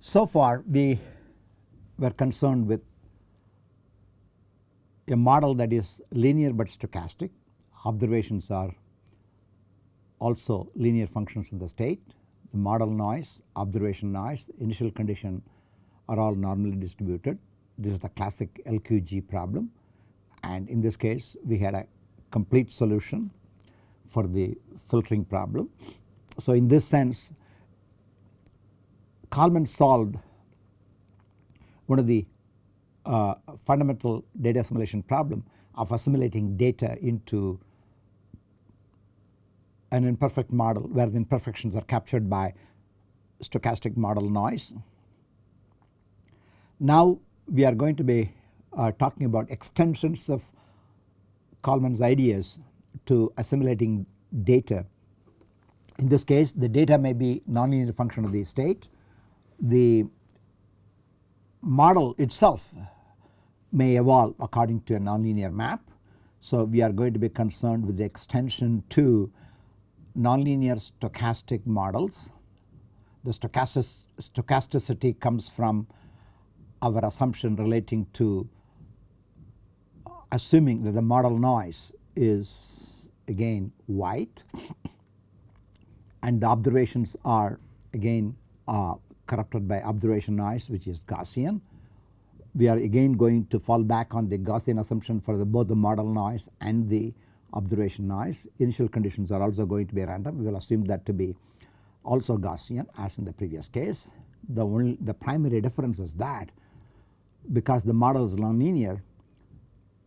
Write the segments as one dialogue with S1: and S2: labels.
S1: So far we were concerned with a model that is linear but stochastic. Observations are also linear functions in the state. The model noise, observation noise, initial condition are all normally distributed. This is the classic LQG problem and in this case we had a complete solution for the filtering problem. So in this sense Kalman solved one of the uh, fundamental data assimilation problem of assimilating data into an imperfect model where the imperfections are captured by stochastic model noise. Now we are going to be uh, talking about extensions of Kalman's ideas to assimilating data. In this case the data may be nonlinear function of the state. The model itself may evolve according to a nonlinear map. So we are going to be concerned with the extension to nonlinear stochastic models. The stochastic, stochasticity comes from our assumption relating to assuming that the model noise is again white and the observations are again uh, corrupted by observation noise which is Gaussian. We are again going to fall back on the Gaussian assumption for the both the model noise and the observation noise. Initial conditions are also going to be random. We will assume that to be also Gaussian as in the previous case. The only the primary difference is that because the model is nonlinear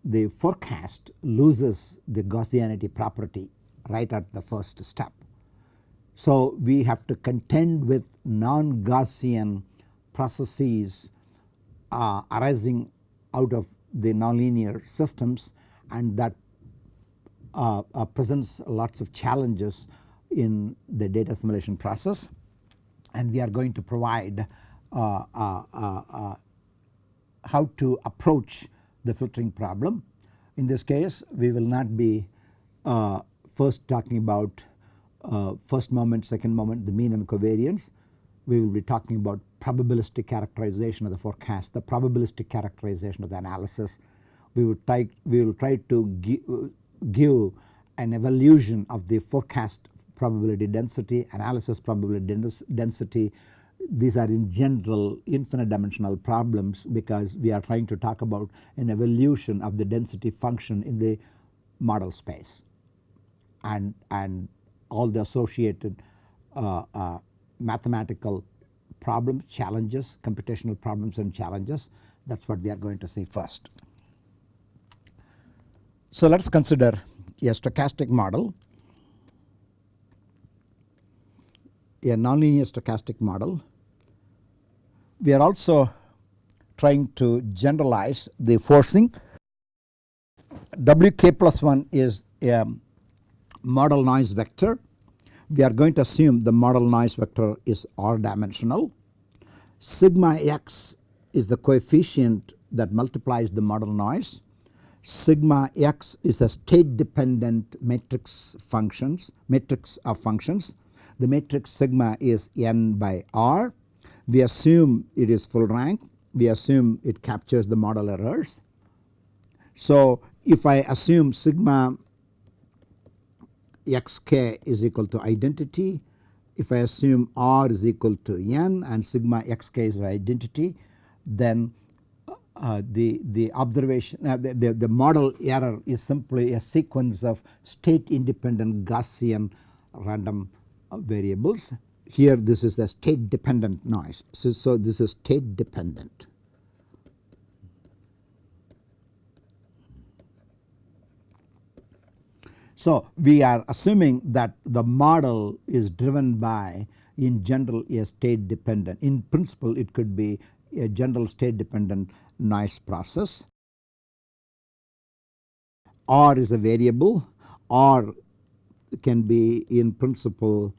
S1: the forecast loses the Gaussianity property right at the first step. So we have to contend with non-Gaussian processes uh, arising out of the nonlinear systems and that uh, uh, presents lots of challenges in the data assimilation process and we are going to provide uh, uh, uh, how to approach the filtering problem. In this case we will not be first talking about uh, first moment, second moment, the mean and covariance. We will be talking about probabilistic characterization of the forecast, the probabilistic characterization of the analysis. We will try, we will try to give an evolution of the forecast probability density, analysis probability density. These are in general infinite dimensional problems because we are trying to talk about an evolution of the density function in the model space and, and all the associated uh, uh, mathematical problems, challenges, computational problems and challenges that is what we are going to see first. So let us consider a stochastic model, a nonlinear stochastic model. We are also trying to generalize the forcing. Wk plus 1 is a model noise vector. We are going to assume the model noise vector is r dimensional. Sigma x is the coefficient that multiplies the model noise. Sigma x is a state dependent matrix functions matrix of functions. The matrix sigma is n by r. We assume it is full rank. We assume it captures the model errors. So if I assume sigma xk is equal to identity. If I assume r is equal to n and sigma xk is identity then uh, the, the observation uh, the, the, the model error is simply a sequence of state independent Gaussian random uh, variables. Here this is a state dependent noise. So, so this is state dependent. So we are assuming that the model is driven by in general a state dependent in principle it could be a general state dependent noise process. R is a variable R can be in principle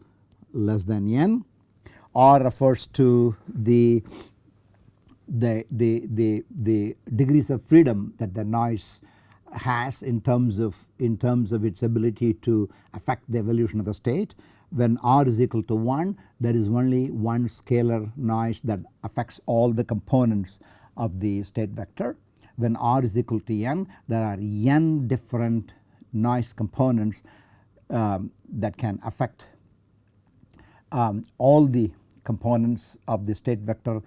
S1: less than n. R refers to the the, the, the, the degrees of freedom that the noise has in terms of in terms of its ability to affect the evolution of the state. When r is equal to 1 there is only one scalar noise that affects all the components of the state vector. When r is equal to n there are n different noise components um, that can affect um, all the components of the state vector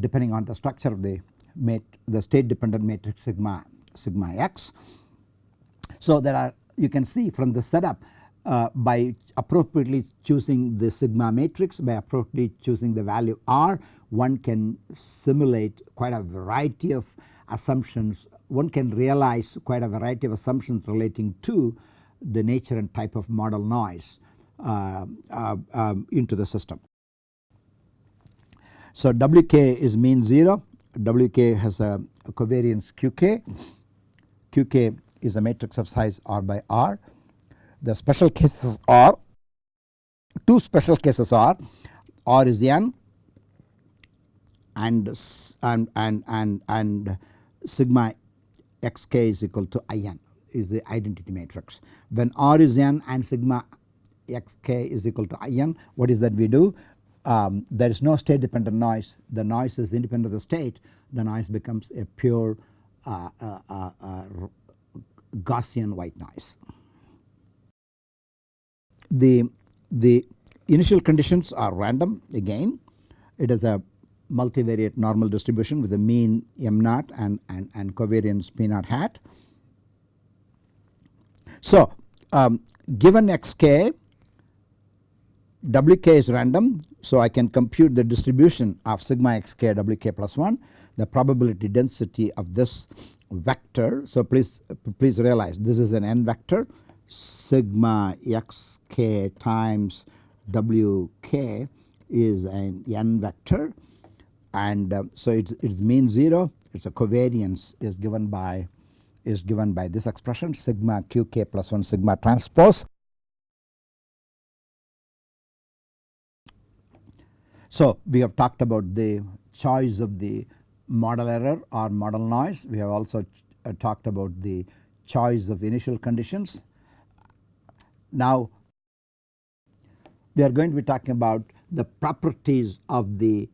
S1: depending on the structure of the the state dependent matrix sigma sigma x. So there are you can see from the setup uh, by appropriately choosing the sigma matrix by appropriately choosing the value r one can simulate quite a variety of assumptions one can realize quite a variety of assumptions relating to the nature and type of model noise Uh, uh, um, into the system. So Wk is mean 0, Wk has a, a covariance Qk, Qk is a matrix of size R by R. The special cases are two special cases are R is n and and and and, and sigma xk is equal to in is the identity matrix. When R is n and sigma xk is equal to in what is that we do? Um, there is no state dependent noise. The noise is independent of the state. The noise becomes a pure uh, uh, uh, uh Gaussian white noise. The, the initial conditions are random. Again it is a multivariate normal distribution with a mean m naught and, and, and covariance p naught hat. So um, given xk wk is random so I can compute the distribution of sigma xk wk plus 1 the probability density of this vector. So please please realize this is an n vector. Sigma xk times wk is an n vector. And uh, so it's mean 0 it's a covariance is given by is given by this expression sigma qk plus 1 sigma transpose So we have talked about the choice of the model error or model noise. We have also uh, talked about the choice of initial conditions. Now we are going to be talking about the properties of the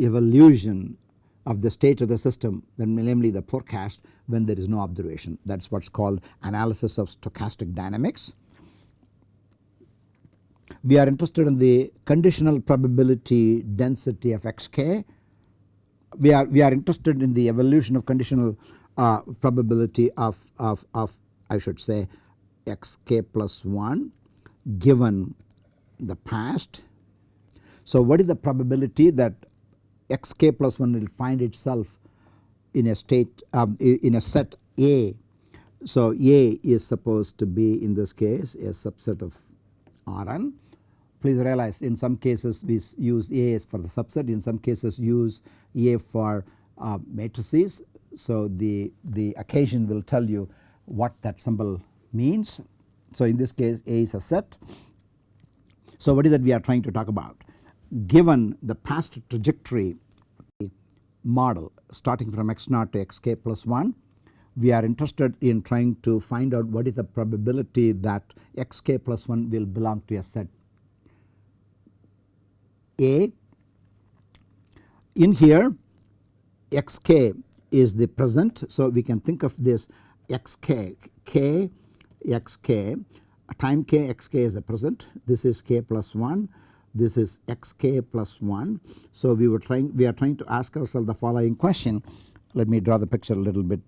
S1: evolution of the state of the system namely the forecast when there is no observation that is what is called analysis of stochastic dynamics we are interested in the conditional probability density of xk. We are we are interested in the evolution of conditional uh, probability of, of, of I should say xk plus 1 given the past. So what is the probability that xk plus 1 will find itself in a state um, in a set A. So A is supposed to be in this case a subset of Rn Please realize in some cases we use A for the subset in some cases use A for uh, matrices. So the, the occasion will tell you what that symbol means. So in this case A is a set. So what is that we are trying to talk about? Given the past trajectory model starting from x naught to xk plus 1 we are interested in trying to find out what is the probability that xk plus 1 will belong to a set a. In here xk is the present so we can think of this xk k xk time k xk is the present this is k plus 1 this is xk plus 1. So we were trying we are trying to ask ourselves the following question let me draw the picture a little bit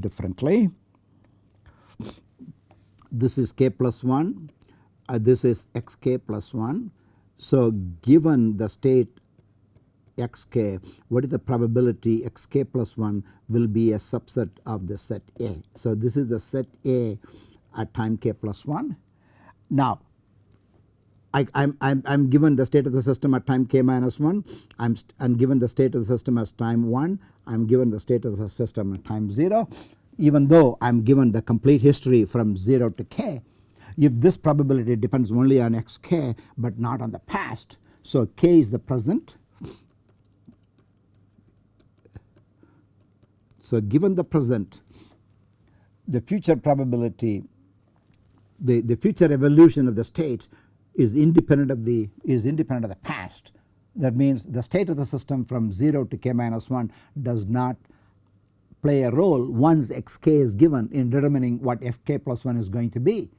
S1: differently. This is k plus 1 uh, this is xk plus 1. So given the state xk what is the probability xk plus 1 will be a subset of the set A. So this is the set A at time k plus 1. Now I am given the state of the system at time k minus 1 I'm, I'm given the state of the system as time 1 I'm given the state of the system at time 0 even though I'm given the complete history from 0 to k if this probability depends only on xk but not on the past So, k is the present. So, given the present the future probability the, the future evolution of the state is independent of the is independent of the past that means the state of the system from 0 to k minus 1 does not play a role once xk is given in determining what fk plus 1 is going to be.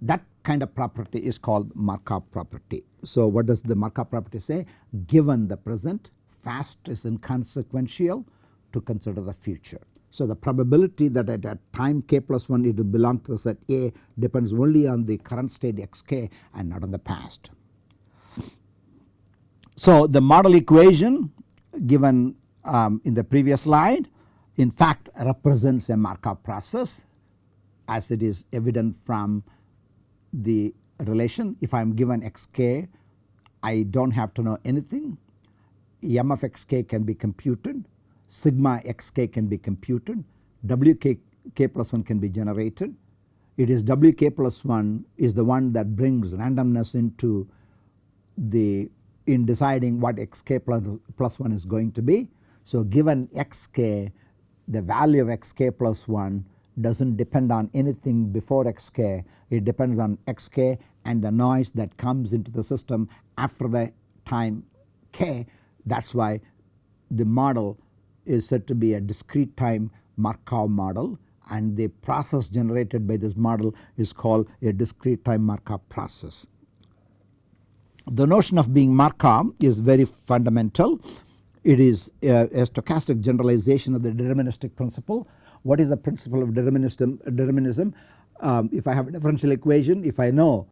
S1: That kind of property is called Markov property. So what does the Markov property say? Given the present fast is inconsequential to consider the future. So the probability that at a time k plus 1 it will belong to the set A depends only on the current state xk and not on the past. So the model equation given um, in the previous slide in fact represents a Markov process as it is evident from the relation. If I am given xk I do not have to know anything. M of xk can be computed. Sigma xk can be computed. Wk k plus 1 can be generated. It is wk plus 1 is the one that brings randomness into the in deciding what xk plus, plus 1 is going to be. So given xk the value of xk plus 1 does not depend on anything before xk it depends on xk and the noise that comes into the system after the time k that is why the model is said to be a discrete time Markov model and the process generated by this model is called a discrete time Markov process. The notion of being Markov is very fundamental. It is a, a stochastic generalization of the deterministic principle. What is the principle of determinism? determinism? Um, if I have a differential equation, if I know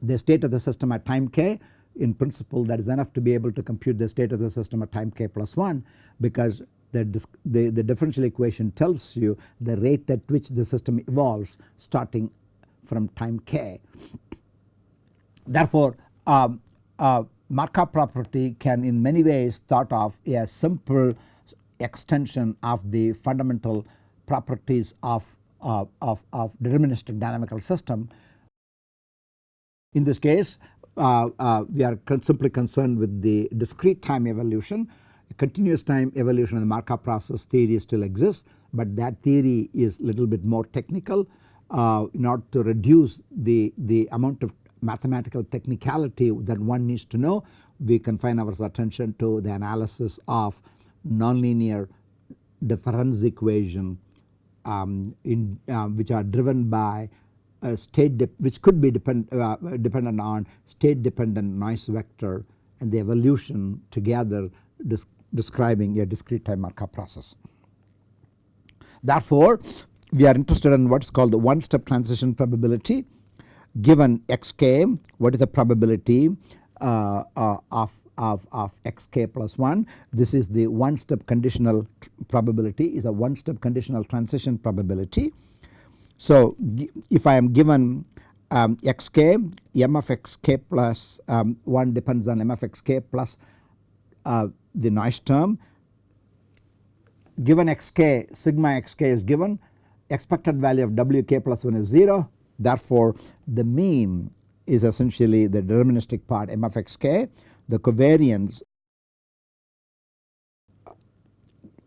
S1: the state of the system at time k in principle that is enough to be able to compute the state of the system at time k plus 1 because the, the, the differential equation tells you the rate at which the system evolves starting from time k. Therefore, um, uh, Markov property can in many ways thought of a simple extension of the fundamental properties of, uh, of, of deterministic dynamical system. In this case uh, uh, we are con simply concerned with the discrete time evolution. Continuous time evolution of the Markov process theory still exists, but that theory is little bit more technical uh, in order to reduce the, the amount of mathematical technicality that one needs to know. We confine our attention to the analysis of nonlinear difference equation um, in, uh, which are driven by a state which could be depend, uh, dependent on state dependent noise vector and the evolution together describing a discrete time Markov process. Therefore, we are interested in what is called the one step transition probability given xk what is the probability uh, uh, of, of, of xk plus 1 this is the one step conditional probability is a one step conditional transition probability. So if I am given um, xk m of xk plus um, 1 depends on m of xk plus uh, the noise term. Given xk sigma xk is given. Expected value of wk plus 1 is 0 therefore the mean is essentially the deterministic part m of xk the covariance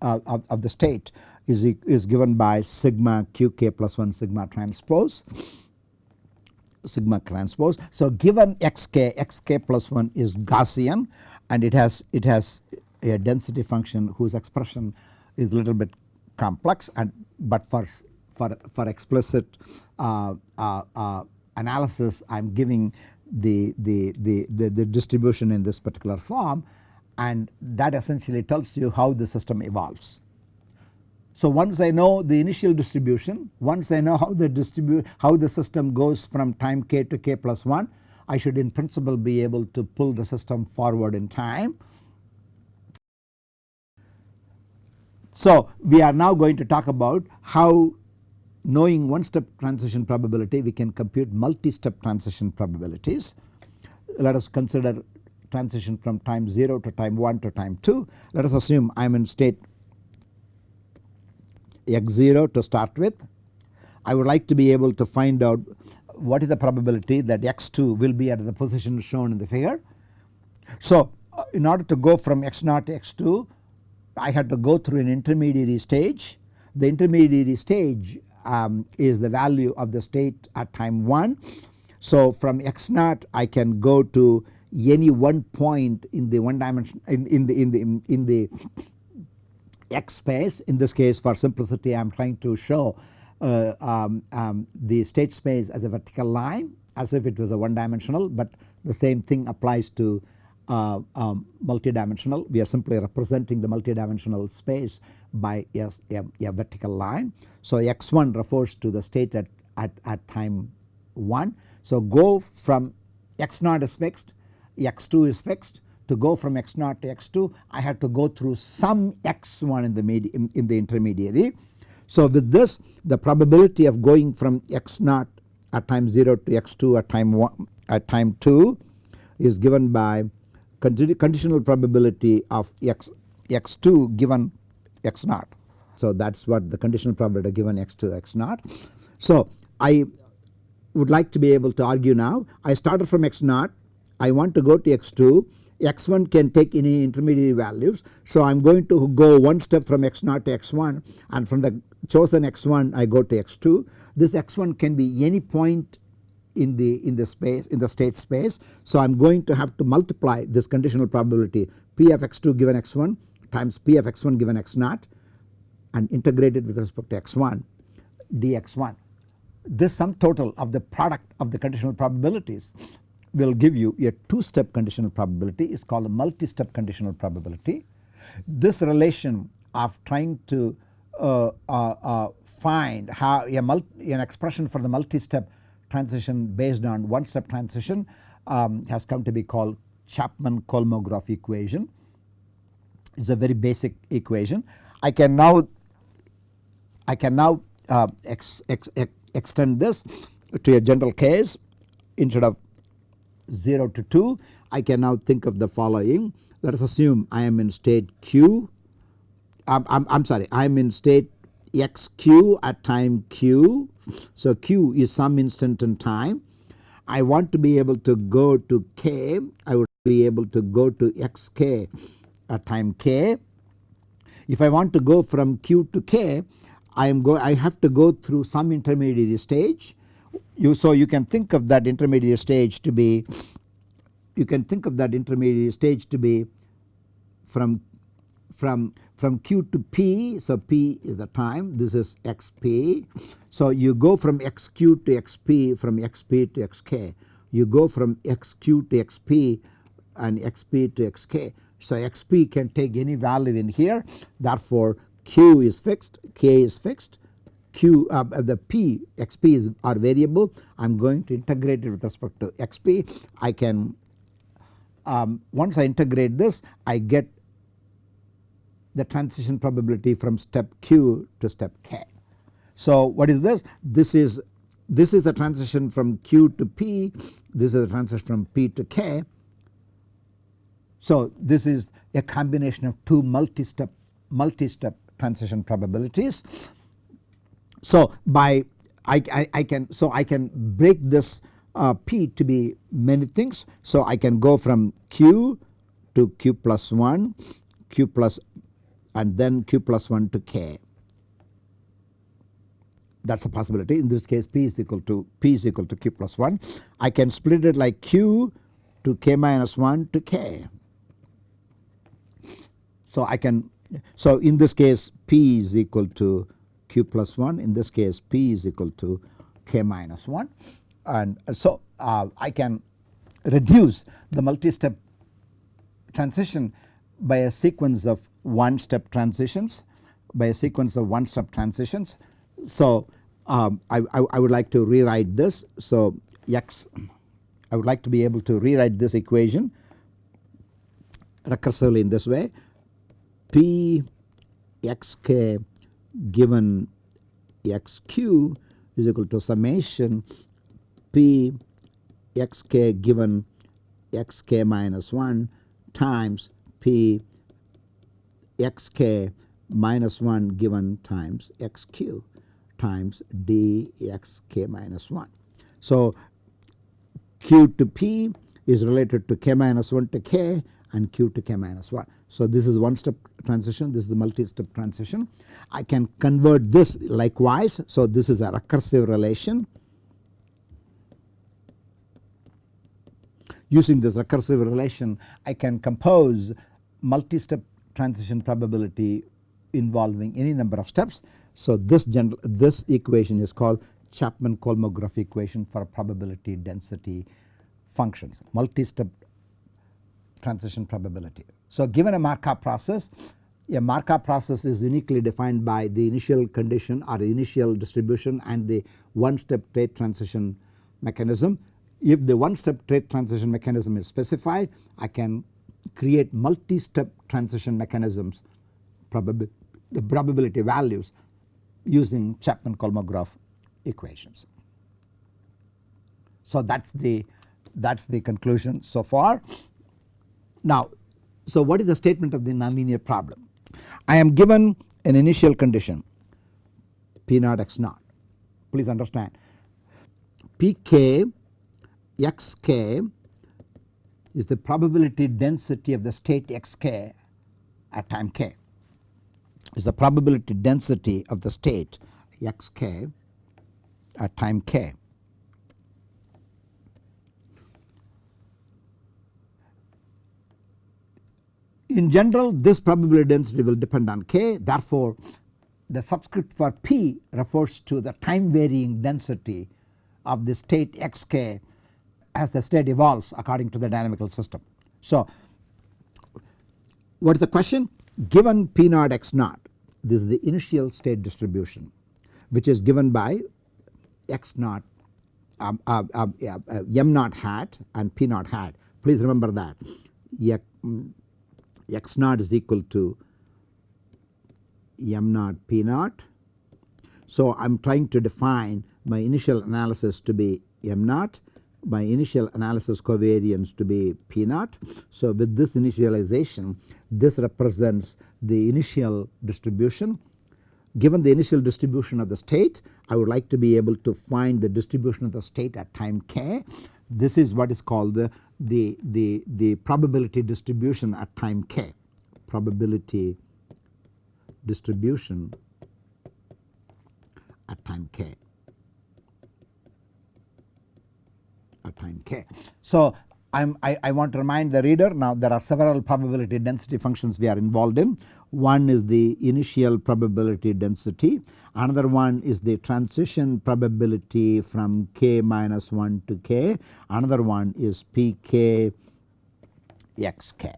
S1: uh, of, of the state is, is given by sigma qk plus 1 sigma transpose sigma transpose. So given xk xk plus 1 is Gaussian and it has it has a density function whose expression is a little bit complex and but for for for explicit uh, uh, uh, analysis I am giving the, the, the, the, the distribution in this particular form and that essentially tells you how the system evolves. So once I know the initial distribution, once I know how the distribute how the system goes from time k to k plus 1, I should in principle be able to pull the system forward in time. So we are now going to talk about how knowing one step transition probability we can compute multi-step transition probabilities. Let us consider transition from time 0 to time 1 to time 2. Let us assume I am in state x0 to start with. I would like to be able to find out what is the probability that x2 will be at the position shown in the figure So uh, in order to go from x 0 to x 2 I had to go through an intermediary stage. The intermediary stage um, is the value of the state at time 1. So from x 0 I can go to any one point in the one dimension in, in the in the in the x space in this case for simplicity I am trying to show uh, um, um, the state space as a vertical line as if it was a one dimensional but the same thing applies to uh, um, multidimensional. We are simply representing the multidimensional space by a, a, a, vertical line. So x1 refers to the state at, at, at time 1. So go from x0 is fixed, x2 is fixed to go from x0 to x2 I have to go through some x1 in the, in, in the intermediary. So with this the probability of going from x0 at time 0 to x2 at time 1 at time 2 is given by conditional probability of x x2 given x0. So that is what the conditional probability given x to x0. So I would like to be able to argue now I started from x0 I want to go to x2 x1 can take any intermediary values. So I am going to go one step from x0 to x1 and from the chosen x1 I go to x2. This x1 can be any point in the in the space in the state space. So I am going to have to multiply this conditional probability p of x2 given x1 times p of x1 given x0 and integrate it with respect to x1 dx1. This sum total of the product of the conditional probabilities will give you a two step conditional probability is called a multi-step conditional probability. This relation of trying to uh, uh, uh, find how a an expression for the multi-step transition based on one step transition um, has come to be called Chapman-Kolmogorov equation. It is a very basic equation. I can now I can now uh, ex, ex, ex, extend this to a general case instead of 0 to 2 I can now think of the following let us assume I am in state q I'm, I'm, I'm sorry I am in state xq at time q. So q is some instant in time. I want to be able to go to k I would be able to go to xk at time k. If I want to go from q to k I am go I have to go through some intermediary stage you so you can think of that intermediate stage to be you can think of that intermediate stage to be from from from q to p so p is the time this is xp. So you go from xq to xp from xp to xk you go from xq to xp and xp to xk. So xp can take any value in here therefore q is fixed k is fixed q uh, the p xp is are variable I am going to integrate it with respect to xp I can um, once I integrate this I get the transition probability from step q to step k. So what is this? This is this is the transition from q to p, this is the transition from p to k. So this is a combination of two multi-step multi-step transition probabilities. So by I, I, I, can so I can break this uh, p to be many things. So I can go from q to q plus 1, q plus and then q plus 1 to k. That is a possibility in this case p is equal to p is equal to q plus 1. I can split it like q to k minus 1 to k. So I can so in this case p is equal to q plus 1 in this case p is equal to k minus 1 and so uh, I can reduce the multi-step transition by a sequence of one step transitions by a sequence of one step transitions. So um, I, I, I, would like to rewrite this. So x I would like to be able to rewrite this equation recursively in this way p xk given xq is equal to summation p xk given xk minus 1 times p xk minus 1 given times xq times dxk minus 1. So q to p is related to k minus 1 to k and q to k minus 1. So this is one step transition this is the multi step transition. I can convert this likewise so this is a recursive relation. Using this recursive relation I can compose multi step transition probability involving any number of steps. So this general this equation is called Chapman-Kolmogorov equation for probability density functions multi-step transition probability. So given a Markov process a Markov process is uniquely defined by the initial condition or the initial distribution and the one step state transition mechanism. If the one step state transition mechanism is specified I can create multi-step transition mechanisms probab the probability values using Chapman-Kolmogorov equations. So that is the that is the conclusion so far. Now so what is the statement of the nonlinear problem? I am given an initial condition P naught x naught please understand Pk xk is the probability density of the state xk at time k is the probability density of the state xk at time k. In general this probability density will depend on k therefore the subscript for p refers to the time varying density of the state xk as the state evolves according to the dynamical system. So what is the question? Given p naught x naught this is the initial state distribution which is given by x naught um, uh, uh, uh, m naught hat and p naught hat please remember that x naught is equal to m naught p naught. So I am trying to define my initial analysis to be m naught my initial analysis covariance to be p naught. So with this initialization this represents the initial distribution given the initial distribution of the state I would like to be able to find the distribution of the state at time k. This is what is called the, the, the, the probability distribution at time k probability distribution at time k at time k. So I'm, I want to remind the reader now there are several probability density functions we are involved in. One is the initial probability density, another one is the transition probability from k minus 1 to k, another one is pk xk.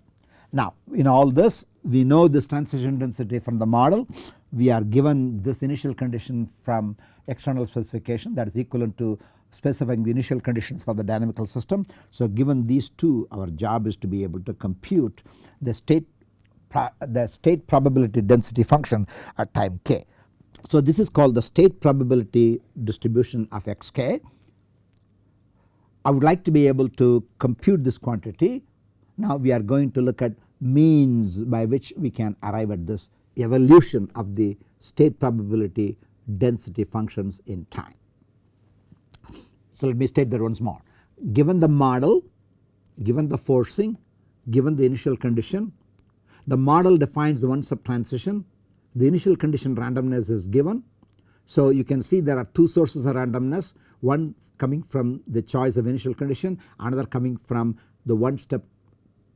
S1: Now in all this we know this transition density from the model, we are given this initial condition from external specification that is equivalent to specifying the initial conditions for the dynamical system. So given these two our job is to be able to compute the state the state probability density function at time k. So this is called the state probability distribution of xk. I would like to be able to compute this quantity. Now we are going to look at means by which we can arrive at this evolution of the state probability density functions in time. So let me state that once more. Given the model, given the forcing, given the initial condition, the model defines the one step transition, the initial condition randomness is given. So you can see there are two sources of randomness, one coming from the choice of initial condition, another coming from the one step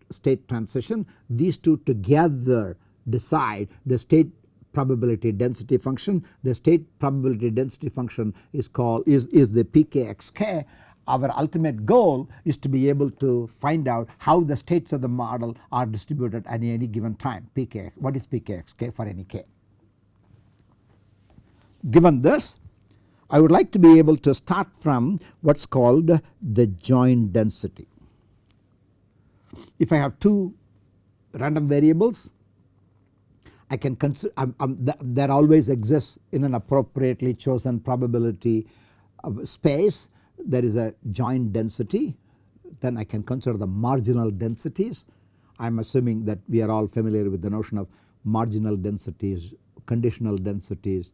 S1: state transition. These two together decide the state probability density function. The state probability density function is called is, is the pkxk. Our ultimate goal is to be able to find out how the states of the model are distributed at any given time pk what is pkxk for any k. Given this I would like to be able to start from what is called the joint density. If I have two random variables I can consider um, um, th that always exists in an appropriately chosen probability space there is a joint density then I can consider the marginal densities. I am assuming that we are all familiar with the notion of marginal densities, conditional densities,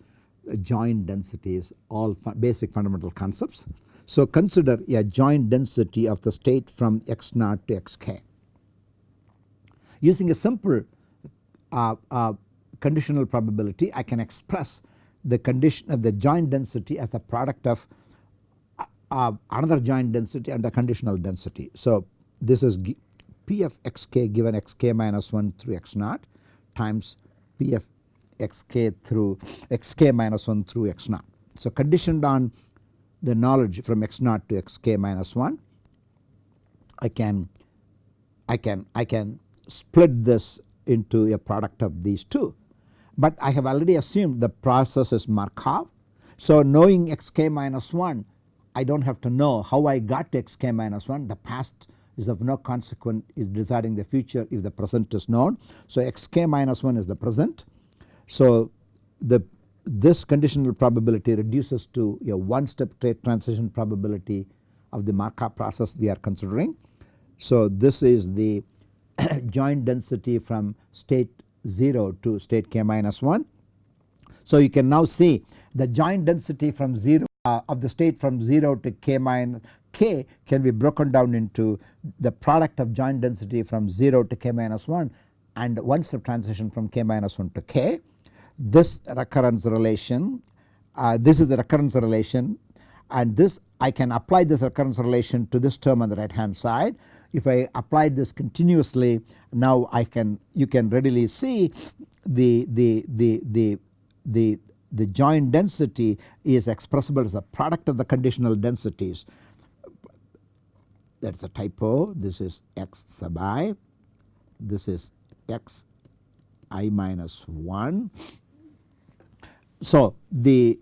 S1: joint densities all basic fundamental concepts. So consider a joint density of the state from x naught to xk. Using a simple uh, uh, conditional probability I can express the condition of the joint density as the product of uh, another joint density and the conditional density. So this is P of xk given xk minus 1 through x naught times P of xk through xk minus 1 through x naught. So conditioned on the knowledge from x naught to xk minus 1 I can I can I can split this into a product of these two. But I have already assumed the process is Markov. So knowing xk minus 1 I do not have to know how I got to xk minus 1 the past is of no consequence is deciding the future if the present is known. So xk minus 1 is the present. So the this conditional probability reduces to a one step state transition probability of the Markov process we are considering. So this is the joint density from state 0 to state k minus 1. So you can now see the joint density from 0 uh, of the state from 0 to k minus k can be broken down into the product of joint density from 0 to k minus 1 and one step transition from k minus 1 to k. This recurrence relation uh, this is the recurrence relation and this I can apply this recurrence relation to this term on the right hand side. If I apply this continuously now I can you can readily see the the the the the the joint density is expressible as the product of the conditional densities that is a typo this is x sub i this is x i minus 1. So the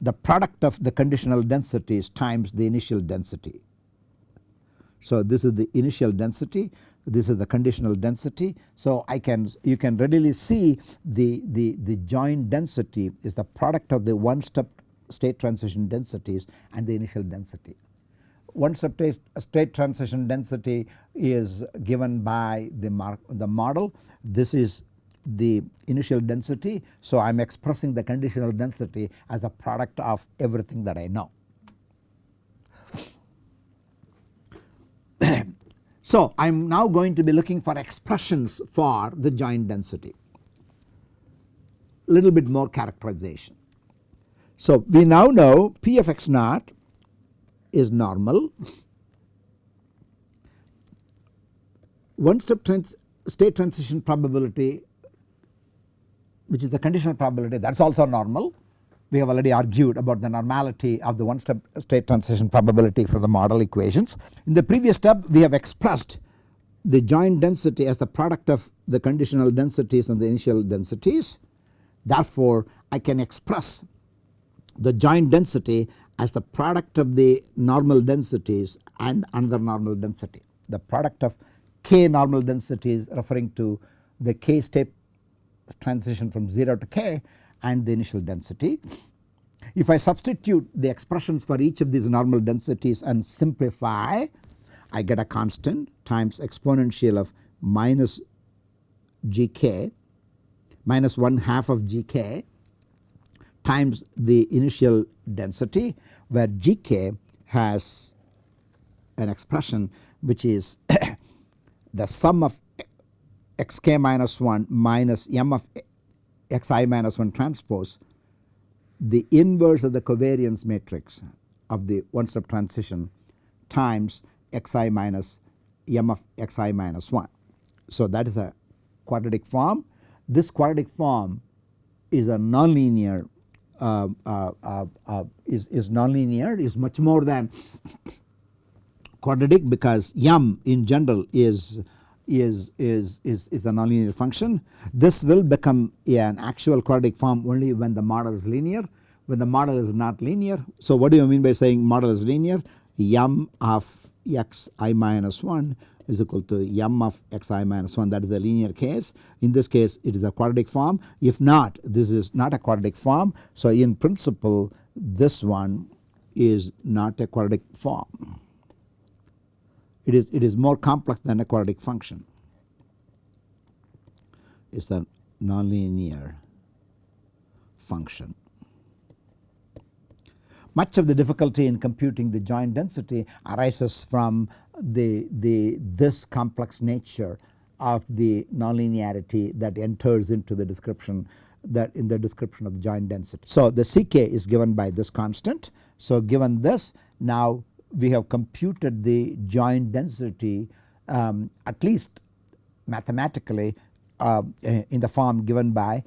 S1: the product of the conditional densities times the initial density. So this is the initial density this is the conditional density. So I can you can readily see the, the, the joint density is the product of the one step state transition densities and the initial density. One step state transition density is given by the, mark, the model this is the initial density. So I am expressing the conditional density as a product of everything that I know. So I am now going to be looking for expressions for the joint density. Little bit more characterization. So we now know P of x naught is normal. One step trans state transition probability which is the conditional probability that is also normal we have already argued about the normality of the one step state transition probability for the model equations. In the previous step we have expressed the joint density as the product of the conditional densities and the initial densities. Therefore I can express the joint density as the product of the normal densities and another normal density. The product of k normal densities referring to the k state transition from 0 to k and the initial density. If I substitute the expressions for each of these normal densities and simplify I get a constant times exponential of minus gk minus 1 half of gk times the initial density where gk has an expression which is the sum of xk minus 1 minus m of xi minus 1 transpose the inverse of the covariance matrix of the one step transition times xi minus m of xi minus 1. So that is a quadratic form. This quadratic form is a nonlinear uh, uh, uh, uh is, is nonlinear is much more than quadratic because m in general is is, is, is, is a nonlinear function. This will become an actual quadratic form only when the model is linear. When the model is not linear. So what do you mean by saying model is linear? m of x i minus 1 is equal to m of x i minus 1 that is the linear case. In this case it is a quadratic form if not this is not a quadratic form. So in principle this one is not a quadratic form it is it is more complex than a quadratic function it is a nonlinear function. Much of the difficulty in computing the joint density arises from the, the this complex nature of the nonlinearity that enters into the description that in the description of the joint density. So the Ck is given by this constant. So given this now we have computed the joint density um, at least mathematically uh, in the form given by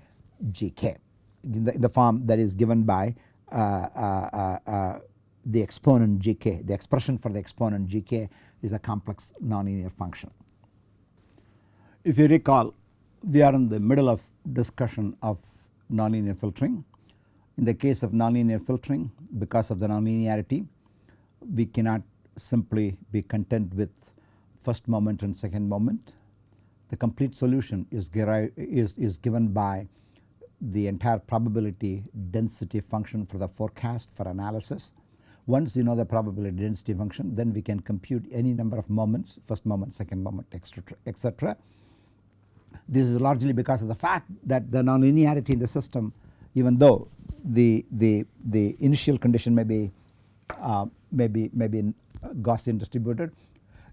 S1: Gk in the, in the form that is given by uh, uh, uh, the exponent Gk the expression for the exponent Gk is a complex nonlinear function. If you recall we are in the middle of discussion of nonlinear filtering. In the case of nonlinear filtering because of the nonlinearity we cannot simply be content with first moment and second moment. The complete solution is, is, is given by the entire probability density function for the forecast for analysis. Once you know the probability density function then we can compute any number of moments first moment second moment etc. This is largely because of the fact that the nonlinearity in the system even though the, the, the initial condition may be uh, maybe maybe uh, Gaussian distributed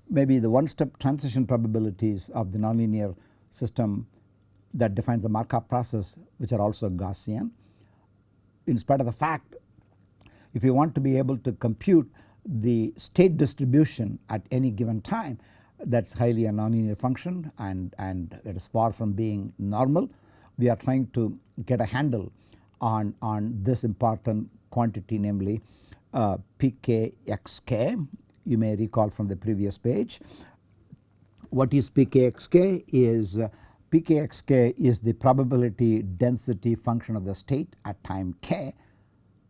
S1: maybe the one step transition probabilities of the nonlinear system that defines the Markov process which are also Gaussian. In spite of the fact if you want to be able to compute the state distribution at any given time that is highly a nonlinear function and, and it is far from being normal. We are trying to get a handle on, on this important quantity namely uh, pkxk you may recall from the previous page. What is pkxk is uh, pkxk is the probability density function of the state at time k.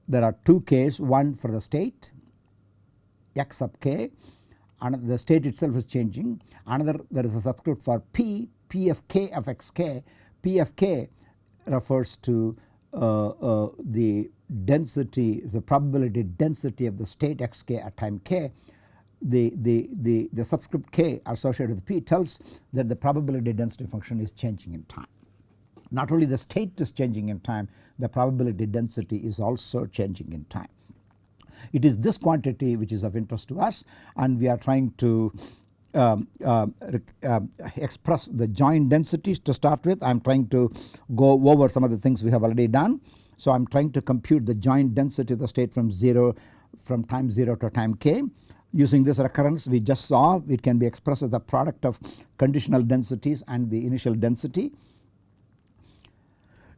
S1: There are two k's one for the state x sub k and the state itself is changing another there is a subscript for p p of k of xk p of k refers to uh, uh, the density the probability density of the state xk at time k the, the, the, the subscript k associated with p tells that the probability density function is changing in time. Not only the state is changing in time the probability density is also changing in time. It is this quantity which is of interest to us and we are trying to um, uh, uh, express the joint densities to start with. I am trying to go over some of the things we have already done. So I am trying to compute the joint density of the state from 0 from time 0 to time k. Using this recurrence we just saw it can be expressed as the product of conditional densities and the initial density.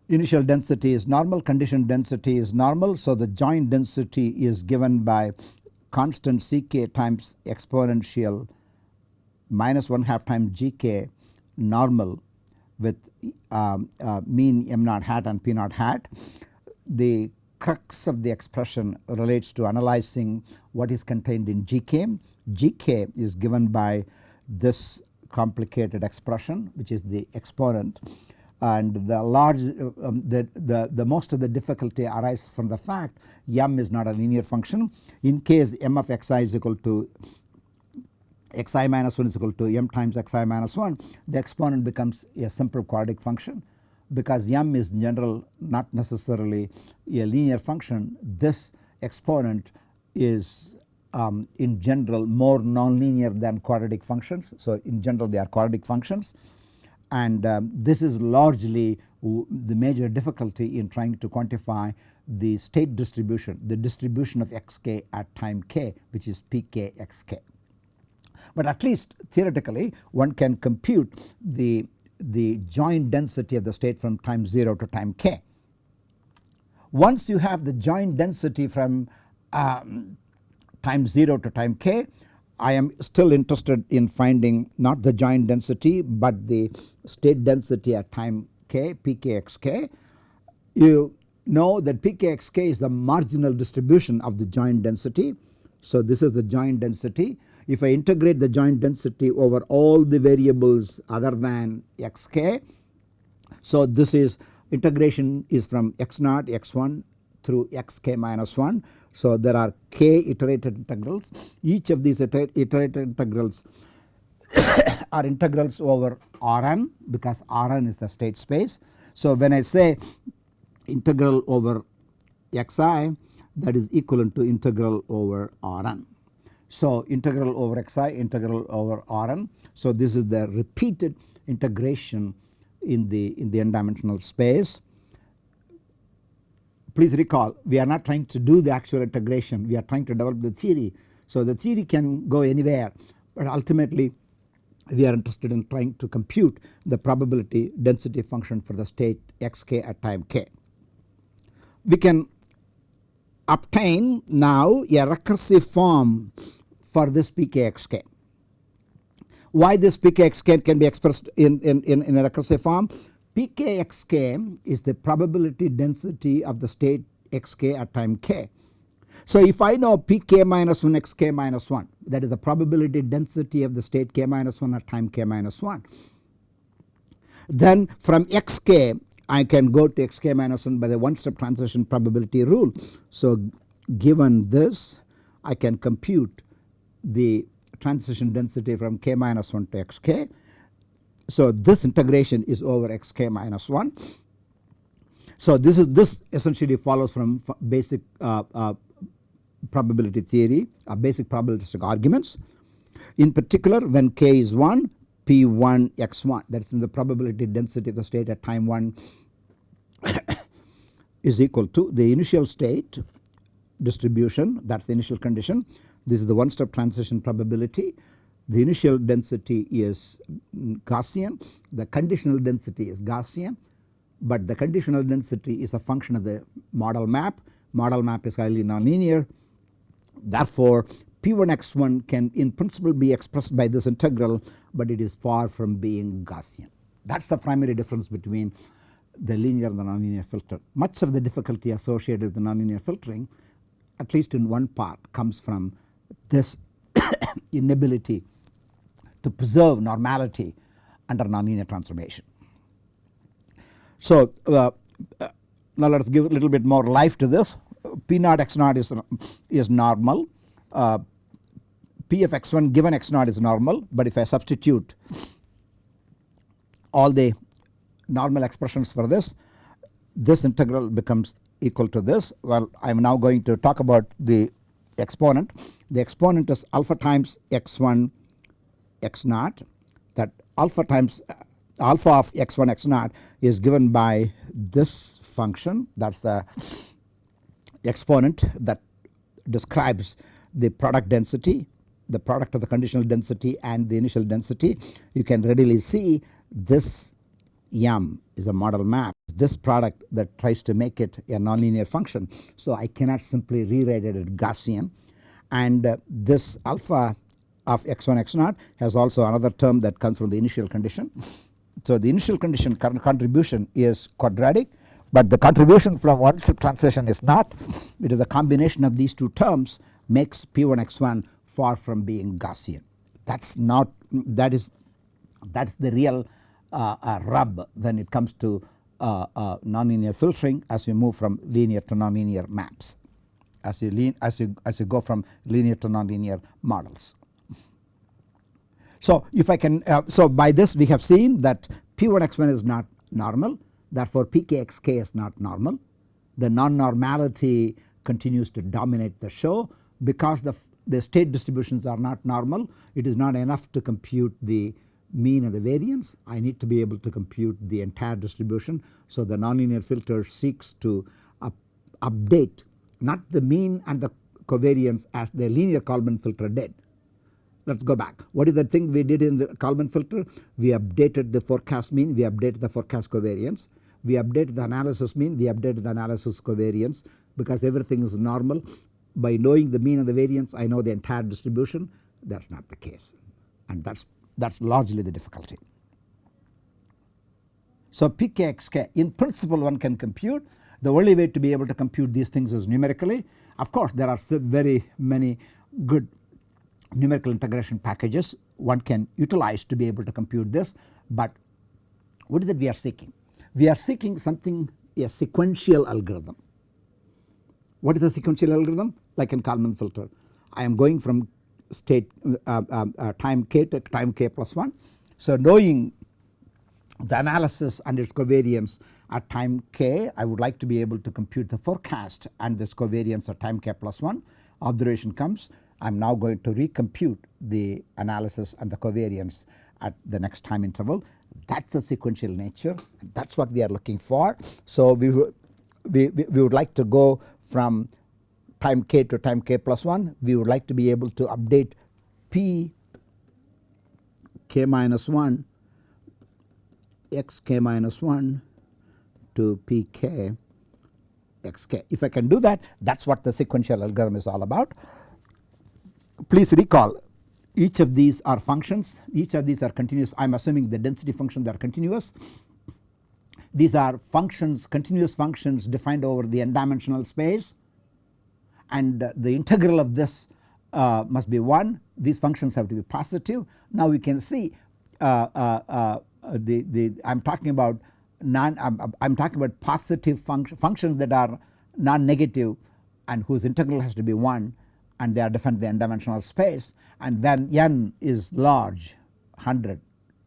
S1: Initial density is normal condition density is normal so the joint density is given by constant Ck times exponential minus 1 half times Gk normal with um, uh, mean m naught hat and p naught hat. The crux of the expression relates to analyzing what is contained in Gk. Gk is given by this complicated expression which is the exponent. And the large um, the, the, the most of the difficulty arises from the fact m is not a linear function. In case m of xi is equal to xi minus 1 is equal to m times xi minus 1 the exponent becomes a simple quadratic function because m is in general not necessarily a linear function this exponent is um, in general more nonlinear than quadratic functions. So in general they are quadratic functions and um, this is largely the major difficulty in trying to quantify the state distribution the distribution of xk at time k which is pkxk. But at least theoretically one can compute the the joint density of the state from time 0 to time k. Once you have the joint density from um, time 0 to time k I am still interested in finding not the joint density but the state density at time k pkxk. You know that pkxk is the marginal distribution of the joint density. So this is the joint density if I integrate the joint density over all the variables other than xk. So this is integration is from x naught x1 through xk minus 1. So there are k iterated integrals each of these iterated integrals are integrals over Rn because Rn is the state space. So when I say integral over xi that is equivalent to integral over Rn. So integral over xi integral over Rn. So this is the repeated integration in the in the n dimensional space. Please recall we are not trying to do the actual integration we are trying to develop the theory. So the theory can go anywhere but ultimately we are interested in trying to compute the probability density function for the state xk at time k. We can obtain now a recursive form for this pkxk. Why this pkxk can be expressed in, in, in, in a recursive form? pkxk is the probability density of the state xk at time k. So if I know pk minus 1 xk minus 1 that is the probability density of the state k minus 1 at time k minus 1 then from xk I can go to xk minus 1 by the one step transition probability rule. So given this I can compute the transition density from k minus 1 to xk. So this integration is over xk minus 1. So this is this essentially follows from basic uh, uh, probability theory uh, basic probabilistic arguments. In particular when k is 1 p1 x1 that is the probability density of the state at time 1 is equal to the initial state distribution that is the initial condition. This is the one step transition probability. The initial density is Gaussian, the conditional density is Gaussian but the conditional density is a function of the model map. Model map is highly nonlinear therefore P1x1 can in principle be expressed by this integral but it is far from being Gaussian. That is the primary difference between the linear and the nonlinear filter. Much of the difficulty associated with the nonlinear filtering at least in one part comes from this inability to preserve normality under nonlinear transformation. So uh, uh, now let us give a little bit more life to this. P naught x naught is, is normal. Uh, P of x1 given x naught is normal but if I substitute all the normal expressions for this this integral becomes equal to this. Well I am now going to talk about the exponent. The exponent is alpha times x1 x naught. That alpha times uh, alpha of x1 x naught is given by this function. That is the exponent that describes the product density the product of the conditional density and the initial density. You can readily see this m is a model map this product that tries to make it a nonlinear function. So I cannot simply rewrite it as Gaussian and uh, this alpha of x1 x 0 has also another term that comes from the initial condition. So the initial condition contribution is quadratic but the contribution from one step transition is not it is a combination of these two terms makes P1 x1 far from being Gaussian. That is not that is that is the real uh, rub when it comes to uh, uh, nonlinear filtering as we move from linear to nonlinear maps as you lean as you as you go from linear to nonlinear models. So if I can uh, so by this we have seen that P1 x1 is not normal therefore pkxk is not normal. The non-normality continues to dominate the show because the, the state distributions are not normal it is not enough to compute the mean and the variance I need to be able to compute the entire distribution. So the nonlinear filter seeks to up, update not the mean and the covariance as the linear Kalman filter did. Let us go back. What is the thing we did in the Kalman filter? We updated the forecast mean, we updated the forecast covariance we updated the analysis mean, we updated the analysis covariance because everything is normal. By knowing the mean and the variance I know the entire distribution that is not the case and that is that is largely the difficulty. So pkxk in principle one can compute the only way to be able to compute these things is numerically. Of course there are very many good numerical integration packages one can utilize to be able to compute this but what is it we are seeking? we are seeking something a sequential algorithm. What is a sequential algorithm? Like in Kalman filter I am going from state uh, uh, uh, time k to time k plus 1. So knowing the analysis and its covariance at time k I would like to be able to compute the forecast and this covariance at time k plus 1 observation comes I am now going to recompute the analysis and the covariance at the next time interval that is the sequential nature that is what we are looking for. So we, we, we would like to go from time k to time k plus 1 we would like to be able to update p k minus 1 x k minus 1 to p k x k. If I can do that that is what the sequential algorithm is all about. Please recall each of these are functions each of these are continuous I am assuming the density functions are continuous. These are functions continuous functions defined over the n dimensional space and the integral of this uh, must be 1 these functions have to be positive. Now we can see uh, uh, uh the, the I am talking about non I am talking about positive func functions that are non-negative and whose integral has to be 1 and they are defined in dimensional space. And when n is large 100,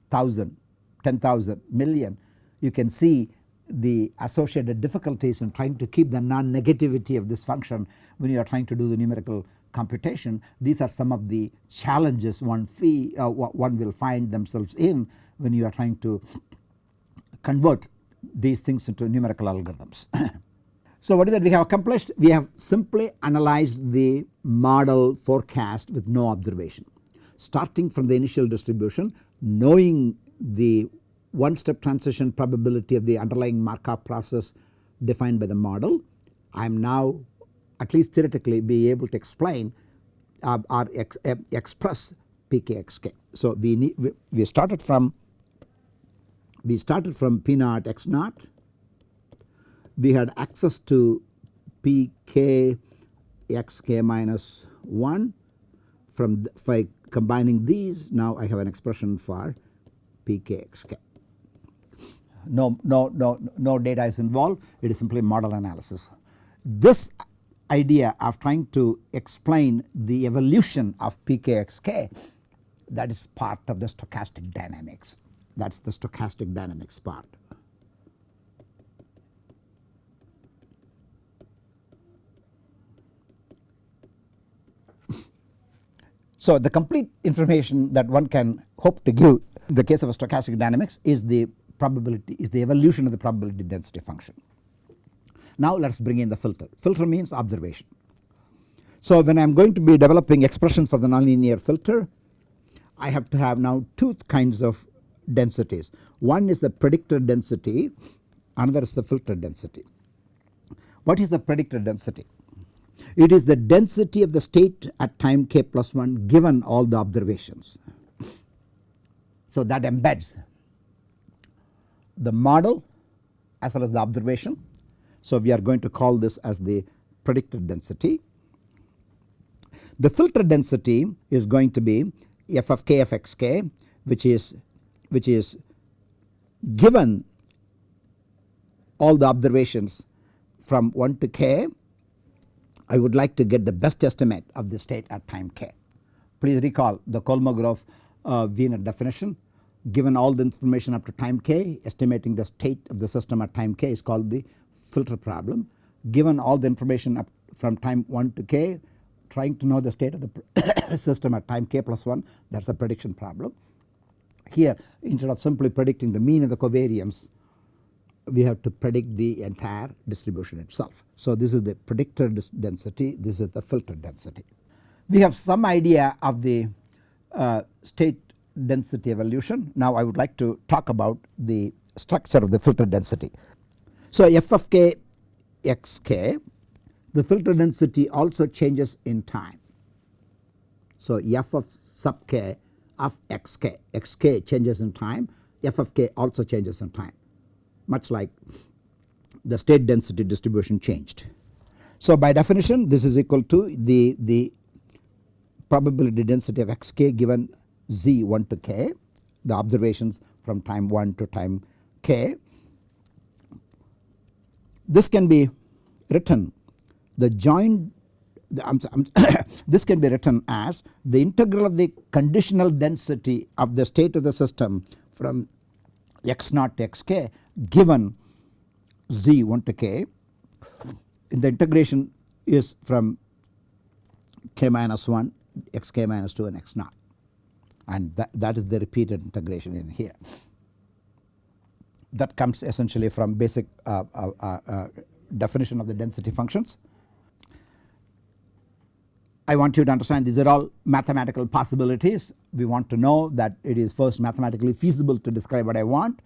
S1: 1000, 10,000, million. You can see the associated difficulties in trying to keep the non-negativity of this function when you are trying to do the numerical computation. These are some of the challenges one fee uh, one will find themselves in when you are trying to convert these things into numerical algorithms. so what is that we have accomplished? We have simply analyzed the model forecast with no observation. Starting from the initial distribution knowing the one step transition probability of the underlying Markov process defined by the model. I am now at least theoretically be able to explain uh, or ex, uh, express pkxk. So we, need, we, we started from we started from P naught x naught we had access to pk xk minus 1 from by combining these now I have an expression for pkxk. No, no, no, no data is involved it is simply model analysis. This idea of trying to explain the evolution of pkxk that is part of the stochastic dynamics that is the stochastic dynamics part. So the complete information that one can hope to give in the case of a stochastic dynamics is the probability is the evolution of the probability density function. Now let us bring in the filter. Filter means observation. So when I am going to be developing expression for the nonlinear filter I have to have now two kinds of densities. One is the predictor density another is the filter density. What is the predictor density? It is the density of the state at time k plus 1 given all the observations. So that embeds the model as well as the observation. So we are going to call this as the predicted density. The filter density is going to be f of k f x k which is which is given all the observations from 1 to k I would like to get the best estimate of the state at time k. Please recall the Kolmogorov uh, Wiener definition given all the information up to time k estimating the state of the system at time k is called the filter problem. Given all the information up from time 1 to k trying to know the state of the system at time k plus 1 that is a prediction problem. Here instead of simply predicting the mean of the covariance we have to predict the entire distribution itself. So this is the predictor density this is the filter density. We have some idea of the uh, state density evolution now I would like to talk about the structure of the filter density. So f of k x k the filter density also changes in time. So f of sub k of xk, xk changes in time, f of k also changes in time much like the state density distribution changed. So by definition this is equal to the, the probability density of xk given z 1 to k the observations from time 1 to time k. This can be written the joint this can be written as the integral of the conditional density of the state of the system from x naught to xk given z 1 to k in the integration is from k minus 1 xk minus 2 and x naught and that, that is the repeated integration in here. That comes essentially from basic uh, uh, uh, uh definition of the density functions. I want you to understand these are all mathematical possibilities. We want to know that it is first mathematically feasible to describe what I want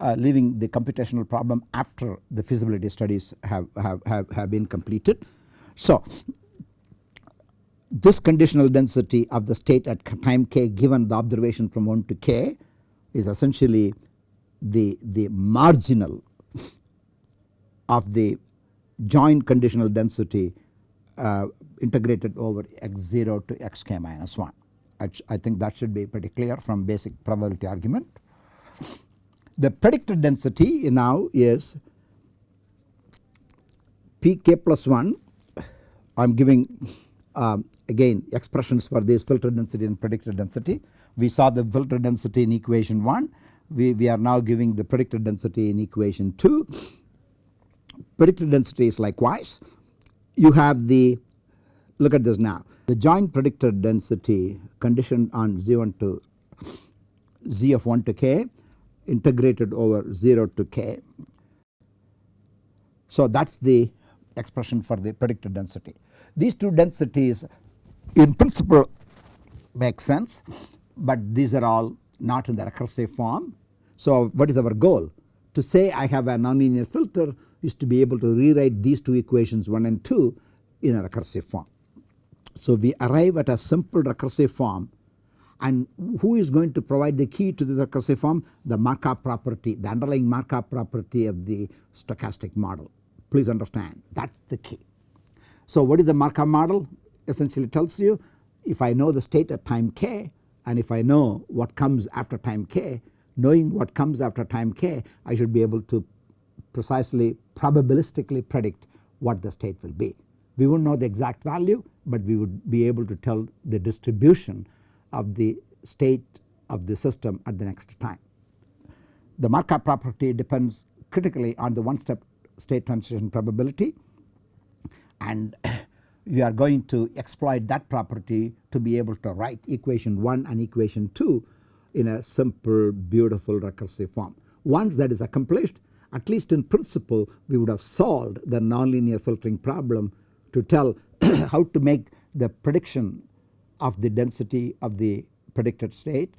S1: uh, leaving the computational problem after the feasibility studies have, have, have, have been completed. So this conditional density of the state at time k given the observation from 1 to k is essentially the, the marginal of the joint conditional density uh, integrated over x0 to xk minus 1. I, think that should be pretty clear from basic probability argument. The predicted density now is pk plus 1 I am giving um, again expressions for this filter density and predicted density. We saw the filter density in equation 1 we, we are now giving the predicted density in equation 2. Predicted density is likewise you have the look at this now the joint predicted density conditioned on z1 to z of 1 to k integrated over 0 to k. So that is the expression for the predicted density. These two densities in principle make sense but these are all not in the recursive form. So what is our goal? To say I have a nonlinear filter is to be able to rewrite these two equations 1 and 2 in a recursive form. So we arrive at a simple recursive form and who is going to provide the key to this recursive form? The Markov property, the underlying Markov property of the stochastic model. Please understand that is the key. So what is the Markov model? Essentially tells you if I know the state at time k and if I know what comes after time k, knowing what comes after time k I should be able to precisely probabilistically predict what the state will be. We would not know the exact value but we would be able to tell the distribution of the state of the system at the next time. The Markov property depends critically on the one step state transition probability and we are going to exploit that property to be able to write equation 1 and equation 2 in a simple beautiful recursive form. Once that is accomplished at least in principle we would have solved the nonlinear filtering problem to tell how to make the prediction of the density of the predicted state.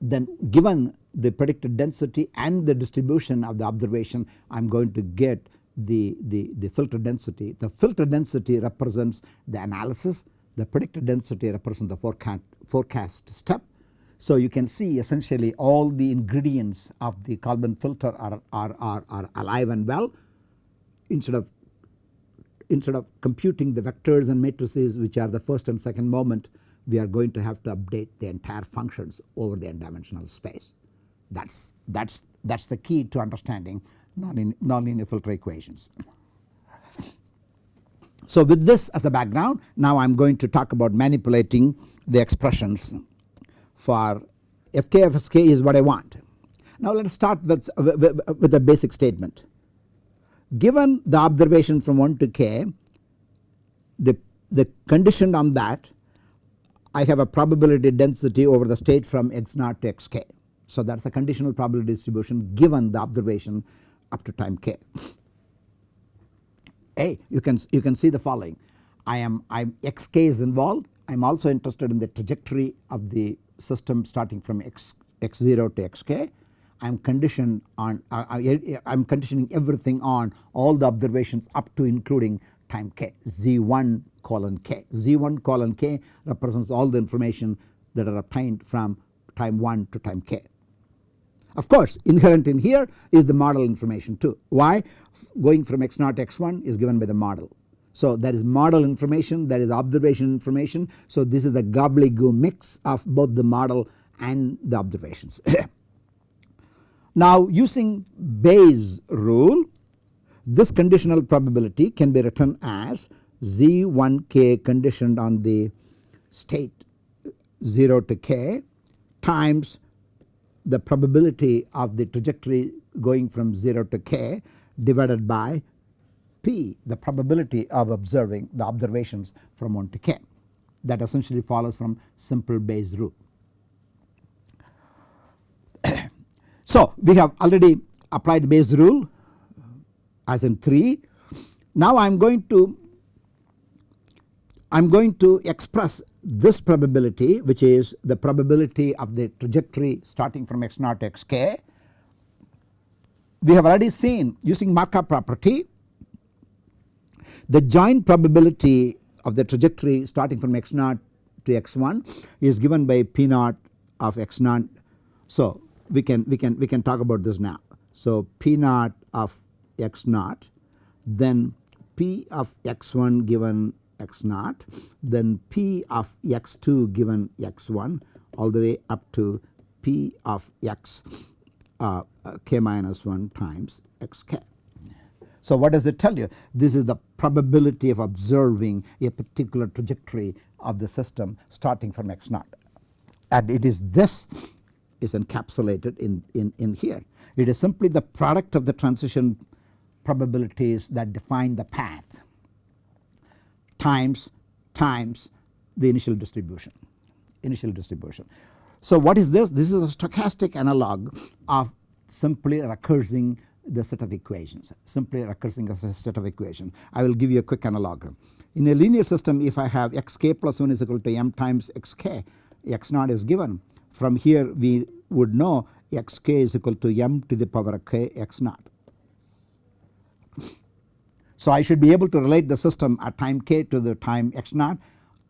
S1: Then given the predicted density and the distribution of the observation I am going to get the, the, the filter density. The filter density represents the analysis, the predicted density represents the forecast, forecast step. So you can see essentially all the ingredients of the Kalman filter are, are, are, are alive and well instead of instead of computing the vectors and matrices which are the first and second moment we are going to have to update the entire functions over the n dimensional space. That is that's that's the key to understanding nonlinear filter equations. So with this as the background now I am going to talk about manipulating the expressions for fk of is what I want. Now let us start with, with, a basic statement. Given the observation from 1 to k the, the condition on that I have a probability density over the state from x naught to xk. So that is a conditional probability distribution given the observation up to time k. A you can you can see the following I am I am xk is involved I am also interested in the trajectory of the system starting from x x0 to xk I am conditioned on uh, I am conditioning everything on all the observations up to including time k z1 colon k z1 colon k represents all the information that are obtained from time 1 to time k. Of course inherent in here is the model information too why going from x 0 to x1 is given by the model. So that is model information that is observation information so this is the gobbledygook mix of both the model and the observations. Now using Bayes rule this conditional probability can be written as z1k conditioned on the state 0 to k times the probability of the trajectory going from 0 to k divided by p the probability of observing the observations from 1 to k that essentially follows from simple Bayes rule. so we have already applied the Bayes rule as in 3. Now I am going to I am going to express this probability which is the probability of the trajectory starting from x naught to xk. We have already seen using Markov property the joint probability of the trajectory starting from x naught to x1 is given by p naught of x naught. So we can we can we can talk about this now. So p naught of x naught then p of x1 given x naught then p of x2 given x1 all the way up to p of x uh, k minus 1 times xk. So what does it tell you? This is the probability of observing a particular trajectory of the system starting from x naught and it is this is encapsulated in, in, in here. It is simply the product of the transition probabilities that define the path times times the initial distribution initial distribution. So what is this? This is a stochastic analog of simply recursing the set of equations simply recursing a set of equations. I will give you a quick analog. In a linear system if I have xk plus 1 is equal to m times xk x naught is given from here we would know xk is equal to m to the power of k x naught. So I should be able to relate the system at time k to the time x naught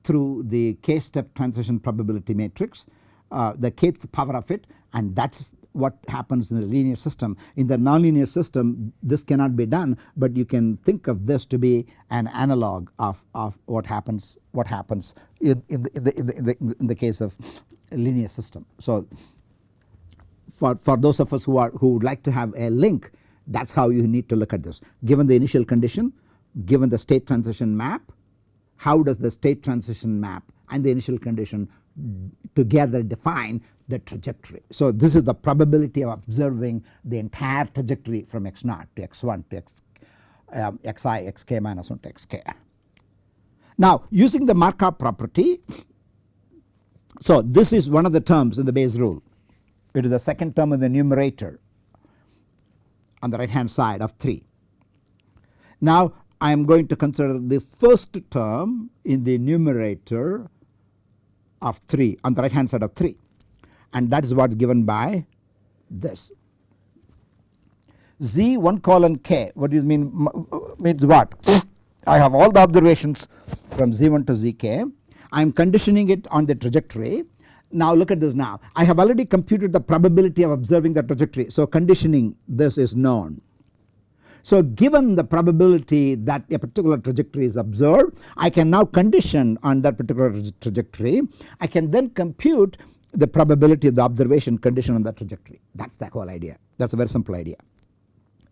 S1: through the k step transition probability matrix uh, the kth power of it and that is what happens in the linear system. In the nonlinear system this cannot be done but you can think of this to be an analog of, of what happens what happens in, in, the, in, the, in, the, in the case of linear system. So for, for those of us who are who would like to have a link that is how you need to look at this. Given the initial condition, given the state transition map, how does the state transition map and the initial condition together define the trajectory. So this is the probability of observing the entire trajectory from x naught to x1 to x, um, xi xk minus 1 to xk. Now using the Markov property so this is one of the terms in the Bayes rule it is the second term in the numerator on the right hand side of 3. Now I am going to consider the first term in the numerator of 3 on the right hand side of 3 and that is what is given by this. Z 1 colon k. What do you mean? Uh, means what? I have all the observations from z1 to zk I am conditioning it on the trajectory. Now look at this now. I have already computed the probability of observing the trajectory. So conditioning this is known. So given the probability that a particular trajectory is observed I can now condition on that particular trajectory I can then compute the probability of the observation condition on that trajectory that is the whole idea that is a very simple idea.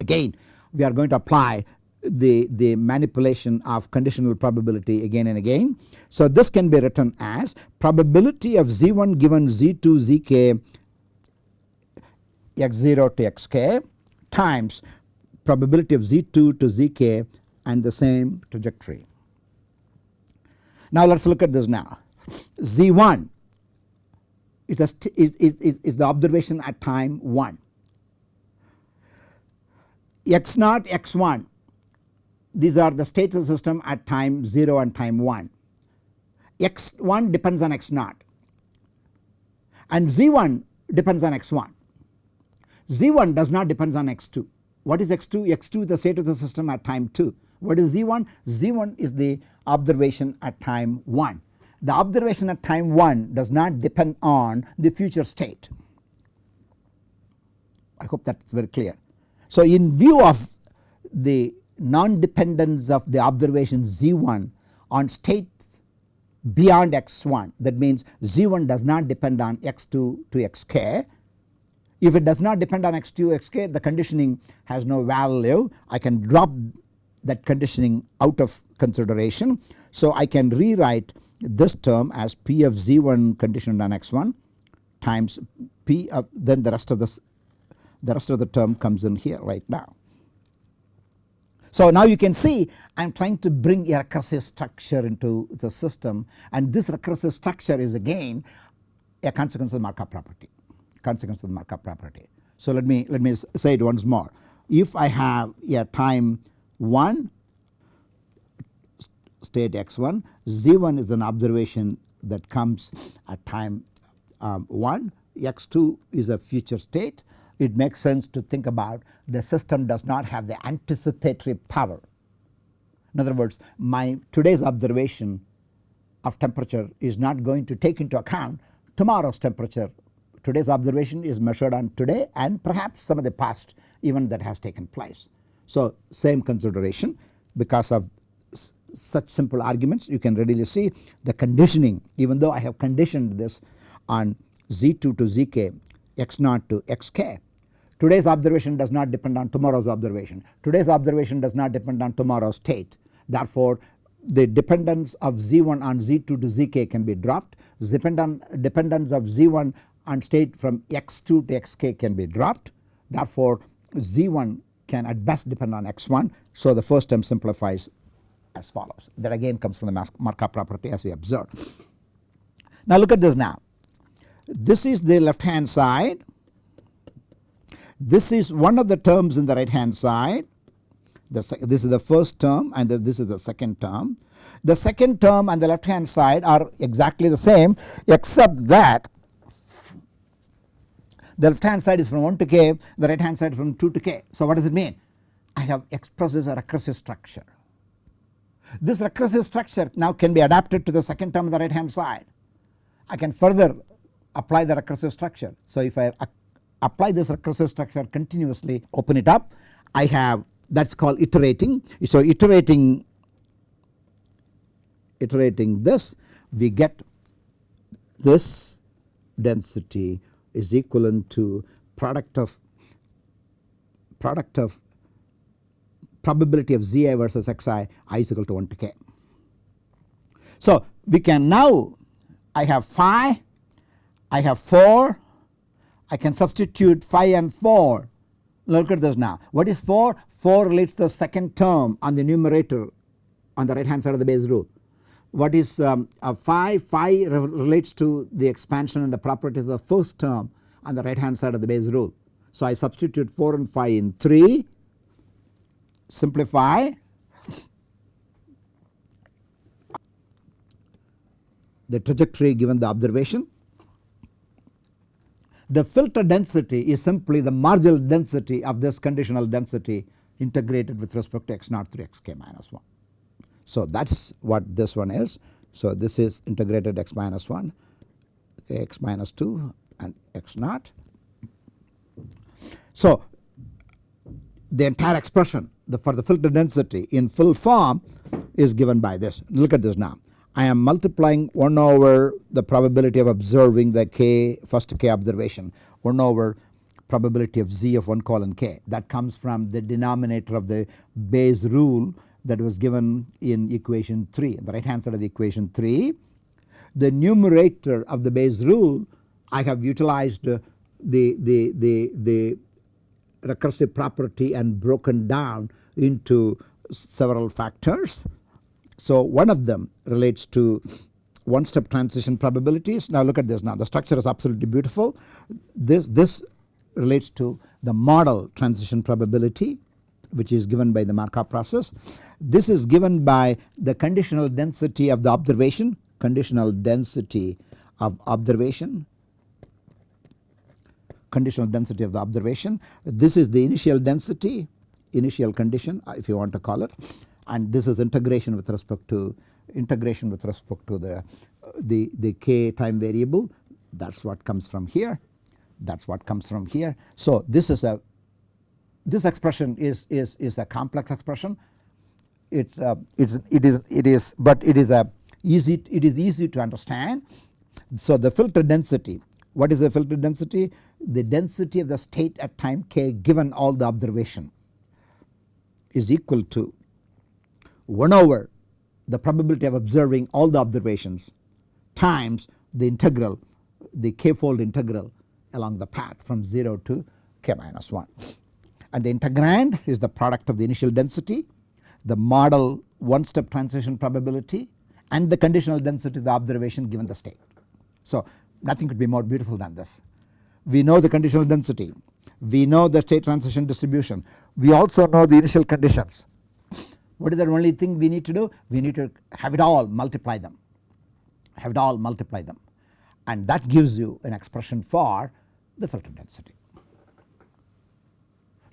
S1: Again we are going to apply the, the manipulation of conditional probability again and again. So this can be written as probability of z1 given z2 zk x0 to xk times probability of z2 to zk and the same trajectory. Now let us look at this now z1 is the, is, is, is the observation at time 1 x naught x1 these are the state of the system at time 0 and time 1. x1 depends on x0 and z1 depends on x1. z1 does not depend on x2. What is x2? x2 is the state of the system at time 2. What is z1? z1 is the observation at time 1. The observation at time 1 does not depend on the future state. I hope that is very clear. So in view of the non-dependence of the observation z1 on states beyond x1 that means z1 does not depend on x2 to xk. If it does not depend on x2 xk the conditioning has no value I can drop that conditioning out of consideration. So I can rewrite this term as p of z1 conditioned on x1 times p of then the rest of this the rest of the term comes in here right now. So now you can see I am trying to bring a recursive structure into the system and this recursive structure is again a consequence of the Markov property consequence of the Markov property. So let me let me say it once more if I have a time 1 state x1 z1 is an observation that comes at time um, 1 x2 is a future state it makes sense to think about the system does not have the anticipatory power. In other words my today's observation of temperature is not going to take into account tomorrow's temperature. Today's observation is measured on today and perhaps some of the past event that has taken place. So same consideration because of such simple arguments you can readily see the conditioning even though I have conditioned this on z2 to zk x0 to xk. Today's observation does not depend on tomorrow's observation. Today's observation does not depend on tomorrow's state. Therefore, the dependence of z1 on z2 to zk can be dropped. Dependence of z1 on state from x2 to xk can be dropped. Therefore, z1 can at best depend on x1. So, the first term simplifies as follows that again comes from the Markov property as we observed. Now look at this now this is the left hand side. This is one of the terms in the right hand side. this is the first term and the, this is the second term. The second term and the left hand side are exactly the same except that the left hand side is from 1 to k, the right hand side from 2 to k. So what does it mean? I have expressed as a recursive structure. This recursive structure now can be adapted to the second term on the right hand side. I can further apply the recursive structure. So if I apply this recursive structure continuously open it up I have that is called iterating. So iterating iterating this we get this density is equivalent to product of product of probability of zi versus xi i is equal to 1 to k. So we can now I have phi I have 4 I can substitute 5 and 4 look at this now. What is 4 4 relates to the second term on the numerator on the right hand side of the Bayes rule what is um, 5 5 relates to the expansion and the property of the first term on the right hand side of the Bayes rule. So I substitute 4 and 5 in 3 simplify the trajectory given the observation the filter density is simply the marginal density of this conditional density integrated with respect to x naught through xk minus 1. So that is what this one is. So this is integrated x minus 1 x minus 2 and x naught. So the entire expression the, for the filter density in full form is given by this. Look at this now. I am multiplying 1 over the probability of observing the k first k observation 1 over probability of z of 1 colon k that comes from the denominator of the Bayes rule that was given in equation 3 the right hand side of equation 3. The numerator of the Bayes rule I have utilized uh, the, the, the, the recursive property and broken down into several factors so one of them relates to one step transition probabilities. Now look at this now the structure is absolutely beautiful. This, this relates to the model transition probability which is given by the Markov process. This is given by the conditional density of the observation conditional density of observation conditional density of the observation. This is the initial density initial condition uh, if you want to call it and this is integration with respect to integration with respect to the uh, the, the k time variable that is what comes from here that is what comes from here. So this is a this expression is is is a complex expression. It's a, it's it is it is but it is a easy it is easy to understand. So the filter density what is the filter density? The density of the state at time k given all the observation is equal to 1 over the probability of observing all the observations times the integral the k fold integral along the path from 0 to k minus 1 and the integrand is the product of the initial density, the model one step transition probability and the conditional density of the observation given the state. So nothing could be more beautiful than this. We know the conditional density, we know the state transition distribution, we also know the initial conditions. What is the only thing we need to do? We need to have it all multiply them, have it all multiply them and that gives you an expression for the filter density.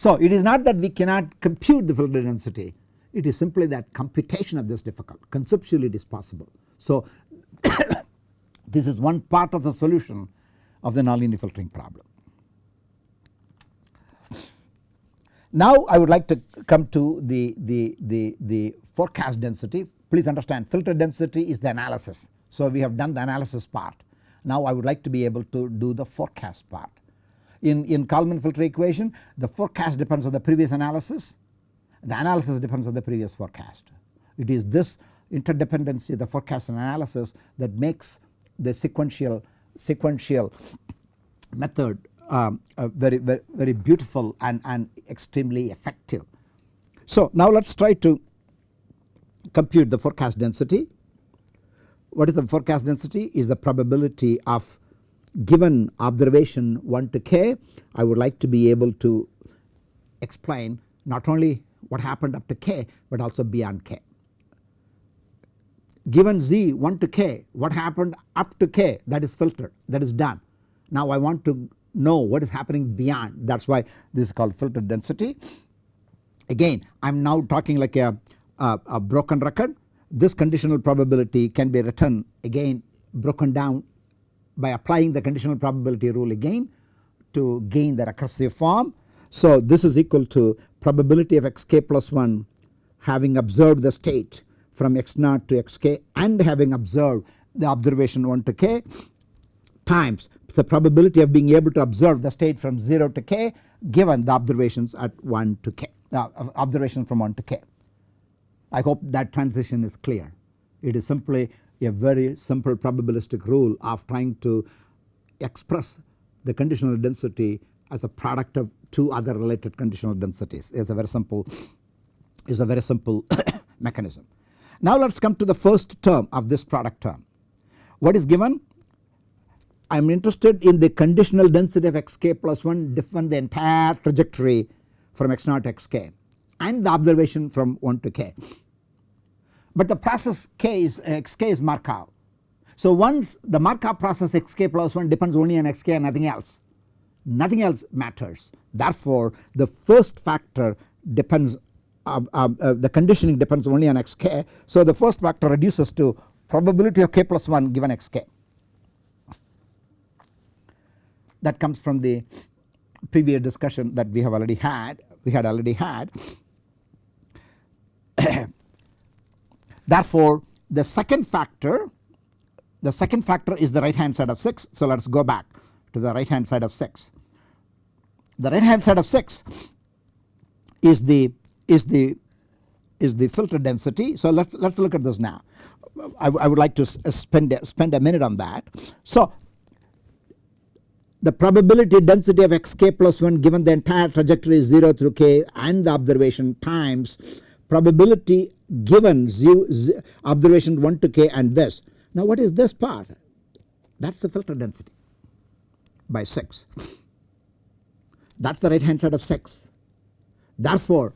S1: So it is not that we cannot compute the filter density, it is simply that computation of this difficult conceptually it is possible. So this is one part of the solution of the nonlinear filtering problem. Now I would like to come to the, the, the, the forecast density. Please understand filter density is the analysis. So we have done the analysis part. Now I would like to be able to do the forecast part. In, in Kalman filter equation the forecast depends on the previous analysis, the analysis depends on the previous forecast. It is this interdependency the forecast and analysis that makes the sequential sequential method um, uh, very, very very beautiful and, and extremely effective. So now let us try to compute the forecast density. What is the forecast density is the probability of given observation 1 to k I would like to be able to explain not only what happened up to k but also beyond k. Given z 1 to k what happened up to k that is filtered that is done. Now I want to know what is happening beyond that is why this is called filter density. Again I am now talking like a, a, a broken record this conditional probability can be written again broken down by applying the conditional probability rule again to gain the recursive form. So this is equal to probability of xk plus 1 having observed the state from x naught to xk and having observed the observation 1 to k times the probability of being able to observe the state from 0 to k given the observations at 1 to k uh, observation from 1 to k. I hope that transition is clear. It is simply a very simple probabilistic rule of trying to express the conditional density as a product of two other related conditional densities. is a very simple, it's a very simple mechanism. Now let us come to the first term of this product term. What is given? I am interested in the conditional density of xk plus 1 different the entire trajectory from x naught to xk and the observation from 1 to k. But the process k is xk is Markov. So once the Markov process xk plus 1 depends only on xk and nothing else, nothing else matters. Therefore the first factor depends uh, uh, uh, the conditioning depends only on xk. So the first factor reduces to probability of k plus 1 given xk. That comes from the previous discussion that we have already had we had already had. Therefore the second factor the second factor is the right hand side of 6. So let us go back to the right hand side of 6. The right hand side of 6 is the is the is the filter density. So let us let us look at this now. I, I would like to uh, spend spend a minute on that. So the probability density of xk plus 1 given the entire trajectory is 0 through k and the observation times probability given observation 1 to k and this. Now what is this part? That is the filter density by 6. That is the right hand side of 6. Therefore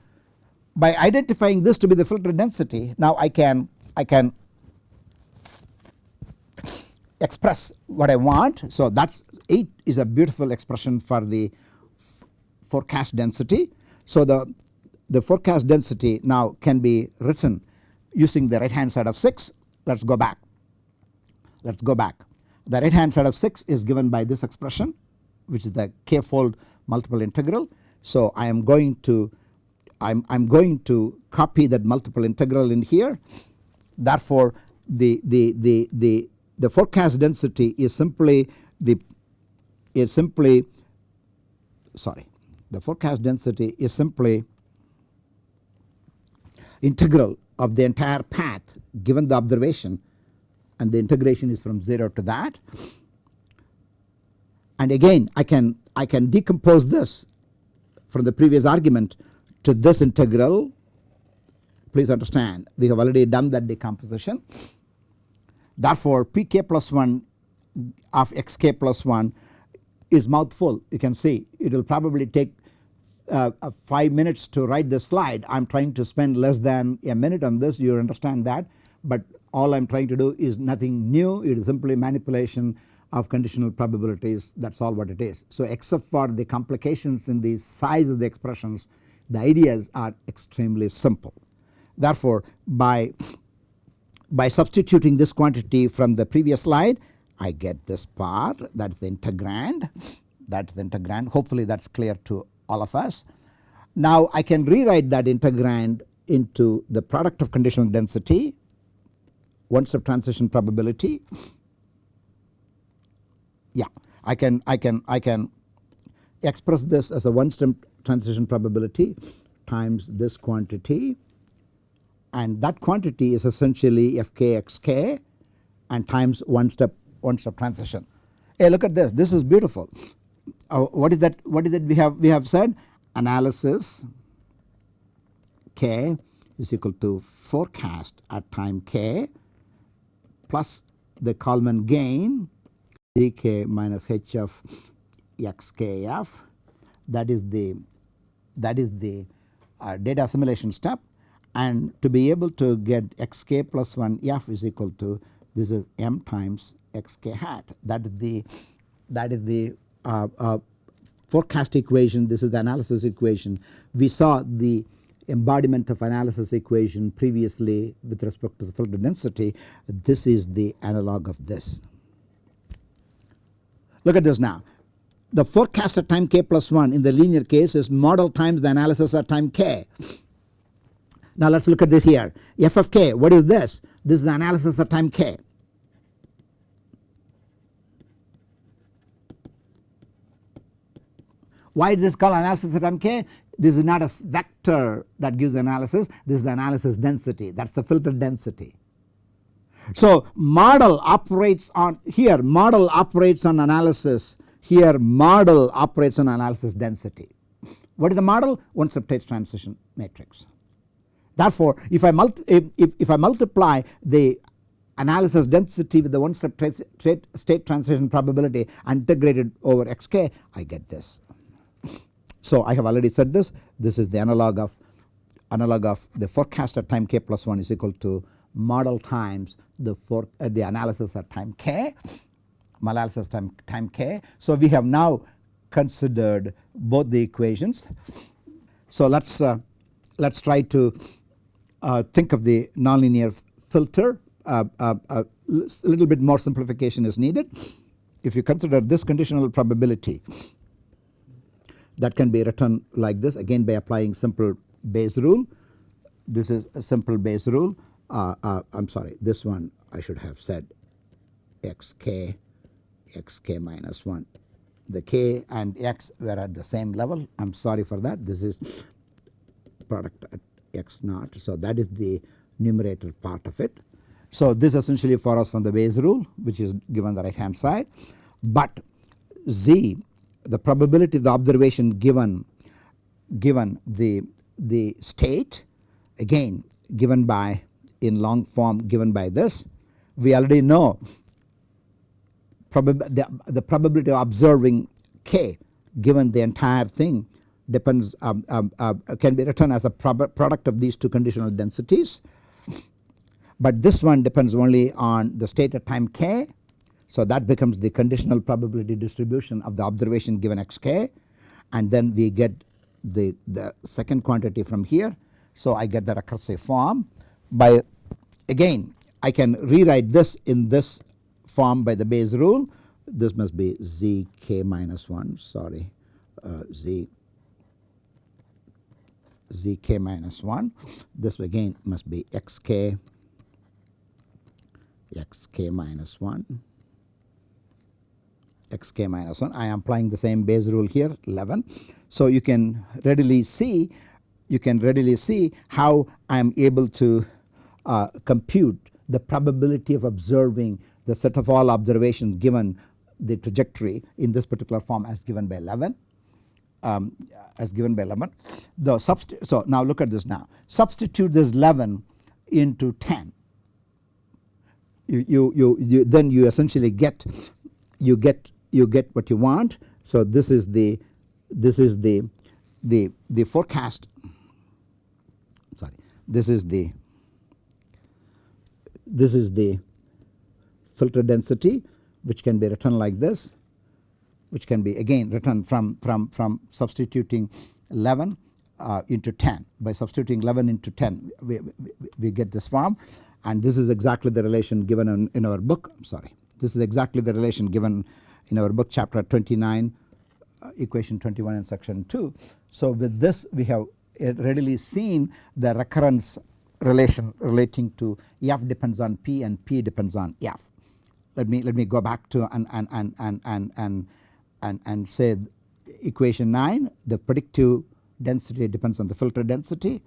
S1: by identifying this to be the filter density now I can I can express what I want. So that is 8 is a beautiful expression for the forecast density. So the, the forecast density now can be written using the right hand side of 6. Let us go back. Let us go back. The right hand side of 6 is given by this expression which is the k fold multiple integral. So I am going to I am I'm going to copy that multiple integral in here. Therefore the the the the the forecast density is simply the is simply sorry the forecast density is simply integral of the entire path given the observation and the integration is from 0 to that. And again I can I can decompose this from the previous argument to this integral. Please understand we have already done that decomposition. Therefore pk plus 1 of xk plus 1 is mouthful. You can see it will probably take uh, uh, 5 minutes to write this slide. I am trying to spend less than a minute on this. You understand that. But all I am trying to do is nothing new. It is simply manipulation of conditional probabilities. That is all what it is. So except for the complications in the size of the expressions the ideas are extremely simple. Therefore by, by substituting this quantity from the previous slide I get this part. That is the integrand. That is the integrand. Hopefully that is clear to all of us. Now I can rewrite that integrand into the product of conditional density one step transition probability yeah I can I can I can express this as a one step transition probability times this quantity and that quantity is essentially fkxk and times one step one step transition. Hey look at this this is beautiful uh, what is that what is that we have we have said? Analysis k is equal to forecast at time k plus the Kalman gain dk minus h of xkf that is the that is the uh, data assimilation step. And to be able to get xk plus 1 f is equal to this is m times xk hat. That is the that is the Uh, uh, forecast equation this is the analysis equation. We saw the embodiment of analysis equation previously with respect to the filter density this is the analog of this. Look at this now the forecast at time k plus 1 in the linear case is model times the analysis at time k. Now let us look at this here f of k what is this? This is the analysis at time k. Why is this called analysis at MK? This is not a vector that gives analysis this is the analysis density that is the filter density. So model operates on here model operates on analysis here model operates on analysis density. What is the model? One step state transition matrix. Therefore if I, if, if, if I multiply the analysis density with the one step state transition probability integrated over xk I get this. So I have already said this this is the analog of analog of the forecast at time k plus 1 is equal to model times the for uh, the analysis at time k analysis time time k. So we have now considered both the equations. So let us uh, let us try to uh, think of the nonlinear filter uh, uh, uh, a little bit more simplification is needed. If you consider this conditional probability that can be written like this again by applying simple Bayes rule. This is a simple Bayes rule. Uh, uh, I am sorry this one I should have said xk xk minus 1. The k and x were at the same level I am sorry for that this is product at x naught. So that is the numerator part of it. So this essentially follows from the Bayes rule which is given the right hand side but z the probability of the observation given given the the state again given by in long form given by this we already know the, the probability of observing k given the entire thing depends um, um, uh, can be written as a product of these two conditional densities. But this one depends only on the state at time k so that becomes the conditional probability distribution of the observation given xk and then we get the, the second quantity from here. So I get the recursive form by again I can rewrite this in this form by the Bayes rule. This must be zk minus 1 sorry uh, z zk minus 1 this again must be xk xk minus 1 xk minus 1 I am applying the same Bayes rule here 11. So you can readily see you can readily see how I am able to uh, compute the probability of observing the set of all observations given the trajectory in this particular form as given by 11 um, as given by 11. The so now look at this now substitute this 11 into 10 you, you, you, you then you essentially get you get you get what you want. So this is the this is the the the forecast. Sorry. This is the this is the filter density which can be written like this which can be again written from from from substituting 11 uh, into 10 by substituting 11 into 10 we, we, we, get this form. And this is exactly the relation given in, in our book. I am sorry. This is exactly the relation given in our book chapter 29 uh, equation 21 and section 2. So with this we have readily seen the recurrence relation relating to f depends on p and p depends on f. Let me let me go back to and and and and and and and, and say equation 9 the predictive density depends on the filter density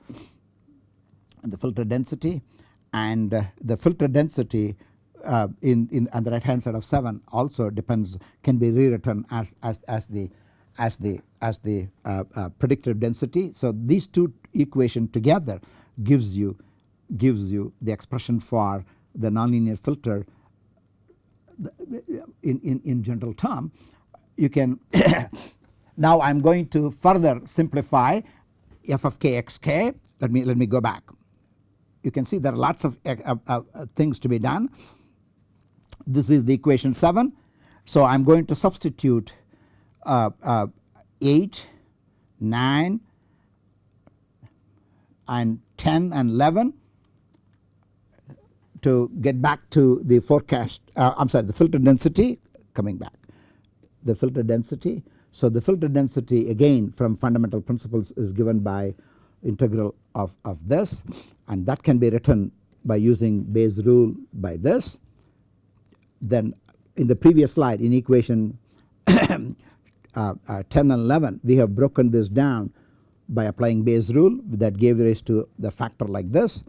S1: and the filter density and uh, the filter density uh, in, in on the right hand side of 7 also depends can be rewritten as, as, as the as the as the uh, uh, predictive density. So these two equation together gives you gives you the expression for the nonlinear filter in, in, in general term. You can now I am going to further simplify f of k x k. Let me let me go back. You can see there are lots of uh, uh, things to be done this is the equation 7. So I am going to substitute uh, uh, 8, 9 and 10 and 11 to get back to the forecast uh, I am sorry the filter density coming back the filter density. So the filter density again from fundamental principles is given by integral of, of this and that can be written by using Bayes rule by this then in the previous slide in equation uh, uh, 10 and 11 we have broken this down by applying Bayes rule that gave rise to the factor like this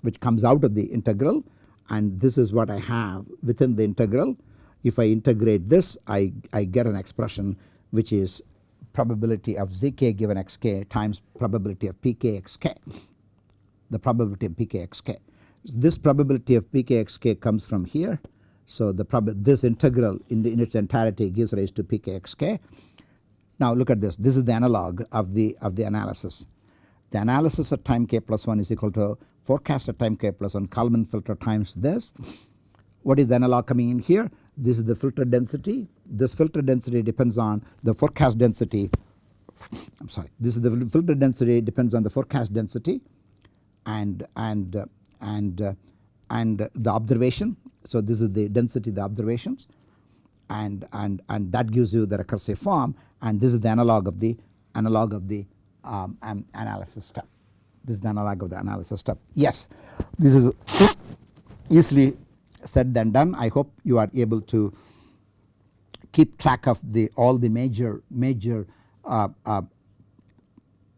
S1: which comes out of the integral and this is what I have within the integral. If I integrate this I, I get an expression which is probability of zk given xk times probability of pk xk the probability of pk xk. This probability of pk xk comes from here so the this integral in, the, in its entirety gives rise to pkxk. Now look at this this is the analog of the of the analysis. The analysis at time k plus 1 is equal to forecast at time k plus 1 Kalman filter times this. What is the analog coming in here? This is the filter density. This filter density depends on the forecast density. I am sorry. This is the filter density depends on the forecast density, and and and uh, and the observation so this is the density the observations and, and, and that gives you the recursive form and this is the analog of the analog of the um, analysis step. This is the analog of the analysis step. Yes, this is easily said than done. I hope you are able to keep track of the all the major major uh, uh,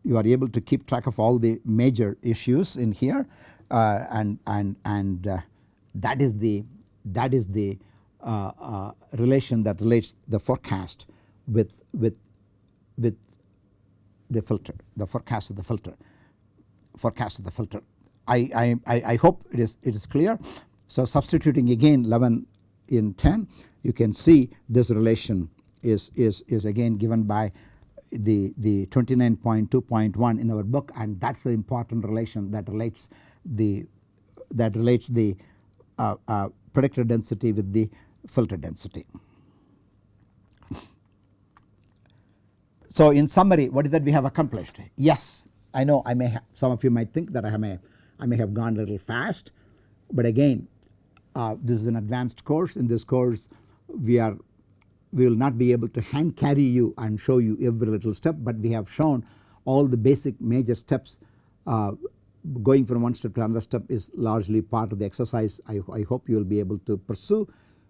S1: you are able to keep track of all the major issues in here and and and uh, that is the that is the uh, uh, relation that relates the forecast with with with the filter the forecast of the filter forecast of the filter. I, I, I hope it is it is clear. So substituting again 11 in 10 you can see this relation is is is again given by the the 29.2.1 in our book and that is the important relation that relates the that relates the uh, uh, predictor density with the filter density. So in summary what is that we have accomplished? Yes I know I may have some of you might think that I may I may have gone a little fast but again uh, this is an advanced course in this course we are we will not be able to hand carry you and show you every little step but we have shown all the basic major steps uh, going from one step to another step is largely part of the exercise. I, I hope you will be able to pursue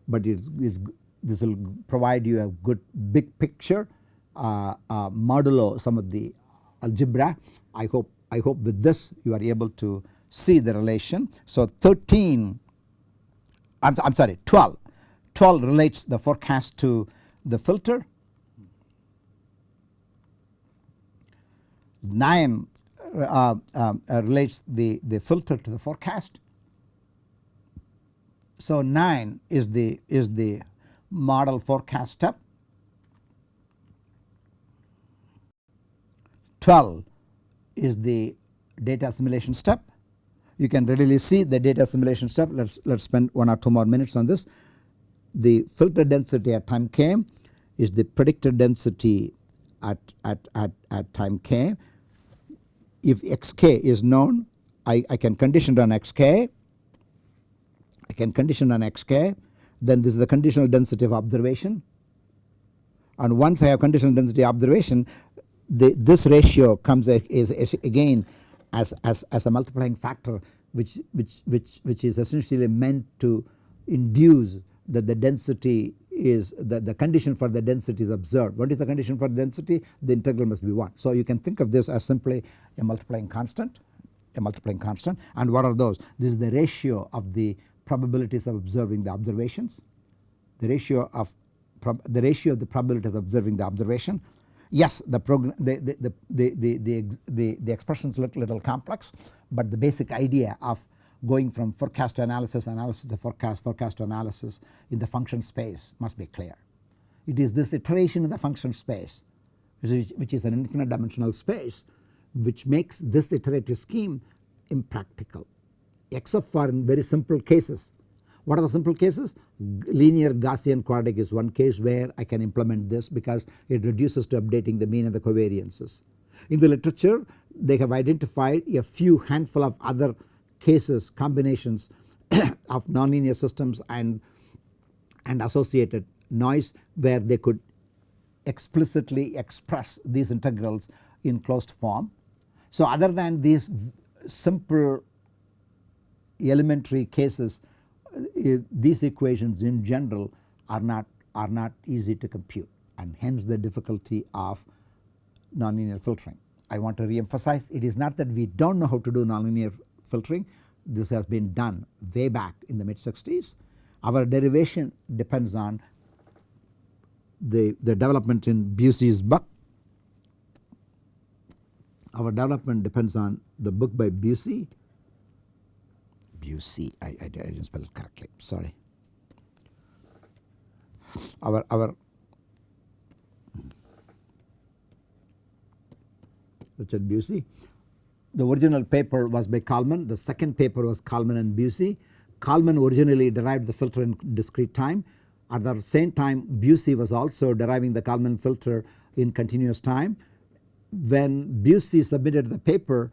S1: but it is this will provide you a good big picture uh, uh, modulo some of the algebra. I hope I hope with this you are able to see the relation. So 13 I am sorry 12 12 relates the forecast to the filter. 9 uh, uh, uh, relates the, the filter to the forecast. So 9 is the is the model forecast step 12 is the data assimilation step. You can readily see the data assimilation step let us let us spend 1 or 2 more minutes on this. The filter density at time k is the predicted density at, at, at, at time k. If xk is known I, I can condition on xk, I can condition on xk then this is the conditional density of observation. And once I have conditional density observation the, this ratio comes a, is, is again as, as, as a multiplying factor which, which, which, which is essentially meant to induce that the density is the, the condition for the density is observed. What is the condition for density? The integral must be 1. So you can think of this as simply a multiplying constant, a multiplying constant and what are those? This is the ratio of the probabilities of observing the observations, the ratio of the ratio of the probability of observing the observation Yes the, the, the, the, the, the, the, the expressions look a little complex but the basic idea of going from forecast to analysis, analysis to forecast, forecast to analysis in the function space must be clear. It is this iteration in the function space which, is an infinite dimensional space which makes this iterative scheme impractical except for in very simple cases what are the simple cases? Linear Gaussian quadratic is one case where I can implement this because it reduces to updating the mean and the covariances. In the literature they have identified a few handful of other cases combinations of nonlinear systems and, and associated noise where they could explicitly express these integrals in closed form. So other than these simple elementary cases uh, these equations in general are not are not easy to compute and hence the difficulty of nonlinear filtering. I want to re-emphasize it is not that we do not know how to do nonlinear filtering this has been done way back in the mid 60s. Our derivation depends on the, the development in Bucy's book. Our development depends on the book by Bucy Bucy. I, I, I didn't spell it correctly sorry. Our, our Richard Bucy. The original paper was by Kalman, the second paper was Kalman and Bucy. Kalman originally derived the filter in discrete time. At the same time Bucy was also deriving the Kalman filter in continuous time. When Bucy submitted the paper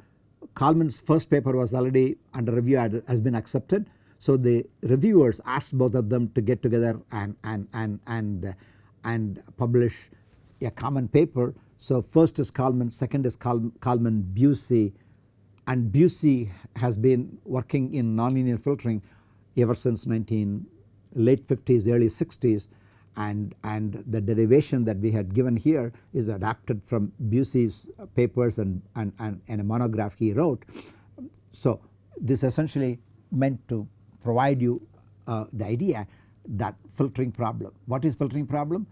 S1: Kalman's first paper was already under review has been accepted. So the reviewers asked both of them to get together and, and, and, and, and publish a common paper. So first is Kalman, second is Kalman Bucy and Bucy has been working in nonlinear filtering ever since 19 late 50s early 60s and, and the derivation that we had given here is adapted from Bucy's papers and, and, and, and a monograph he wrote. So this essentially meant to provide you uh, the idea that filtering problem. What is filtering problem?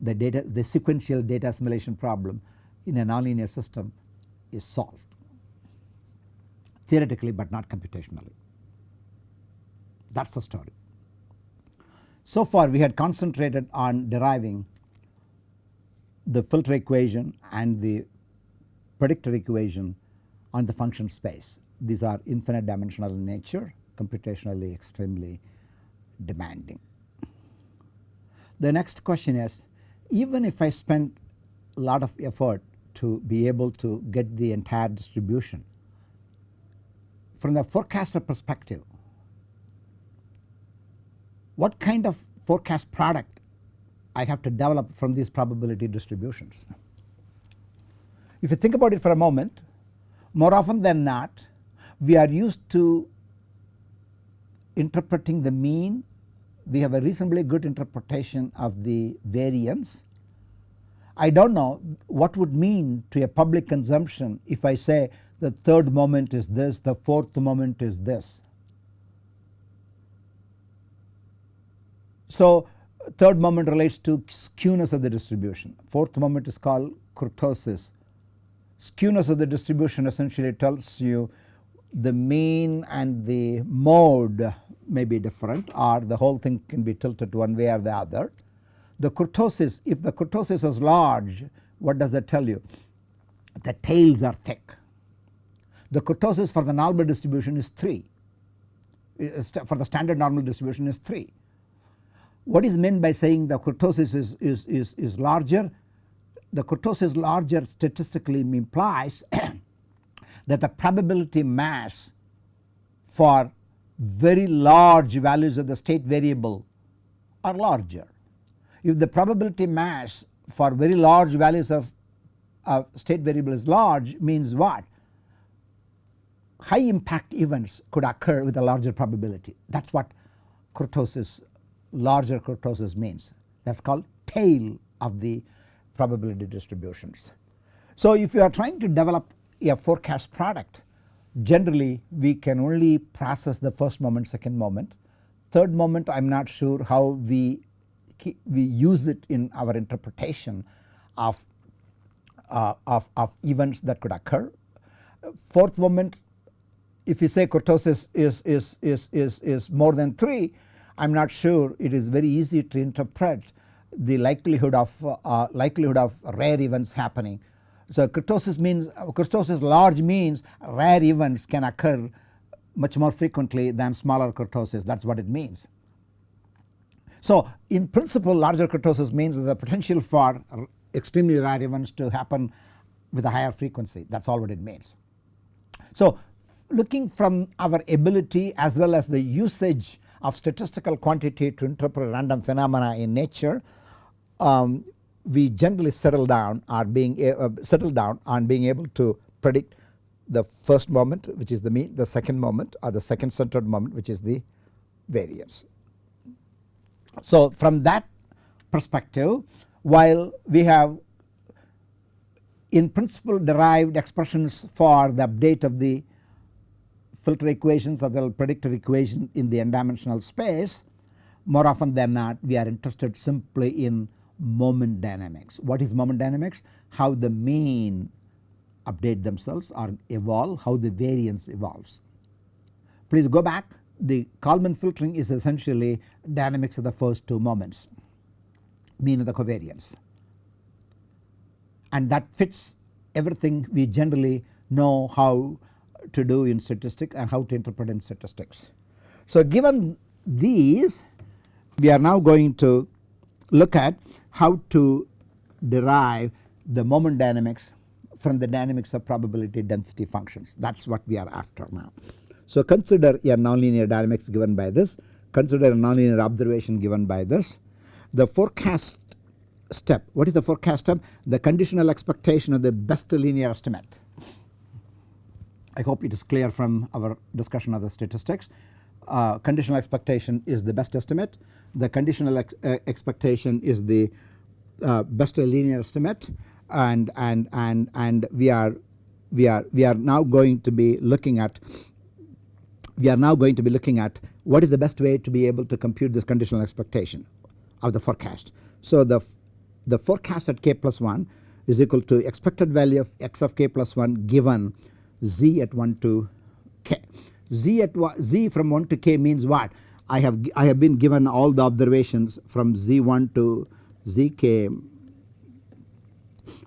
S1: The data the sequential data assimilation problem in a nonlinear system is solved theoretically but not computationally. That is the story. So far we had concentrated on deriving the filter equation and the predictor equation on the function space. These are infinite dimensional in nature computationally extremely demanding. The next question is even if I spend a lot of effort to be able to get the entire distribution from the forecaster perspective what kind of forecast product I have to develop from these probability distributions. If you think about it for a moment more often than not we are used to interpreting the mean we have a reasonably good interpretation of the variance. I do not know what would mean to a public consumption if I say the third moment is this the fourth moment is this So third moment relates to skewness of the distribution. Fourth moment is called kurtosis. Skewness of the distribution essentially tells you the mean and the mode may be different or the whole thing can be tilted one way or the other. The kurtosis if the kurtosis is large what does that tell you? The tails are thick. The kurtosis for the normal distribution is 3 for the standard normal distribution is 3. What is meant by saying the kurtosis is, is, is, is larger? The kurtosis larger statistically implies that the probability mass for very large values of the state variable are larger. If the probability mass for very large values of uh, state variable is large means what? High impact events could occur with a larger probability that is what kurtosis larger kurtosis means that is called tail of the probability distributions. So if you are trying to develop a forecast product generally we can only process the first moment second moment. Third moment I am not sure how we we use it in our interpretation of, uh, of, of events that could occur. Fourth moment if you say kurtosis is, is, is, is, is more than 3 I am not sure it is very easy to interpret the likelihood of uh, likelihood of rare events happening so kurtosis means kurtosis large means rare events can occur much more frequently than smaller kurtosis that is what it means. So in principle larger kurtosis means the potential for extremely rare events to happen with a higher frequency that is all what it means. So looking from our ability as well as the usage of statistical quantity to interpret random phenomena in nature um, we generally settle down are being uh, settle down on being able to predict the first moment which is the mean the second moment or the second centered moment which is the variance. So from that perspective while we have in principle derived expressions for the update of the filter equations or the predictor equation in the n dimensional space more often than not we are interested simply in moment dynamics. What is moment dynamics? How the mean update themselves or evolve, how the variance evolves. Please go back the Kalman filtering is essentially dynamics of the first two moments mean of the covariance and that fits everything we generally know how to do in statistics and how to interpret in statistics. So given these we are now going to look at how to derive the moment dynamics from the dynamics of probability density functions that is what we are after now. So consider a nonlinear dynamics given by this, consider a nonlinear observation given by this. The forecast step, what is the forecast step? The conditional expectation of the best linear estimate. I hope it is clear from our discussion of the statistics. Uh, conditional expectation is the best estimate the conditional ex uh, expectation is the uh, best linear estimate and and and and we are we are we are now going to be looking at we are now going to be looking at what is the best way to be able to compute this conditional expectation of the forecast. So the the forecast at k plus 1 is equal to expected value of x of k plus 1 given z at 1 to k. z at z from 1 to k means what? I have I have been given all the observations from Z1 to ZK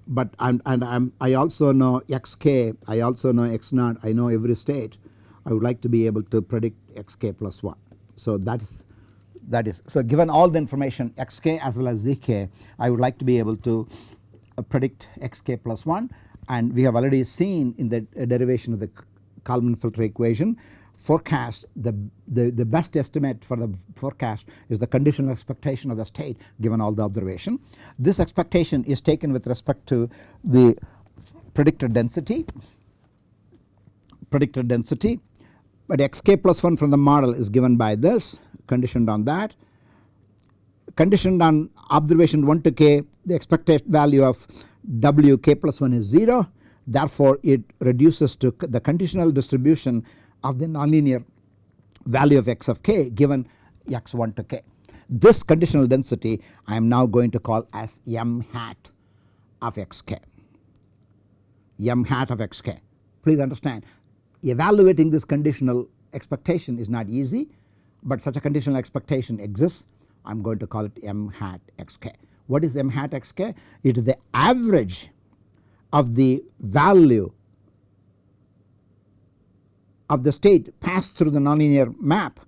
S1: but I'm, and I'm, I also know xk, I also know x naught, I know every state. I would like to be able to predict xk plus 1. So that is that is so given all the information xk as well as zk I would like to be able to uh, predict xk plus 1 and we have already seen in the derivation of the Kalman filter equation forecast the, the, the best estimate for the forecast is the conditional expectation of the state given all the observation. This expectation is taken with respect to the predicted density predicted density but xk plus 1 from the model is given by this conditioned on that conditioned on observation 1 to k the expected value of w k plus 1 is 0 therefore it reduces to the conditional distribution of the nonlinear value of x of k given x1 to k. This conditional density I am now going to call as m hat of xk, m hat of xk. Please understand evaluating this conditional expectation is not easy, but such a conditional expectation exists I am going to call it m hat xk. What is m hat xk? It is the average of the value of the state passed through the nonlinear map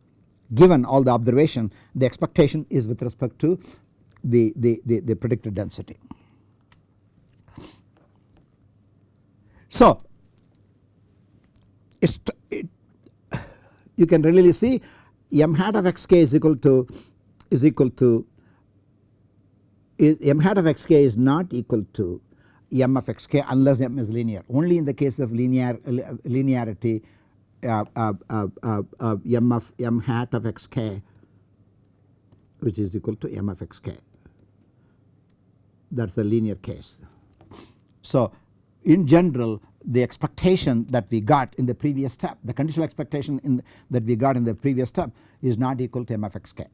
S1: given all the observation the expectation is with respect to the, the, the, the predicted density. So it, you can really see m hat of xk is equal to is equal to m hat of xk is not equal to m of xk unless m is linear only in the case of linear linearity uh, uh, uh, uh, uh m of m hat of xk which is equal to m of xk that is the linear case. So in general the expectation that we got in the previous step the conditional expectation in that we got in the previous step is not equal to m of xk.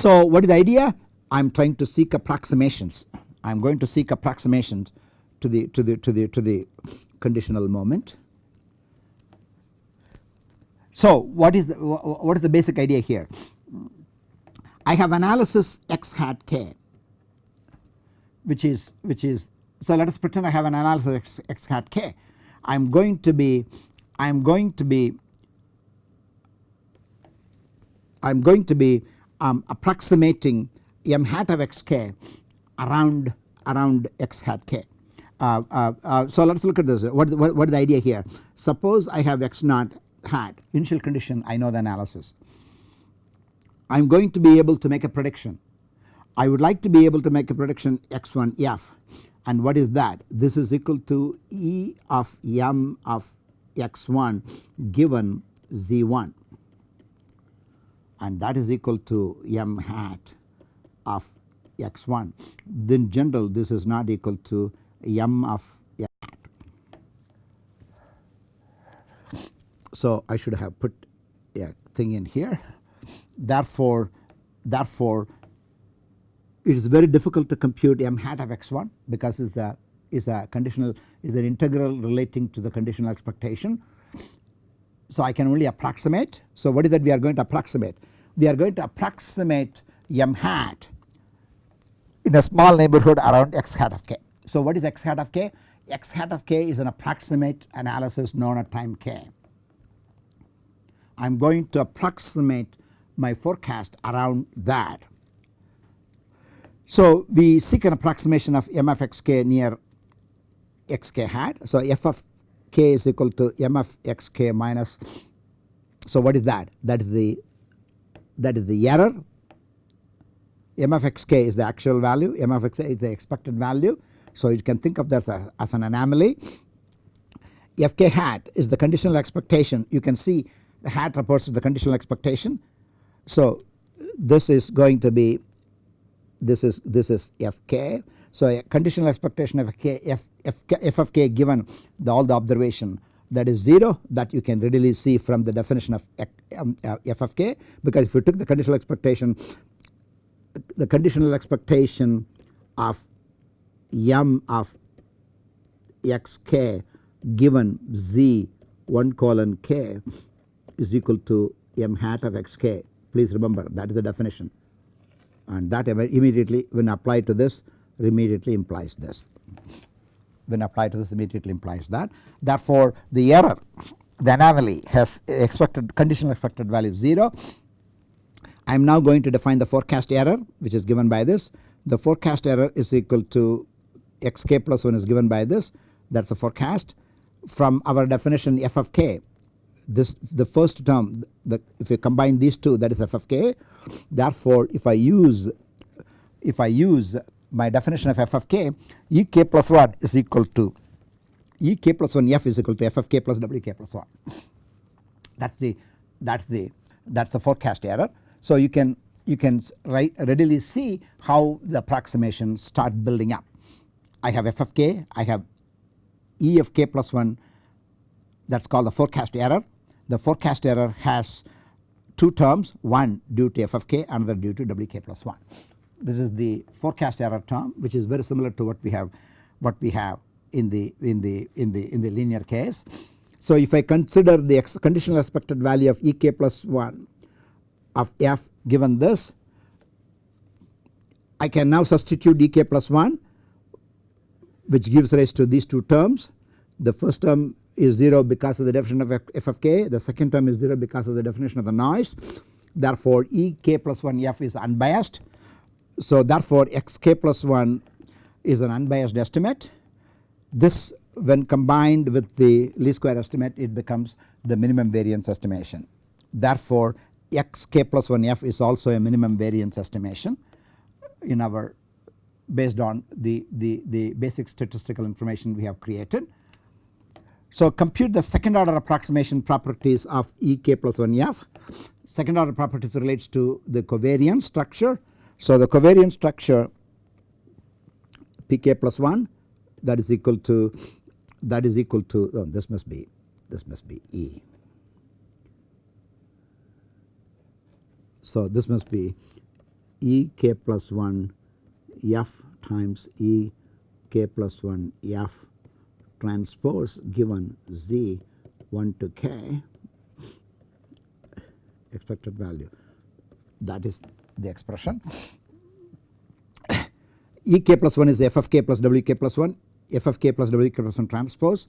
S1: So what is the idea? I am trying to seek approximations. I am going to seek approximations to the to the to the to the conditional moment. So what is the what is the basic idea here? I have analysis x hat k which is which is so let us pretend I have an analysis x, x hat k. I am going to be I am going to be I am going to be um, approximating m hat of xk around around x hat k. Uh, uh, uh, so let us look at this. What, what, what is the idea here? Suppose I have x naught hat initial condition I know the analysis. I am going to be able to make a prediction. I would like to be able to make a prediction x1 f. And what is that? This is equal to E of m of x1 given z1 and that is equal to m hat of x1 then general this is not equal to m of m hat. So I should have put a thing in here therefore therefore it is very difficult to compute m hat of x1 because it is a is a conditional is an integral relating to the conditional expectation. So I can only approximate. So what is that we are going to approximate? We are going to approximate m hat in a small neighborhood around x hat of k. So what is x hat of k? x hat of k is an approximate analysis known at time k. I am going to approximate my forecast around that. So we seek an approximation of m of xk near xk hat. So f of k is equal to m of xk minus so what is that? That is the that is the error m of x k is the actual value m of x is the expected value. So you can think of that as an anomaly f k hat is the conditional expectation you can see the hat represents the conditional expectation. So this is going to be this is this is f k. So a conditional expectation of k f, f, f of k given the, all the observation that is 0 that you can readily see from the definition of um, uh, f of k because if you took the conditional expectation the conditional expectation of m of xk given z 1 colon k is equal to m hat of xk please remember that is the definition. And that immediately when applied to this immediately implies this when applied to this immediately implies that. Therefore, the error the anomaly has expected conditional expected value 0. I am now going to define the forecast error which is given by this. The forecast error is equal to xk plus 1 is given by this that is the forecast from our definition f of k this the first term the, if you combine these two that is f of k therefore if I use if I use my definition of f of k e k plus 1 is equal to e k plus 1 f is equal to f of k plus w k plus 1 that is the that is the that is the forecast error. So you can you can readily see how the approximation start building up. I have f of k I have e of k plus 1 that is called the forecast error. The forecast error has two terms one due to f of k another due to wk plus 1. This is the forecast error term which is very similar to what we have what we have in the in the in the in the linear case. So if I consider the conditional expected value of ek plus 1 of f given this I can now substitute ek plus 1 which gives rise to these two terms. The first term is 0 because of the definition of f of k the second term is 0 because of the definition of the noise therefore ek plus 1 f is unbiased. So therefore xk plus 1 is an unbiased estimate this when combined with the least square estimate it becomes the minimum variance estimation. Therefore xk plus 1f is also a minimum variance estimation in our based on the, the, the basic statistical information we have created. So compute the second order approximation properties of ek plus 1f. Second order properties relates to the covariance structure. So the covariance structure pk plus 1 that is equal to that is equal to oh, this must be this must be E. So this must be E k plus 1 f times E k plus 1 f transpose given z 1 to k expected value that is the expression. E k plus 1 is f of k plus w k plus 1 f of k plus w k plus 1 transpose.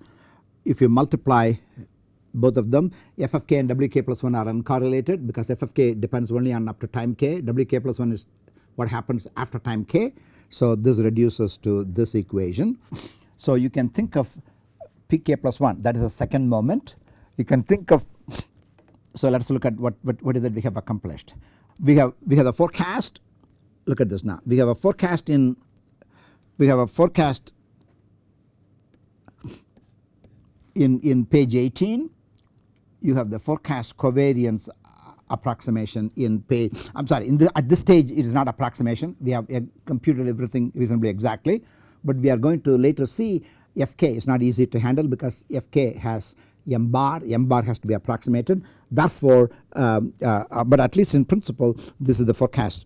S1: If you multiply both of them f of k and w k plus 1 are uncorrelated because f of k depends only on up to time k w k plus 1 is what happens after time k. So this reduces to this equation. So you can think of pk plus 1 that is the second moment you can think of so let us look at what, what, what is it we have accomplished. We have we have the forecast. Look at this now. We have a forecast in we have a forecast in, in page 18 you have the forecast covariance approximation in page I am sorry the, at this stage it is not approximation. We have computed everything reasonably exactly. But we are going to later see fk is not easy to handle because fk has m bar m bar has to be approximated. Therefore um, uh, uh, but at least in principle this is the forecast.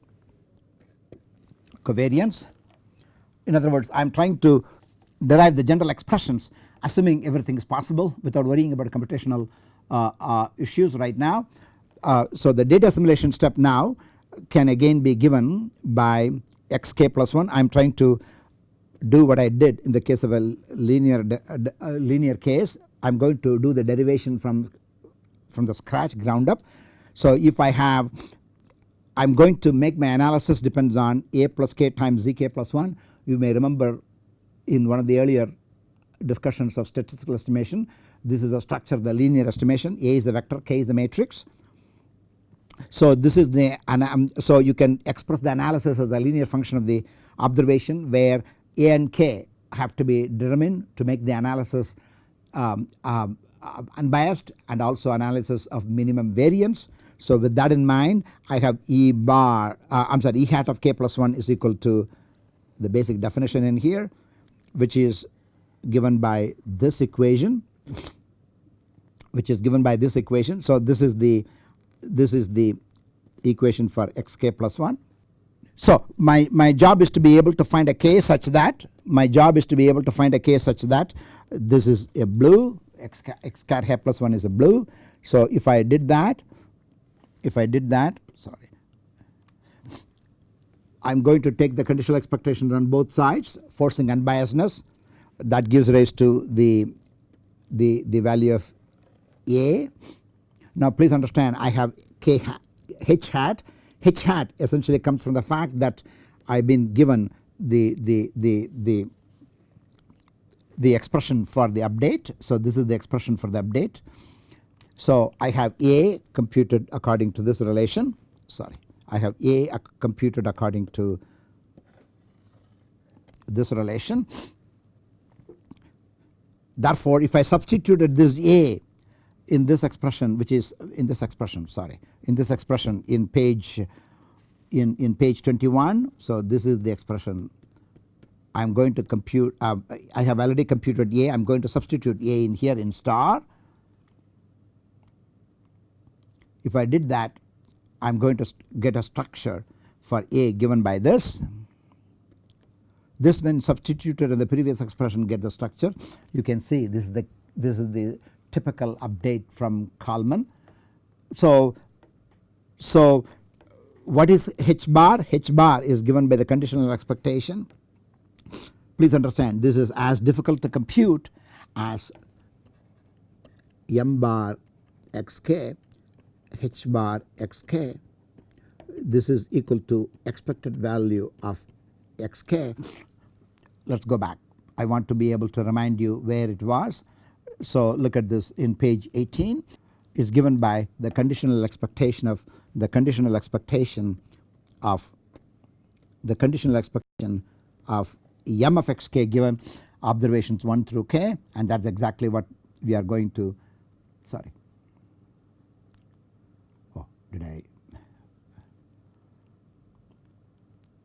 S1: Covariance. In other words I am trying to derive the general expressions assuming everything is possible without worrying about computational uh, uh, issues right now. Uh, so the data assimilation step now can again be given by xk plus 1 I am trying to do what I did in the case of a linear linear case I am going to do the derivation from from the scratch ground up. So if I have I am going to make my analysis depends on a plus k times zk plus 1 you may remember in one of the earlier discussions of statistical estimation. This is the structure of the linear estimation A is the vector K is the matrix. So this is the so you can express the analysis as a linear function of the observation where A and K have to be determined to make the analysis um, um, unbiased and also analysis of minimum variance. So with that in mind I have E bar uh, I am sorry E hat of K plus 1 is equal to the basic definition in here which is given by this equation which is given by this equation. So this is the this is the equation for xk plus 1. So my, my job is to be able to find a k such that my job is to be able to find a k such that this is a blue x, x cat hat plus 1 is a blue. So if I did that if I did that sorry I am going to take the conditional expectations on both sides forcing unbiasedness that gives rise to the, the, the value of A. Now please understand I have K hat, H hat, H hat essentially comes from the fact that I have been given the, the, the, the, the expression for the update. So this is the expression for the update. So I have A computed according to this relation sorry I have A computed according to this relation Therefore, if I substituted this A in this expression which is in this expression sorry in this expression in page in, in page 21. So, this is the expression I am going to compute uh, I have already computed A I am going to substitute A in here in star. If I did that I am going to get a structure for A given by this. This when substituted in the previous expression get the structure you can see this is the this is the typical update from Kalman. So, so what is H bar? H bar is given by the conditional expectation. Please understand this is as difficult to compute as m bar xk, h bar xk. This is equal to expected value of xk. Let us go back. I want to be able to remind you where it was. So look at this in page 18 is given by the conditional expectation of the conditional expectation of the conditional expectation of m of xk given observations 1 through k and that is exactly what we are going to sorry. Oh did I?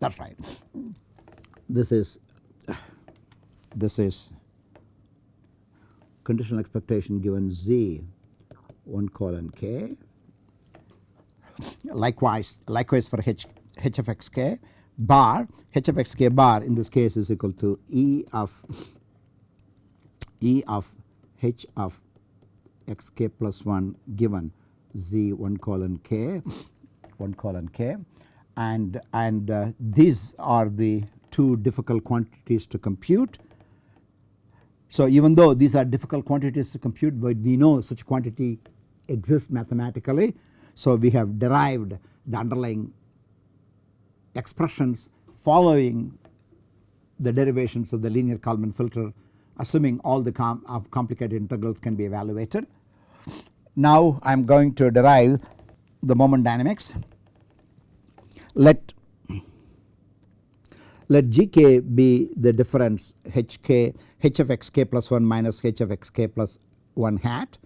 S1: That is right. This is this is conditional expectation given z 1 colon k likewise likewise for h h of x k bar h of x k bar in this case is equal to e of e of h of x k plus 1 given z 1 colon k 1 colon k and and uh, these are the two difficult quantities to compute. So even though these are difficult quantities to compute but we know such quantity exists mathematically. So we have derived the underlying expressions following the derivations of the linear Kalman filter assuming all the com complicated integrals can be evaluated. Now I am going to derive the moment dynamics. Let let gk be the difference hk h of xk plus 1 minus h of xk plus 1 hat.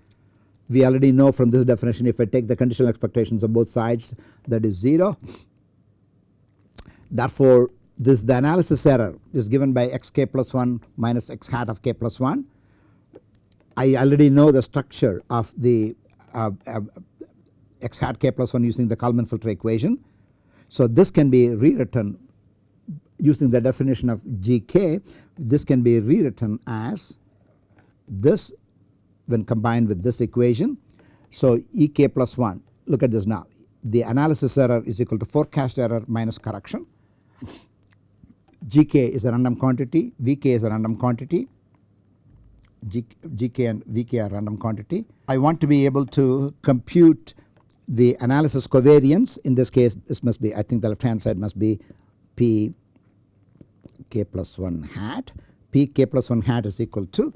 S1: We already know from this definition if I take the conditional expectations of both sides that is 0. Therefore this the analysis error is given by xk plus 1 minus x hat of k plus 1. I already know the structure of the uh, uh, x hat k plus 1 using the Kalman filter equation. So this can be rewritten using the definition of gk this can be rewritten as this when combined with this equation. So ek plus 1 look at this now the analysis error is equal to forecast error minus correction gk is a random quantity, vk is a random quantity, G, gk and vk are random quantity. I want to be able to compute the analysis covariance in this case this must be I think the left hand side must be p k plus 1 hat. P k plus 1 hat is equal to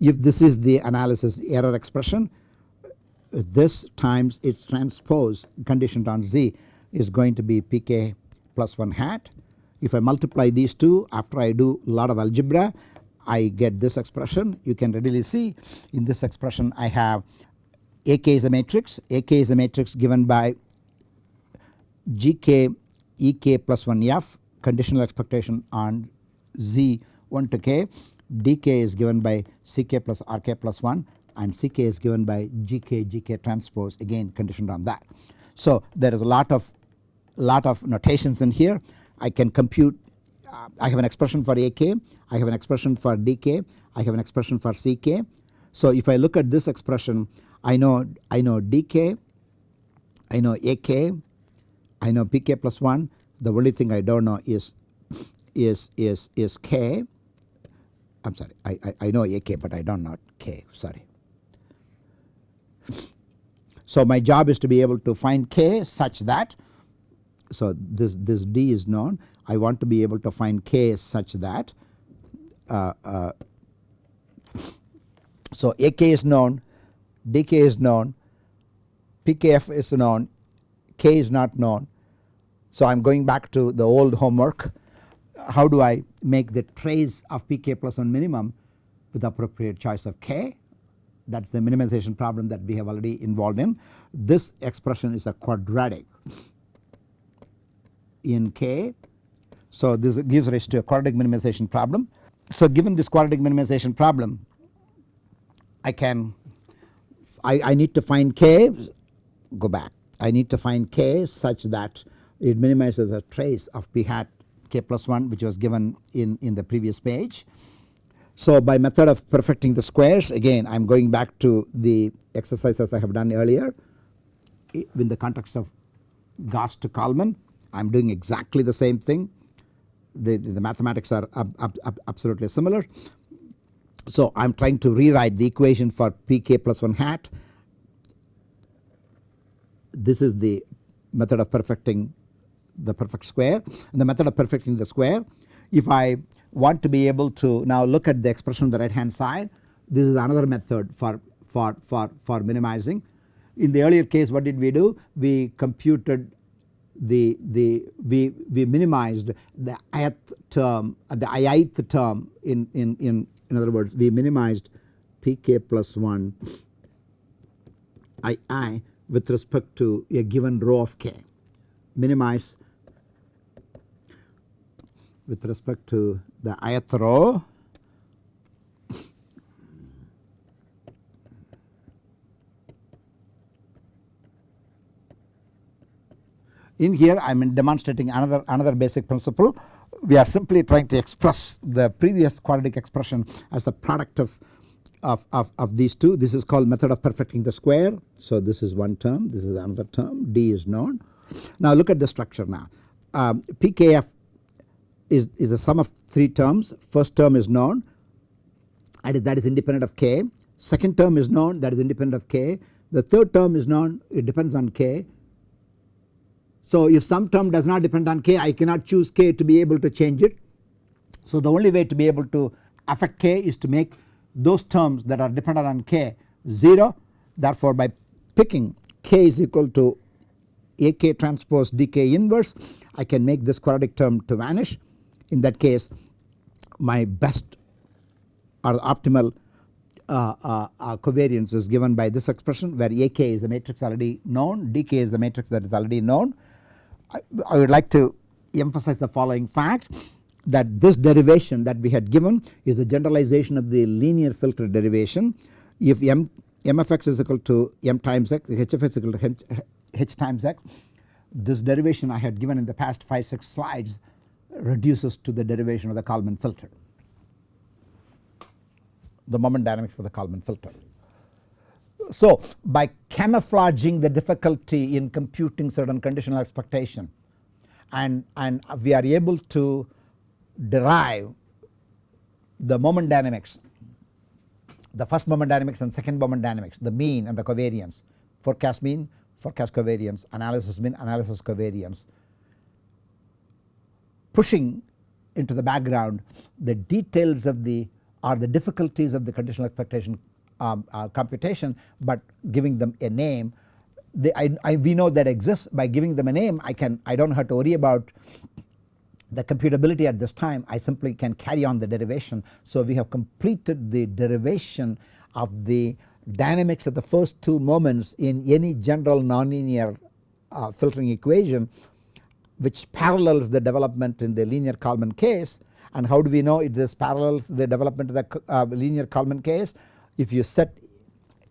S1: if this is the analysis error expression this times its transpose conditioned on z is going to be pk plus 1 hat. If I multiply these two after I do a lot of algebra I get this expression. You can readily see in this expression I have AK is a matrix. AK is a matrix given by GK EK plus 1 F conditional expectation on Z 1 to K DK is given by CK plus RK plus 1 and CK is given by GK GK transpose again conditioned on that. So there is a lot of lot of notations in here I can compute uh, I have an expression for AK, I have an expression for DK, I have an expression for CK. So if I look at this expression I know I know DK, I know AK, I know PK plus 1 the only thing I do not know is is is is K I am sorry I, I, I know AK but I do not know K sorry. So my job is to be able to find K such that so this, this D is known I want to be able to find K such that uh, uh, so AK is known DK is known PKF is known K is not known. So I am going back to the old homework how do I make the trace of PK plus 1 minimum with appropriate choice of K that is the minimization problem that we have already involved in. This expression is a quadratic in K. So this gives rise to a quadratic minimization problem. So given this quadratic minimization problem I can I, I need to find K go back I need to find k such that it minimizes a trace of p hat k plus 1 which was given in, in the previous page. So by method of perfecting the squares again I am going back to the exercises I have done earlier in the context of Gauss to Kalman I am doing exactly the same thing the, the mathematics are ab, ab, ab absolutely similar. So I am trying to rewrite the equation for pk plus 1 hat this is the method of perfecting the perfect square and the method of perfecting the square if I want to be able to now look at the expression on the right hand side this is another method for, for, for, for minimizing. In the earlier case what did we do? We computed the, the we, we minimized the ith term uh, the ith term in, in, in, in other words we minimized pk plus 1 ii with respect to a given row of k minimize with respect to the ith row in here I am demonstrating another another basic principle we are simply trying to express the previous quadratic expression as the product of of, of, of these two this is called method of perfecting the square. So this is one term this is another term d is known. Now look at the structure now um, pkf is, is a sum of 3 terms. First term is known and that is independent of k. Second term is known that is independent of k. The third term is known it depends on k. So if some term does not depend on k I cannot choose k to be able to change it. So the only way to be able to affect k is to make those terms that are dependent on k 0 therefore by picking k is equal to ak transpose dk inverse I can make this quadratic term to vanish in that case my best or optimal uh, uh, uh, covariance is given by this expression where AK is the matrix already known, DK is the matrix that is already known. I, I would like to emphasize the following fact that this derivation that we had given is the generalization of the linear filter derivation. If m, m of x is equal to m times x, h of x is equal to h, h times x, this derivation I had given in the past 5 6 slides reduces to the derivation of the Kalman filter. The moment dynamics for the Kalman filter. So by camouflaging the difficulty in computing certain conditional expectation and, and we are able to derive the moment dynamics the first moment dynamics and second moment dynamics the mean and the covariance. Forecast mean forecast covariance analysis mean analysis covariance pushing into the background the details of the or the difficulties of the conditional expectation um, uh, computation but giving them a name. I, I, we know that exists. By giving them a name I can I do not have to worry about the computability at this time. I simply can carry on the derivation. So we have completed the derivation of the dynamics of the first two moments in any general nonlinear uh, filtering equation which parallels the development in the linear Kalman case and how do we know it this parallels the development of the uh, linear Kalman case if you set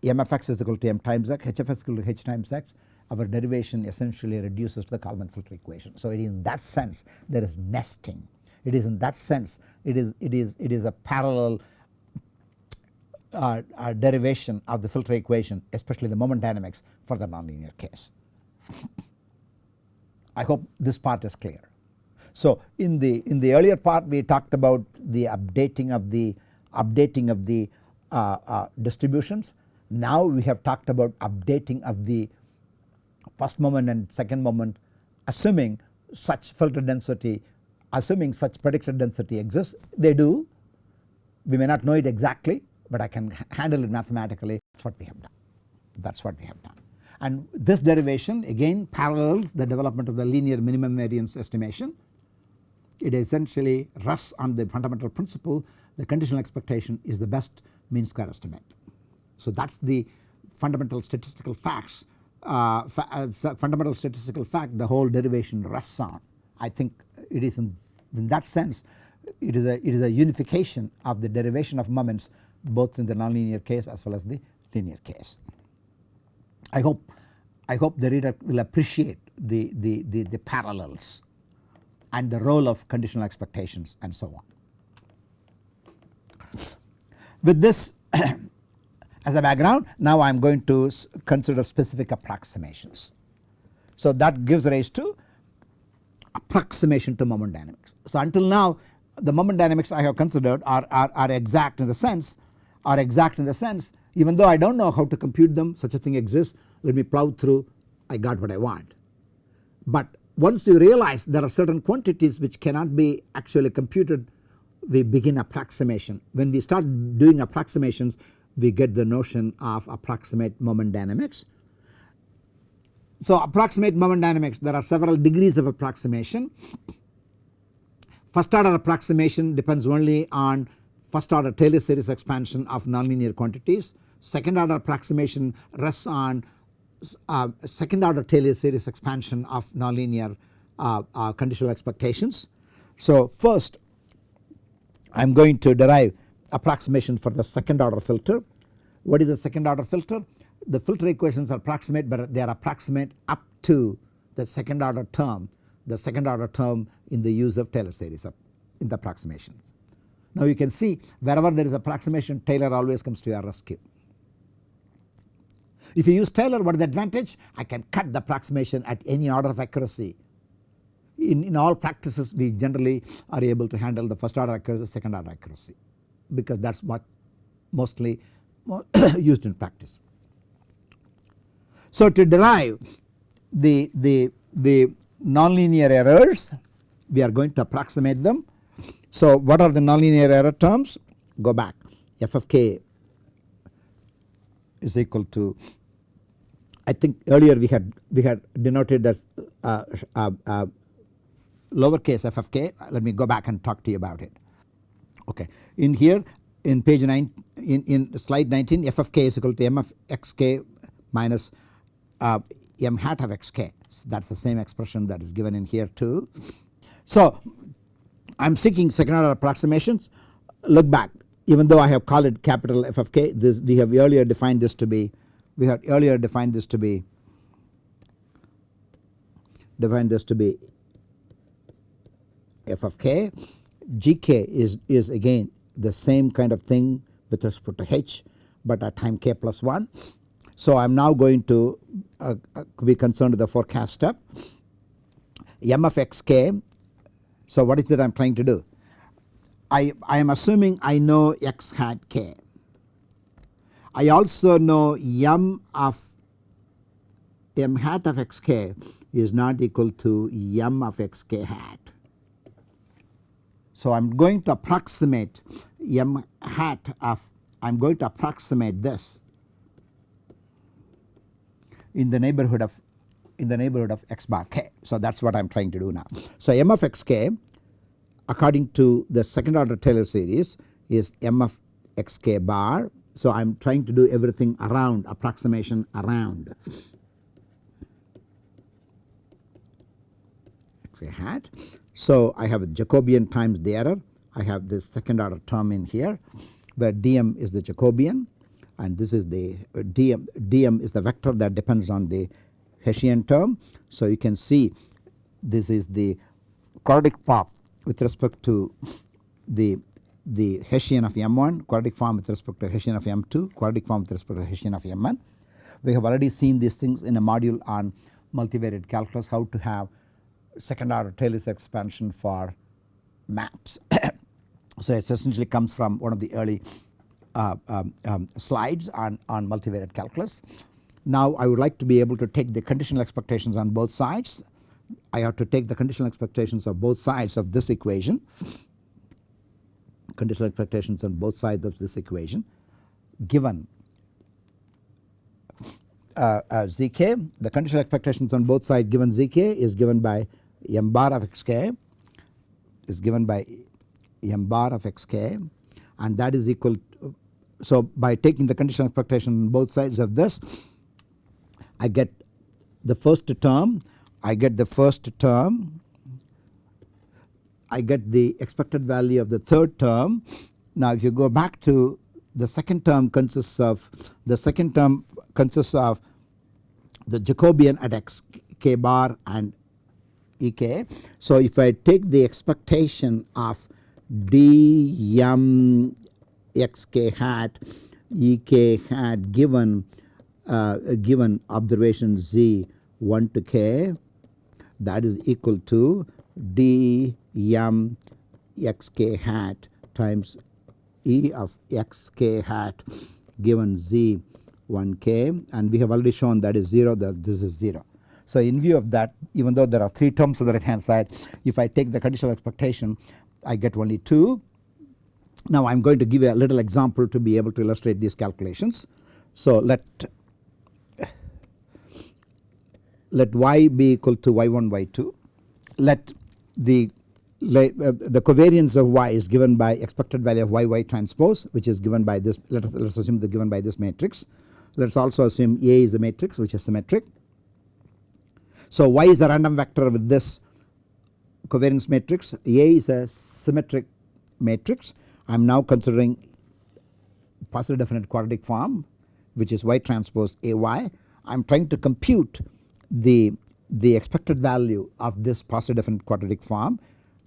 S1: m of x is equal to m times x h of x is equal to h times x our derivation essentially reduces to the Kalman filter equation. So it is in that sense there is nesting it is in that sense it is it is it is a parallel uh, uh, derivation of the filter equation especially the moment dynamics for the nonlinear case. I hope this part is clear. So in the in the earlier part we talked about the updating of the updating of the uh, uh, distributions. Now we have talked about updating of the first moment and second moment assuming such filter density assuming such predicted density exists they do we may not know it exactly but I can handle it mathematically that is what we have done that is what we have done. And this derivation again parallels the development of the linear minimum variance estimation it essentially rests on the fundamental principle the conditional expectation is the best mean square estimate. So that is the fundamental statistical facts uh, uh fundamental statistical fact the whole derivation rests on. I think it is in, in that sense it is a it is a unification of the derivation of moments both in the nonlinear case as well as the linear case. I hope I hope the reader will appreciate the, the, the, the parallels and the role of conditional expectations and so on. With this as a background now I am going to consider specific approximations. So that gives rise to approximation to moment dynamics. So until now the moment dynamics I have considered are, are, are exact in the sense are exact in the sense even though I do not know how to compute them such a thing exists let me plow through I got what I want. But once you realize there are certain quantities which cannot be actually computed we begin approximation. When we start doing approximations we get the notion of approximate moment dynamics. So approximate moment dynamics there are several degrees of approximation. First order approximation depends only on first order Taylor series expansion of nonlinear quantities. Second order approximation rests on uh, second order Taylor series expansion of nonlinear uh, uh, conditional expectations. So first I am going to derive approximation for the second order filter. What is the second order filter? The filter equations are approximate but they are approximate up to the second order term the second order term in the use of Taylor series in the approximations. Now you can see wherever there is approximation Taylor always comes to your rescue. If you use Taylor what is the advantage? I can cut the approximation at any order of accuracy. In, in all practices we generally are able to handle the first order accuracy second order accuracy because that is what mostly used in practice. So to derive the, the, the nonlinear errors we are going to approximate them. So what are the nonlinear error terms? Go back f of k is equal to I think earlier we had we had denoted as uh, uh, uh, lowercase f of k. Let me go back and talk to you about it. Okay. In here in page 9 in, in slide 19 f of k is equal to m of xk minus uh, m hat of xk that is the same expression that is given in here too. So I am seeking second order approximations. Look back. Even though I have called it capital F of k this we have earlier defined this to be we had earlier defined this to be defined this to be f of k gk is is again the same kind of thing with respect to h but at time k plus 1. So I am now going to uh, uh, be concerned with the forecast step m of xk. So what is it I am trying to do? I, I am assuming I know x hat k I also know m of m hat of xk is not equal to m of xk hat. So I am going to approximate m hat of I am going to approximate this in the neighborhood of in the neighborhood of x bar k. So that is what I am trying to do now. So m of xk according to the second order Taylor series is m of xk bar so I am trying to do everything around approximation around x hat. So I have a Jacobian times the error I have this second order term in here where dm is the Jacobian and this is the uh, dm, dm is the vector that depends on the Hessian term. So you can see this is the quadratic form with respect to the the Hessian of M1, quadratic form with respect to Hessian of M2, quadratic form with respect to Hessian of M1. We have already seen these things in a module on multivariate calculus how to have second order Taylor's expansion for maps. so it essentially comes from one of the early uh, um, um, slides on, on multivariate calculus. Now I would like to be able to take the conditional expectations on both sides. I have to take the conditional expectations of both sides of this equation conditional expectations on both sides of this equation given uh, uh, zk the conditional expectations on both sides given zk is given by m bar of xk is given by m bar of xk and that is equal to, so by taking the conditional expectation on both sides of this I get the first term I get the first term I get the expected value of the third term. Now if you go back to the second term consists of the second term consists of the Jacobian at x k bar and ek. So if I take the expectation of d m x k hat e k hat given uh, given observation z 1 to k that is equal to d m x k hat times e of x k hat given z 1 k and we have already shown that is 0 that this is 0. So in view of that even though there are 3 terms on the right hand side if I take the conditional expectation I get only 2. Now I am going to give a little example to be able to illustrate these calculations. So let let y be equal to y1 y2 let the uh, the covariance of y is given by expected value of y y transpose which is given by this let us, let us assume the given by this matrix. Let us also assume A is a matrix which is symmetric. So y is a random vector with this covariance matrix A is a symmetric matrix I am now considering positive definite quadratic form which is y transpose A y I am trying to compute the the expected value of this positive definite quadratic form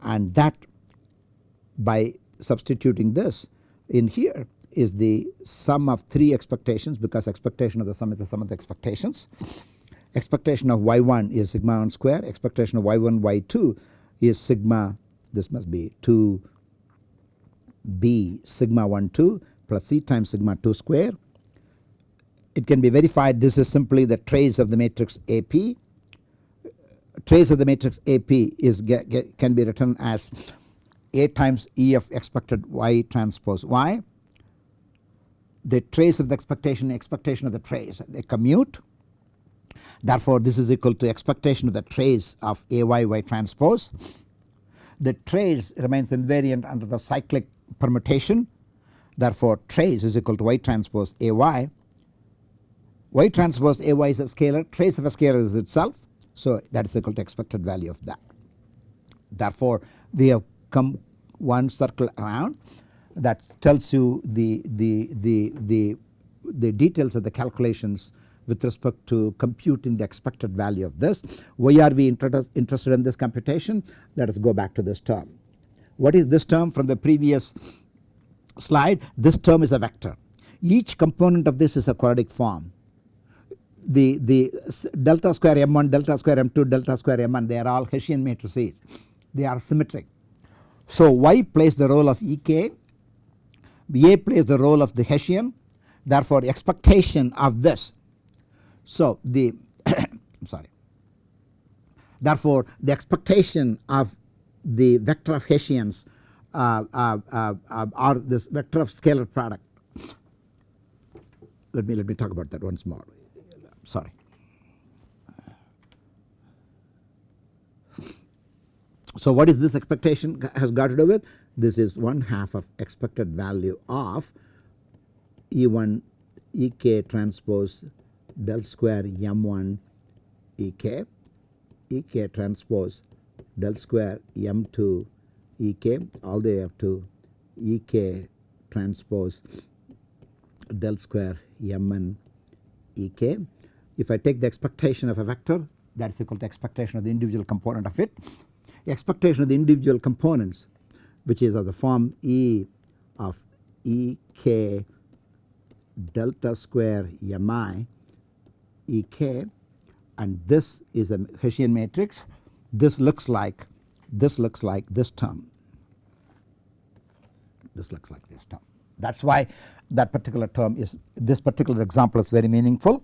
S1: and that by substituting this in here is the sum of 3 expectations because expectation of the sum is the sum of the expectations. Expectation of y1 is sigma 1 square, expectation of y1 y2 is sigma this must be 2 b sigma 1 2 plus c times sigma 2 square. It can be verified this is simply the trace of the matrix AP trace of the matrix AP is get, get, can be written as A times E of expected Y transpose Y. The trace of the expectation expectation of the trace they commute therefore this is equal to expectation of the trace of AY Y transpose. The trace remains invariant under the cyclic permutation therefore trace is equal to Y transpose AY. Y transpose AY is a scalar trace of a scalar is itself so that is equal to expected value of that. Therefore we have come one circle around that tells you the, the, the, the, the details of the calculations with respect to computing the expected value of this. Why are we interested in this computation? Let us go back to this term. What is this term from the previous slide? This term is a vector. Each component of this is a quadratic form the, the delta square m1 delta square m2 delta square m1 they are all Hessian matrices. They are symmetric. So y plays the role of Ek A plays the role of the Hessian. Therefore expectation of this. So the sorry. Therefore the expectation of the vector of Hessians uh, uh, uh, uh or this vector of scalar product. Let me let me talk about that once more sorry. So what is this expectation has got to do with? This is one half of expected value of E1 Ek transpose del square M1 Ek, Ek transpose del square M2 Ek all the way up to Ek transpose del square M1 Ek if I take the expectation of a vector that is equal to expectation of the individual component of it. Expectation of the individual components which is of the form E of E k delta square mi E k and this is a Hessian matrix. This looks like this looks like this term. This looks like this term. That is why that particular term is this particular example is very meaningful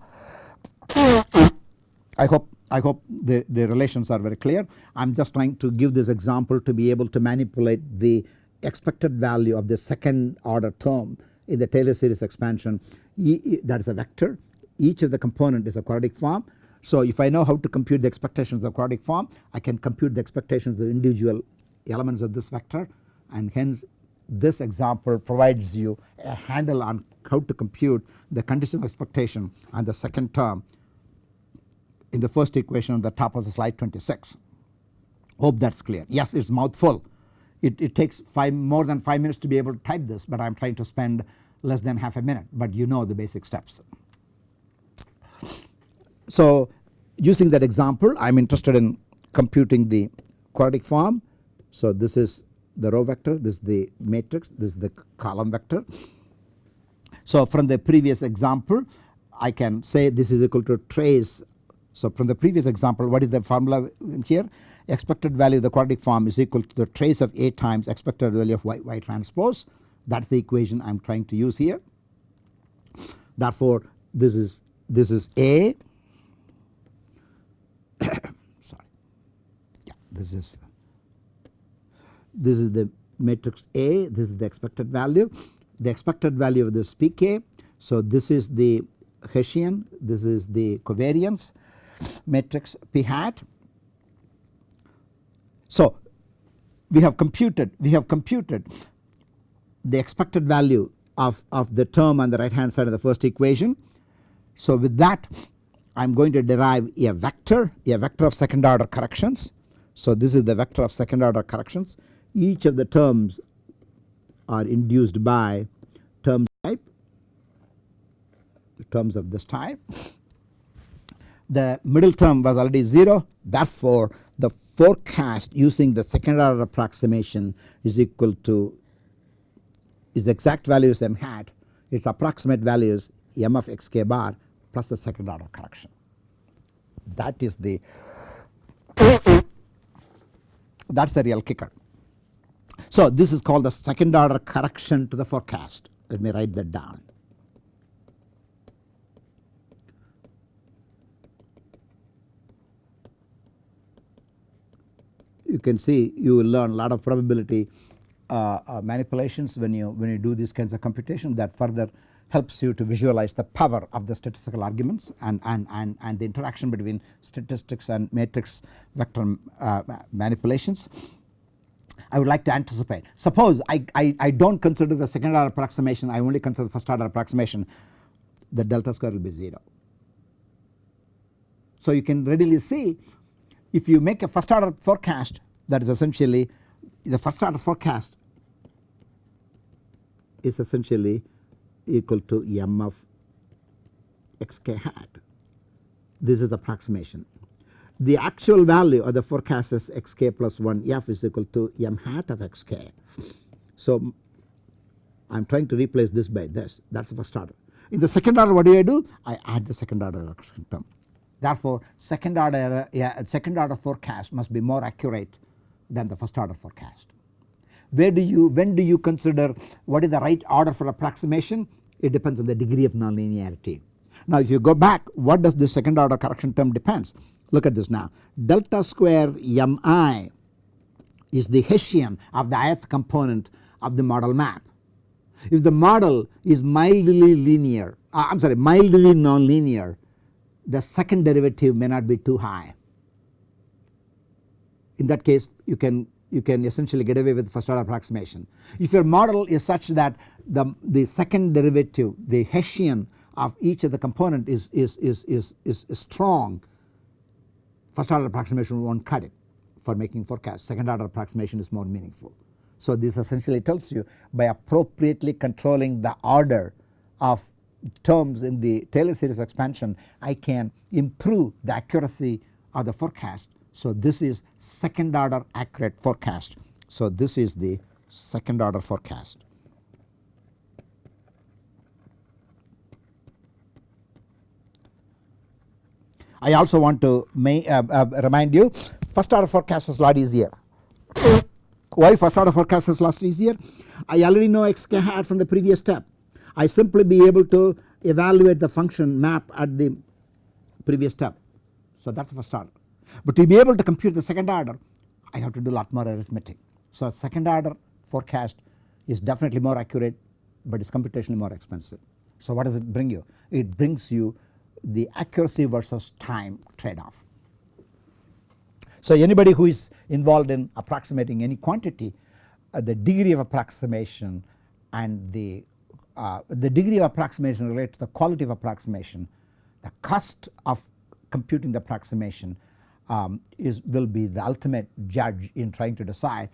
S1: I hope I hope the, the relations are very clear. I am just trying to give this example to be able to manipulate the expected value of the second order term in the Taylor series expansion e, that is a vector each of the component is a quadratic form. So if I know how to compute the expectations of quadratic form I can compute the expectations of the individual elements of this vector and hence this example provides you a handle on how to compute the conditional expectation on the second term in the first equation on the top of the slide 26. Hope that is clear. Yes it is mouthful. It, it takes 5 more than 5 minutes to be able to type this but I am trying to spend less than half a minute but you know the basic steps. So using that example I am interested in computing the quadratic form. So this is the row vector, this is the matrix, this is the column vector. So from the previous example I can say this is equal to trace. So from the previous example what is the formula here? Expected value of the quadratic form is equal to the trace of A times expected value of y, y transpose. That is the equation I am trying to use here. Therefore this is this is A sorry yeah this is this is the matrix A this is the expected value the expected value of this pk. So this is the Hessian this is the covariance matrix p hat. So we have computed we have computed the expected value of, of the term on the right hand side of the first equation. So with that I am going to derive a vector a vector of second order corrections. So this is the vector of second order corrections each of the terms are induced by term type terms of this type. The middle term was already 0 therefore the forecast using the second order approximation is equal to is exact value is m hat its approximate value is m of x k bar plus the second order correction. That is the that is the real kicker. So this is called the second order correction to the forecast let me write that down. You can see you will learn a lot of probability uh, uh, manipulations when you when you do these kinds of computation that further helps you to visualize the power of the statistical arguments and, and, and, and the interaction between statistics and matrix vector uh, manipulations. I would like to anticipate. Suppose I, I, I do not consider the second order approximation I only consider the first order approximation the delta square will be 0. So you can readily see if you make a first order forecast that is essentially the first order forecast is essentially equal to m of xk hat. This is the approximation the actual value of the forecast is xk plus 1 f is equal to m hat of xk. So I am trying to replace this by this that is the first order. In the second order what do I do? I add the second order correction term. Therefore second order yeah, second order forecast must be more accurate than the first order forecast. Where do you when do you consider what is the right order for approximation? It depends on the degree of nonlinearity. Now if you go back what does the second order correction term depends? Look at this now delta square mi is the Hessian of the ith component of the model map. If the model is mildly linear uh, I am sorry mildly nonlinear the second derivative may not be too high. In that case you can you can essentially get away with first order approximation. If your model is such that the, the second derivative the Hessian of each of the component is, is, is, is, is, is strong first order approximation not cut it for making forecast second order approximation is more meaningful. So this essentially tells you by appropriately controlling the order of terms in the Taylor series expansion I can improve the accuracy of the forecast. So this is second order accurate forecast. So this is the second order forecast. I also want to may, uh, uh, remind you first order forecast is lot easier. Why first order forecast is lot easier? I already know xk hat from the previous step. I simply be able to evaluate the function map at the previous step. So that is the first order. But to be able to compute the second order I have to do a lot more arithmetic. So second order forecast is definitely more accurate but it is computationally more expensive. So what does it bring you? It brings you the accuracy versus time trade off. So anybody who is involved in approximating any quantity uh, the degree of approximation and the uh, the degree of approximation related to the quality of approximation the cost of computing the approximation um, is will be the ultimate judge in trying to decide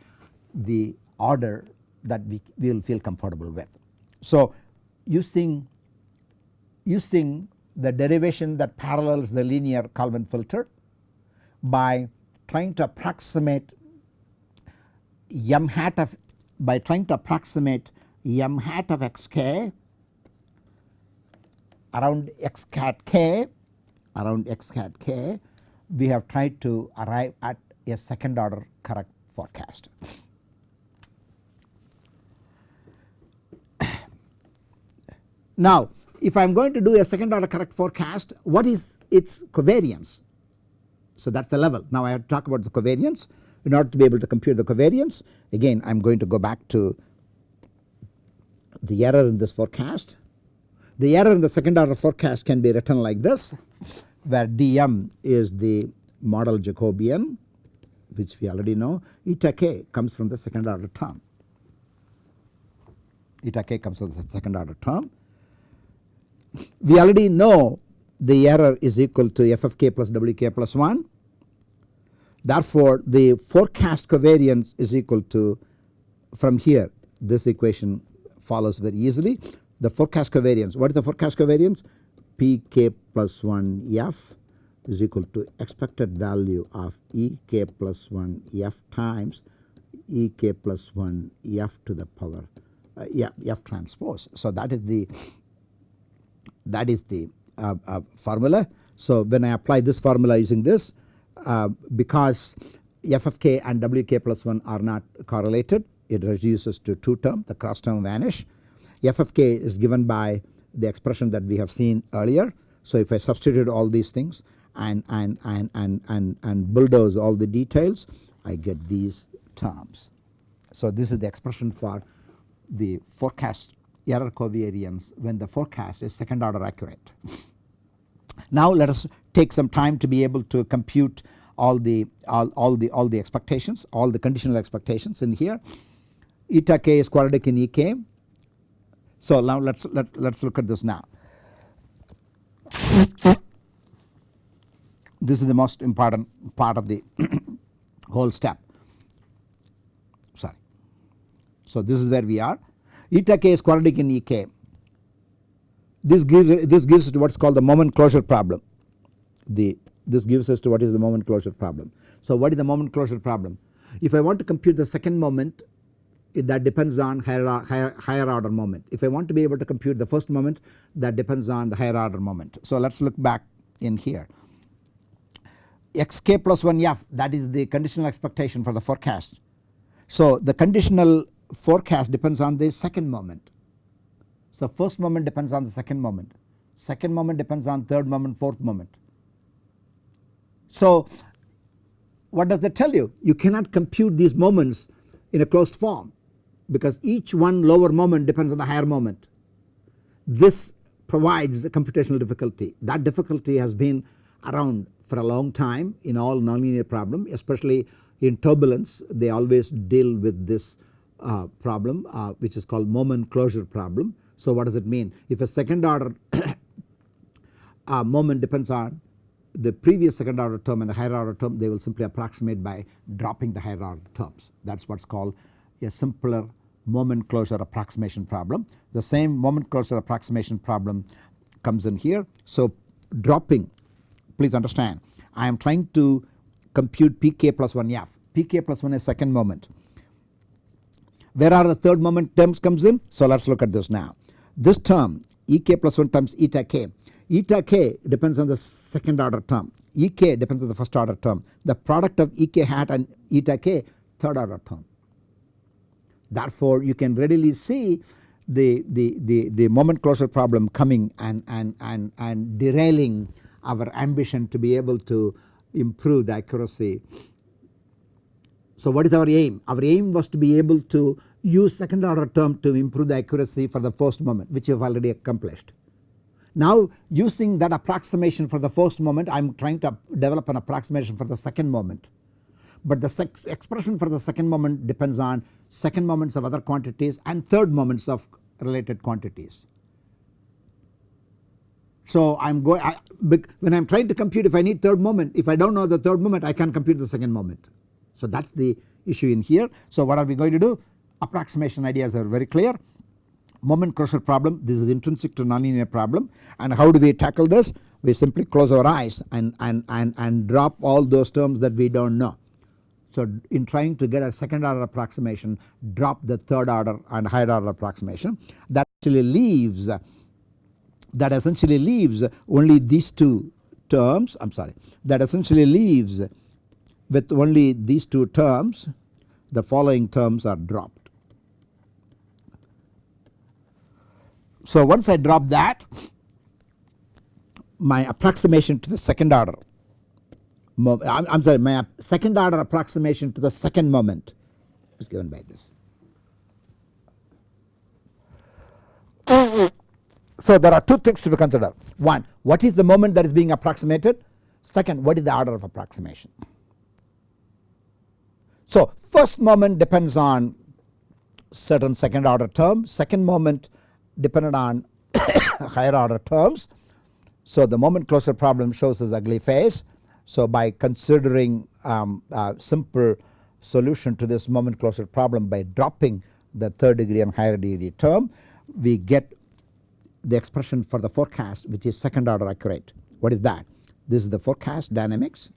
S1: the order that we will feel comfortable with. So using using the derivation that parallels the linear Kalman filter by trying to approximate m hat of by trying to approximate m hat of xk around x hat k around x hat k we have tried to arrive at a second order correct forecast. now if I am going to do a second order correct forecast what is its covariance. So that is the level now I have to talk about the covariance in order to be able to compute the covariance again I am going to go back to the error in this forecast. The error in the second order forecast can be written like this where dm is the model Jacobian which we already know eta k comes from the second order term eta k comes from the second order term. We already know the error is equal to f of k plus w k plus 1 therefore the forecast covariance is equal to from here this equation follows very easily. The forecast covariance what is the forecast covariance? Pk plus 1 f is equal to expected value of ek plus 1 f times ek plus 1 f to the power uh, f, f transpose. So that is the that is the uh, uh, formula. So when I apply this formula using this uh, because f of k and wk plus 1 are not correlated it reduces to 2 term the cross term vanish f of k is given by the expression that we have seen earlier. So if I substitute all these things and, and, and, and, and, and bulldoze all the details I get these terms. So this is the expression for the forecast error covariance when the forecast is second order accurate. Now let us take some time to be able to compute all the all, all the all the expectations all the conditional expectations in here eta k is quadratic in ek. So now let's let let's look at this now. this is the most important part of the whole step sorry. So this is where we are eta k is quadratic in ek this gives this gives us to what is called the moment closure problem the this gives us to what is the moment closure problem. So what is the moment closure problem if I want to compute the second moment it, that depends on higher, higher, higher order moment if I want to be able to compute the first moment that depends on the higher order moment. So let us look back in here xk plus 1 f that is the conditional expectation for the forecast. So the conditional forecast depends on the second moment. So first moment depends on the second moment, second moment depends on third moment, fourth moment. So what does that tell you? You cannot compute these moments in a closed form because each one lower moment depends on the higher moment. This provides a computational difficulty that difficulty has been around for a long time in all nonlinear problem especially in turbulence they always deal with this uh, problem uh, which is called moment closure problem. So what does it mean if a second order uh, moment depends on the previous second order term and the higher order term they will simply approximate by dropping the higher order terms that is what is called a simpler moment closure approximation problem. The same moment closure approximation problem comes in here. So dropping please understand I am trying to compute pk plus 1 f pk plus 1 is second moment. Where are the third moment terms comes in? So let us look at this now. This term ek plus 1 times eta k eta k depends on the second order term ek depends on the first order term the product of ek hat and eta k third order term. Therefore you can readily see the, the, the, the moment closure problem coming and, and, and, and derailing our ambition to be able to improve the accuracy. So what is our aim? Our aim was to be able to use second order term to improve the accuracy for the first moment which we have already accomplished. Now using that approximation for the first moment I am trying to develop an approximation for the second moment. But the expression for the second moment depends on second moments of other quantities and third moments of related quantities. So I am going when I am trying to compute if I need third moment if I do not know the third moment I can compute the second moment. So that is the issue in here. So what are we going to do? Approximation ideas are very clear. Moment closure problem this is intrinsic to nonlinear problem. And how do we tackle this? We simply close our eyes and, and, and, and drop all those terms that we do not know. So in trying to get a second order approximation drop the third order and higher order approximation. That actually leaves that essentially leaves only these two terms I am sorry that essentially leaves with only these two terms the following terms are dropped. So once I drop that my approximation to the second order I am sorry my second order approximation to the second moment is given by this. So there are two things to be considered one what is the moment that is being approximated second what is the order of approximation. So first moment depends on certain second order term second moment depended on higher order terms. So the moment closure problem shows this ugly face. So by considering um, a simple solution to this moment closure problem by dropping the third degree and higher degree term we get the expression for the forecast which is second order accurate. What is that? This is the forecast dynamics,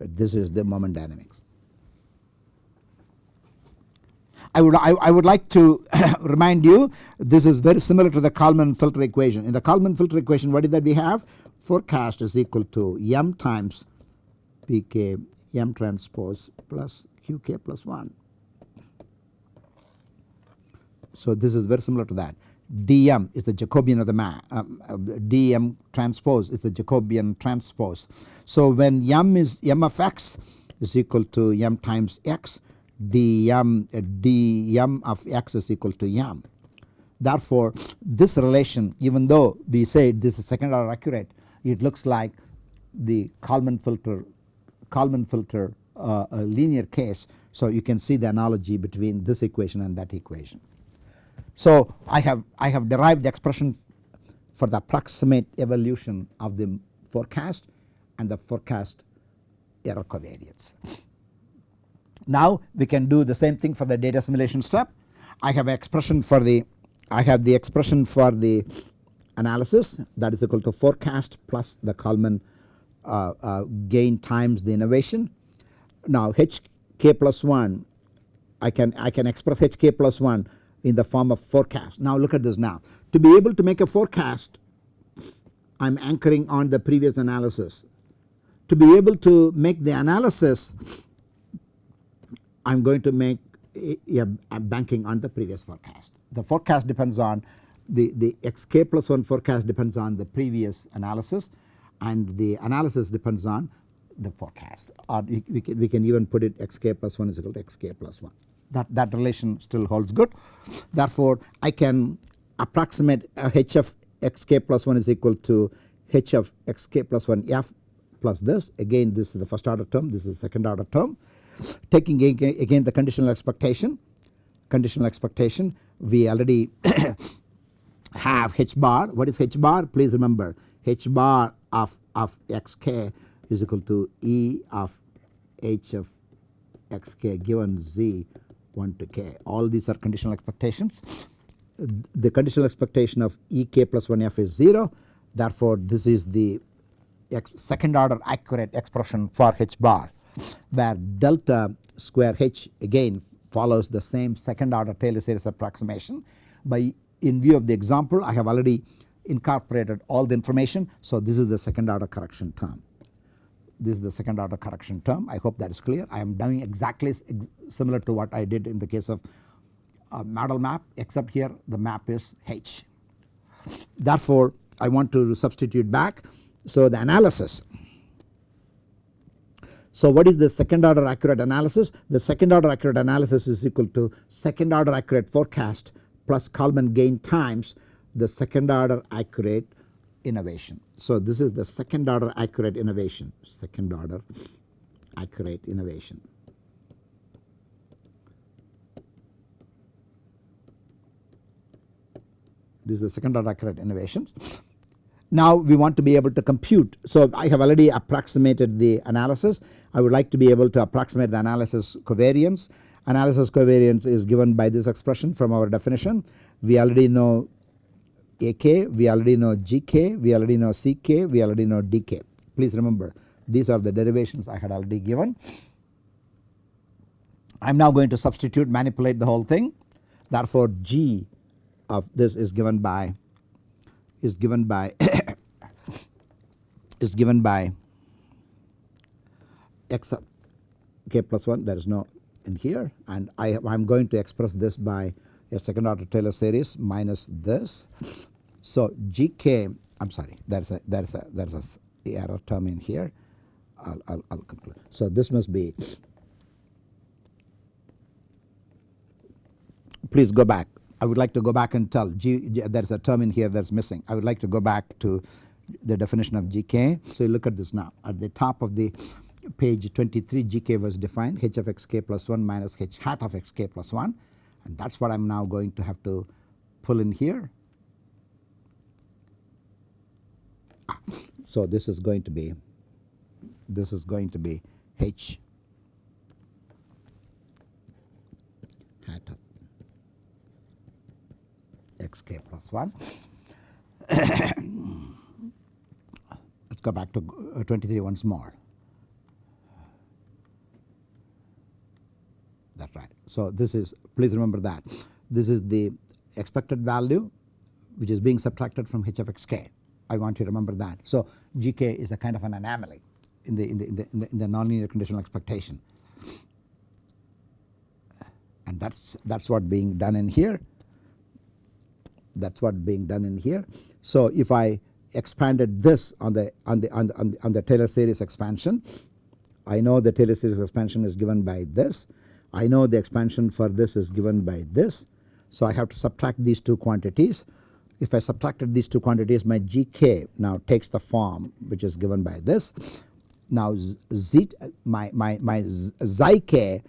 S1: this is the moment dynamics. I would I, I would like to remind you this is very similar to the Kalman filter equation. In the Kalman filter equation what is that we have? Forecast is equal to m times pk m transpose plus qk plus 1. So this is very similar to that dm is the Jacobian of the map um, dm transpose is the Jacobian transpose. So when m is m of x is equal to m times x dm uh, dm of x is equal to m. Therefore this relation even though we say this is second order accurate it looks like the Kalman filter Kalman filter uh, linear case. So you can see the analogy between this equation and that equation. So I have I have derived the expression for the approximate evolution of the forecast and the forecast error covariance. Now we can do the same thing for the data assimilation step. I have expression for the I have the expression for the analysis that is equal to forecast plus the Kalman uh, uh, gain times the innovation. Now hk plus 1 I can I can express hk plus 1 in the form of forecast. Now look at this now to be able to make a forecast I am anchoring on the previous analysis. To be able to make the analysis I am going to make a, a banking on the previous forecast. The forecast depends on the, the xk plus 1 forecast depends on the previous analysis and the analysis depends on the forecast or we can, we can even put it xk plus 1 is equal to xk plus 1 that, that relation still holds good. Therefore I can approximate uh, h of xk plus 1 is equal to h of xk plus 1 f plus this again this is the first order term this is the second order term taking again the conditional expectation conditional expectation we already have h bar. What is h bar? Please remember h bar of, of xk is equal to e of h of xk given z 1 to k. All these are conditional expectations. The conditional expectation of ek plus 1 f is 0 therefore this is the second order accurate expression for h bar where delta square h again follows the same second order Taylor series approximation. By in view of the example I have already incorporated all the information. So this is the second order correction term. This is the second order correction term. I hope that is clear. I am doing exactly similar to what I did in the case of a model map except here the map is H. Therefore I want to substitute back. So the analysis so what is the second order accurate analysis? The second order accurate analysis is equal to second order accurate forecast plus Kalman gain times the second order accurate innovation. So this is the second order accurate innovation, second order accurate innovation. This is the second order accurate innovations. Now we want to be able to compute. So I have already approximated the analysis. I would like to be able to approximate the analysis covariance. Analysis covariance is given by this expression from our definition we already know AK, we already know GK, we already know CK, we already know DK. Please remember these are the derivations I had already given. I am now going to substitute manipulate the whole thing therefore G of this is given by is given by is given by x k plus 1 there is no in here and I am going to express this by a second order Taylor series minus this. So gk I am sorry there is a there is a there is a error term in here I'll, I'll, conclude. So this must be please go back I would like to go back and tell G there is a term in here that is missing I would like to go back to the definition of GK. So look at this now at the top of the page 23 GK was defined h of xk plus 1 minus h hat of xk plus 1 and that is what I am now going to have to pull in here. So this is going to be this is going to be h hat of xk plus 1. Go back to uh, 23 once more. That is right. So this is please remember that this is the expected value which is being subtracted from h of xk. I want you to remember that. So gk is a kind of an anomaly in the in the in the, in the, in the nonlinear conditional expectation and that's that's what being done in here that is what being done in here. So if I expanded this on the on the on the, on the, on the Taylor series expansion I know the Taylor series expansion is given by this I know the expansion for this is given by this. So I have to subtract these two quantities. If I subtracted these two quantities my gk now takes the form which is given by this. Now z my, my, my xi k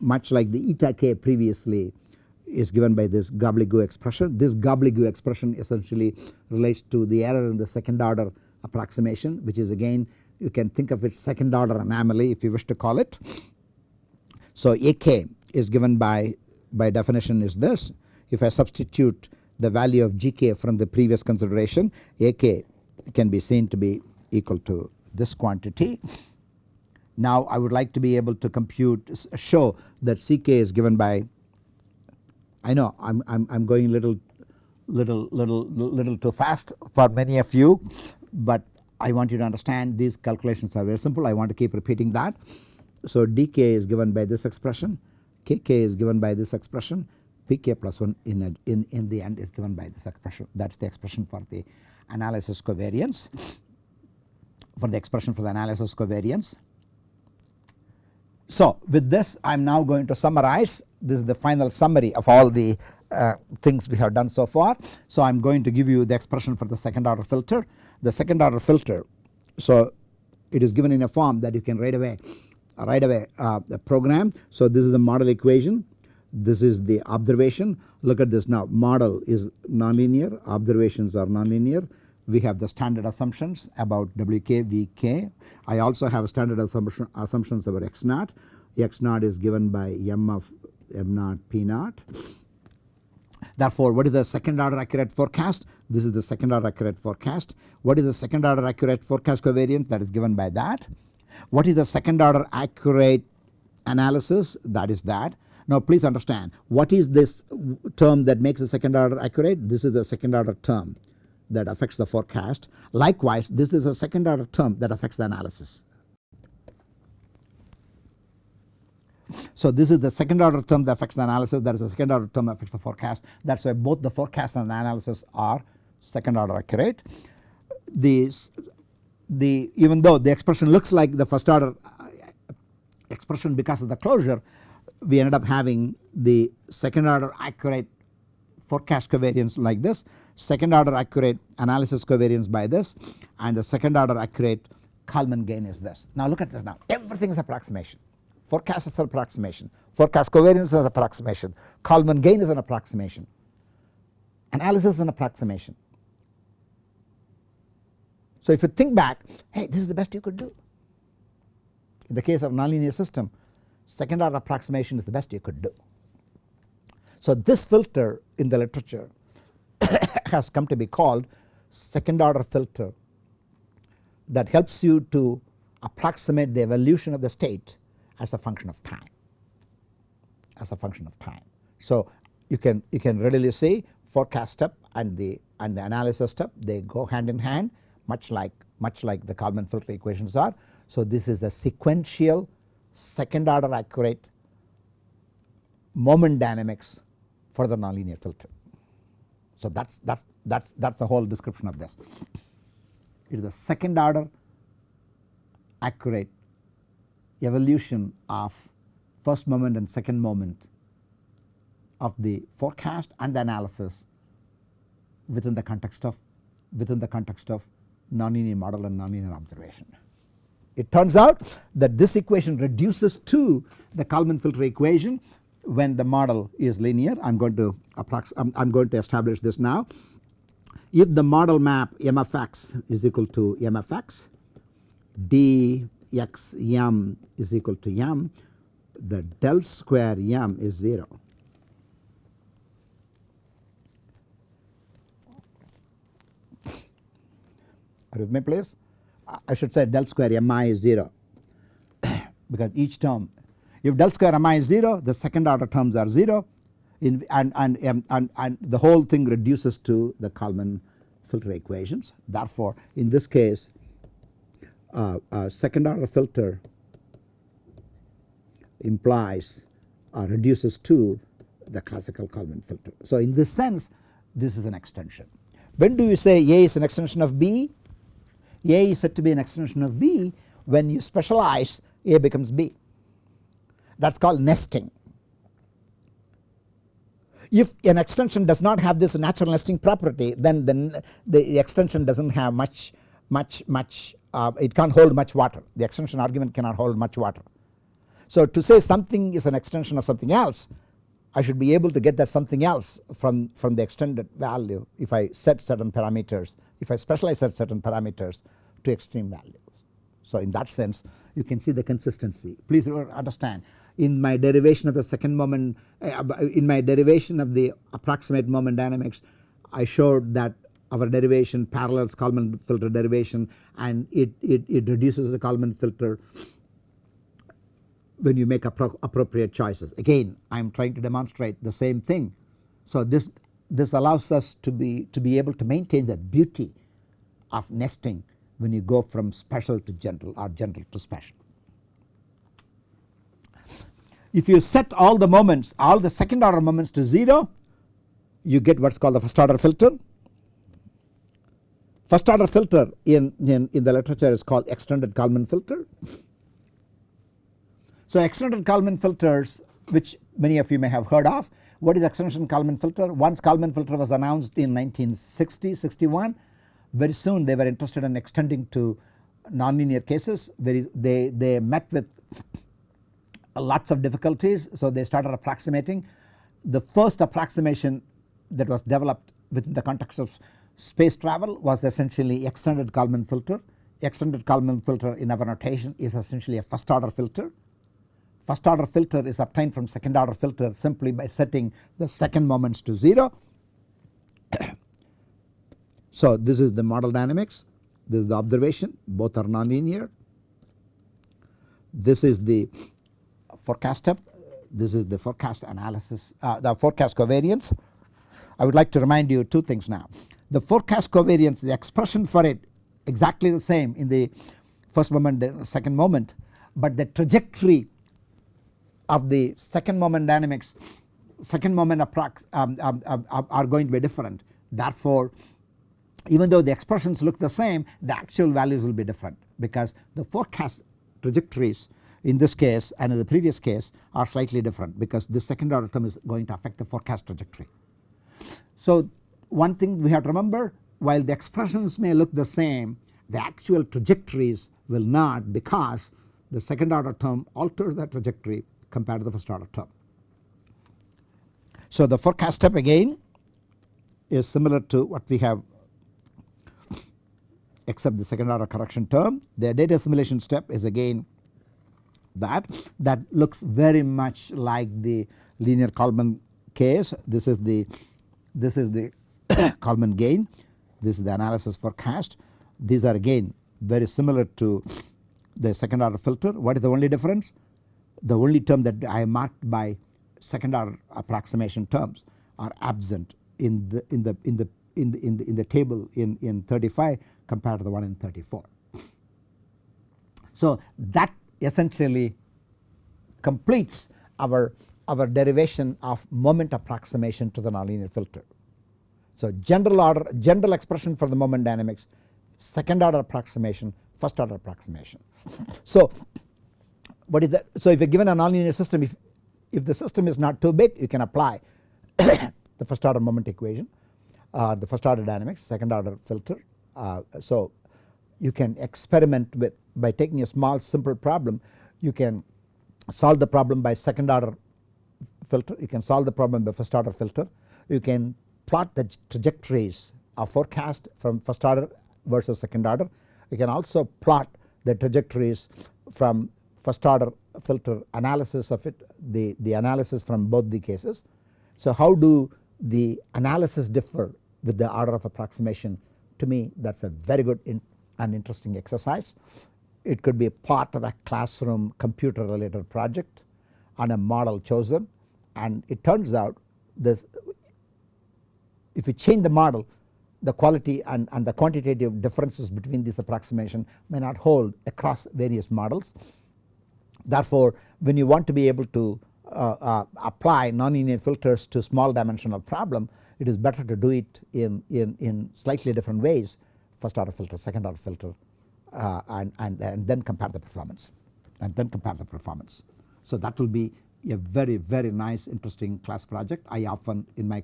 S1: much like the eta k previously is given by this gobbledygook expression. This gobbledygook expression essentially relates to the error in the second order approximation which is again you can think of it second order anomaly if you wish to call it. So AK is given by by definition is this if I substitute the value of GK from the previous consideration AK can be seen to be equal to this quantity. Now I would like to be able to compute show that CK is given by I know I'm I'm I'm going little little little little too fast for many of you but I want you to understand these calculations are very simple I want to keep repeating that. So dk is given by this expression kk is given by this expression pk plus 1 in, a, in, in the end is given by this expression that is the expression for the analysis covariance for the expression for the analysis covariance. So with this I am now going to summarize this is the final summary of all the uh, things we have done so far. So I am going to give you the expression for the second order filter. The second order filter so it is given in a form that you can right away right away uh, the program. So this is the model equation this is the observation look at this now model is nonlinear observations are nonlinear we have the standard assumptions about Wk, Vk. I also have standard assumption, assumptions about x naught. x naught is given by m of m naught p naught. Therefore, what is the second order accurate forecast? This is the second order accurate forecast. What is the second order accurate forecast covariance that is given by that? What is the second order accurate analysis that is that. Now please understand what is this term that makes the second order accurate? This is the second order term that affects the forecast. Likewise this is a second order term that affects the analysis. So this is the second order term that affects the analysis that is the second order term that affects the forecast that is why both the forecast and the analysis are second order accurate. The, the even though the expression looks like the first order uh, expression because of the closure we ended up having the second order accurate forecast covariance like this second order accurate analysis covariance by this and the second order accurate Kalman gain is this. Now look at this now everything is approximation forecast is an approximation forecast covariance is an approximation Kalman gain is an approximation analysis is an approximation. So if you think back hey this is the best you could do. In the case of nonlinear system second order approximation is the best you could do. So this filter in the literature has come to be called second order filter that helps you to approximate the evolution of the state as a function of time as a function of time. So you can you can readily see forecast step and the and the analysis step they go hand in hand much like much like the Kalman filter equations are. So this is a sequential second order accurate moment dynamics for the nonlinear filter. So that's that's that's that's the whole description of this. It is the second order accurate evolution of first moment and second moment of the forecast and the analysis within the context of within the context of nonlinear model and nonlinear observation. It turns out that this equation reduces to the Kalman filter equation when the model is linear. I am going to approx I am going to establish this now. If the model map m of x is equal to m of x, d x m is equal to m, the del square m is 0. Are you with me please? I should say del square mi is 0 because each term if del square mi is 0 the second order terms are 0 in and, and, um, and, and the whole thing reduces to the Kalman filter equations. Therefore, in this case uh, uh, second order filter implies uh, reduces to the classical Kalman filter. So in this sense this is an extension. When do you say A is an extension of B? A is said to be an extension of B when you specialize A becomes B that is called nesting. If an extension does not have this natural nesting property then the, the extension does not have much much much uh, it can't hold much water the extension argument cannot hold much water. So to say something is an extension of something else I should be able to get that something else from, from the extended value if I set certain parameters if I specialize set certain parameters to extreme values. So in that sense you can see the consistency please understand in my derivation of the second moment uh, in my derivation of the approximate moment dynamics I showed that our derivation parallels Kalman filter derivation and it, it, it reduces the Kalman filter when you make appro appropriate choices. Again I am trying to demonstrate the same thing. So this this allows us to be to be able to maintain the beauty of nesting when you go from special to general or general to special. If you set all the moments all the second order moments to 0 you get what is called the first order filter. First order filter in, in, in the literature is called extended Kalman filter. So extended Kalman filters which many of you may have heard of. What is extended Kalman filter? Once Kalman filter was announced in 1960 61 very soon they were interested in extending to nonlinear cases very they, they met with lots of difficulties so they started approximating. The first approximation that was developed within the context of space travel was essentially extended Kalman filter. Extended Kalman filter in our notation is essentially a first order filter. First order filter is obtained from second order filter simply by setting the second moments to 0. so this is the model dynamics, this is the observation both are nonlinear. This is the forecast step, this is the forecast analysis uh, the forecast covariance. I would like to remind you two things now. The forecast covariance the expression for it exactly the same in the first moment second moment but the trajectory of the second moment dynamics second moment approx um, um, um, are going to be different therefore even though the expressions look the same the actual values will be different because the forecast trajectories in this case and in the previous case are slightly different because the second order term is going to affect the forecast trajectory. So one thing we have to remember while the expressions may look the same the actual trajectories will not because the second order term alters the trajectory compared to the first order term. So the forecast step again is similar to what we have except the second order correction term. The data assimilation step is again that that looks very much like the linear Kalman case this is the this is the Kalman gain this is the analysis for cast these are again very similar to the second order filter what is the only difference the only term that I marked by second order approximation terms are absent in the in the in the in the in the, in the table in in 35 compared to the one in 34. So that essentially completes our our derivation of moment approximation to the nonlinear filter. So general order general expression for the moment dynamics second order approximation first order approximation. So what is that so if you are given a nonlinear system if if the system is not too big you can apply the first order moment equation uh, the first order dynamics second order filter. Uh, so you can experiment with by taking a small simple problem you can solve the problem by second order filter you can solve the problem by first order filter you can plot the trajectories of forecast from first order versus second order you can also plot the trajectories from first order filter analysis of it the, the analysis from both the cases. So how do the analysis differ with the order of approximation to me that is a very good in, and interesting exercise. It could be a part of a classroom computer related project on a model chosen and it turns out this if you change the model the quality and, and the quantitative differences between this approximation may not hold across various models. Therefore when you want to be able to uh, uh, apply nonlinear filters to small dimensional problem it is better to do it in, in, in slightly different ways first order filter second order filter uh, and, and, and then compare the performance and then compare the performance. So that will be a very very nice interesting class project I often in my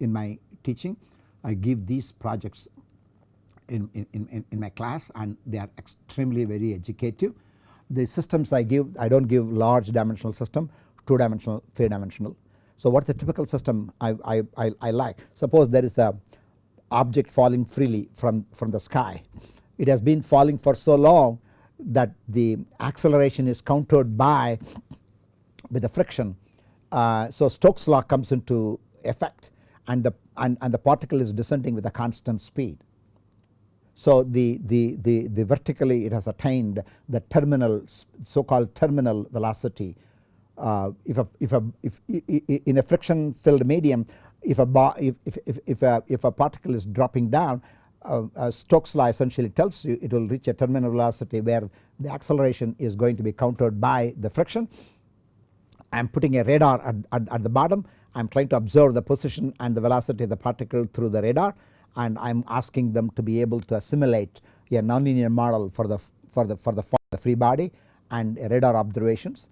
S1: in my teaching I give these projects in, in, in, in my class and they are extremely very educative. The systems I give I do not give large dimensional system 2 dimensional 3 dimensional so what is the typical system I, I, I, I like? Suppose there is a object falling freely from, from the sky. It has been falling for so long that the acceleration is countered by with the friction. Uh, so Stokes law comes into effect and the and, and the particle is descending with a constant speed. So the, the, the, the vertically it has attained the terminal so called terminal velocity uh, if a if a if in a friction filled medium if a bar if if if, if a if a particle is dropping down uh, uh, Stokes law essentially tells you it will reach a terminal velocity where the acceleration is going to be countered by the friction. I am putting a radar at, at, at the bottom I am trying to observe the position and the velocity of the particle through the radar and I am asking them to be able to assimilate a nonlinear model for the for the for the, for the free body and radar observations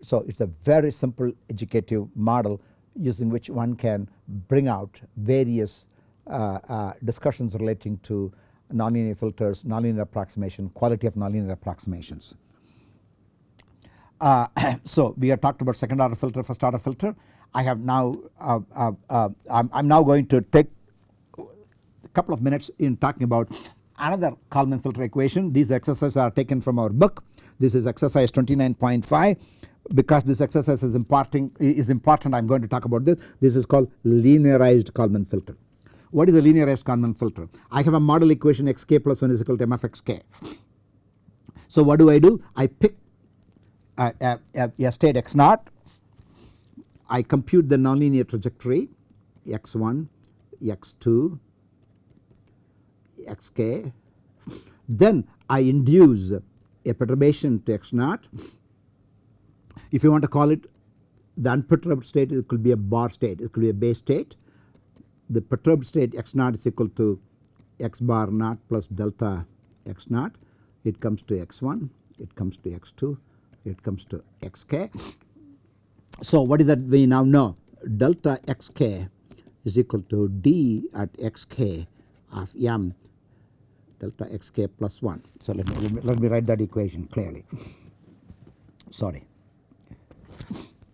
S1: so it is a very simple educative model using which one can bring out various uh, uh, discussions relating to nonlinear filters, nonlinear approximation, quality of nonlinear approximations. Uh, so we have talked about second order filter, first order filter. I have now uh, uh, uh, I'm, now going to take a couple of minutes in talking about another Kalman filter equation. These exercises are taken from our book. This is exercise 29.5 because this exercise is imparting is important I am going to talk about this. This is called linearized Kalman filter. What is a linearized Kalman filter? I have a model equation xk plus 1 is equal to m of xk. So what do I do? I pick a, a, a, a state x naught, I compute the nonlinear trajectory x1, x2, xk, then I induce a perturbation to x0. if you want to call it the unperturbed state it could be a bar state it could be a base state. The perturbed state x0 is equal to x bar naught plus delta x0. it comes to x1 it comes to x2 it comes to xk. So what is that we now know delta xk is equal to d at xk of m delta xk plus 1. So let me, let me write that equation clearly sorry.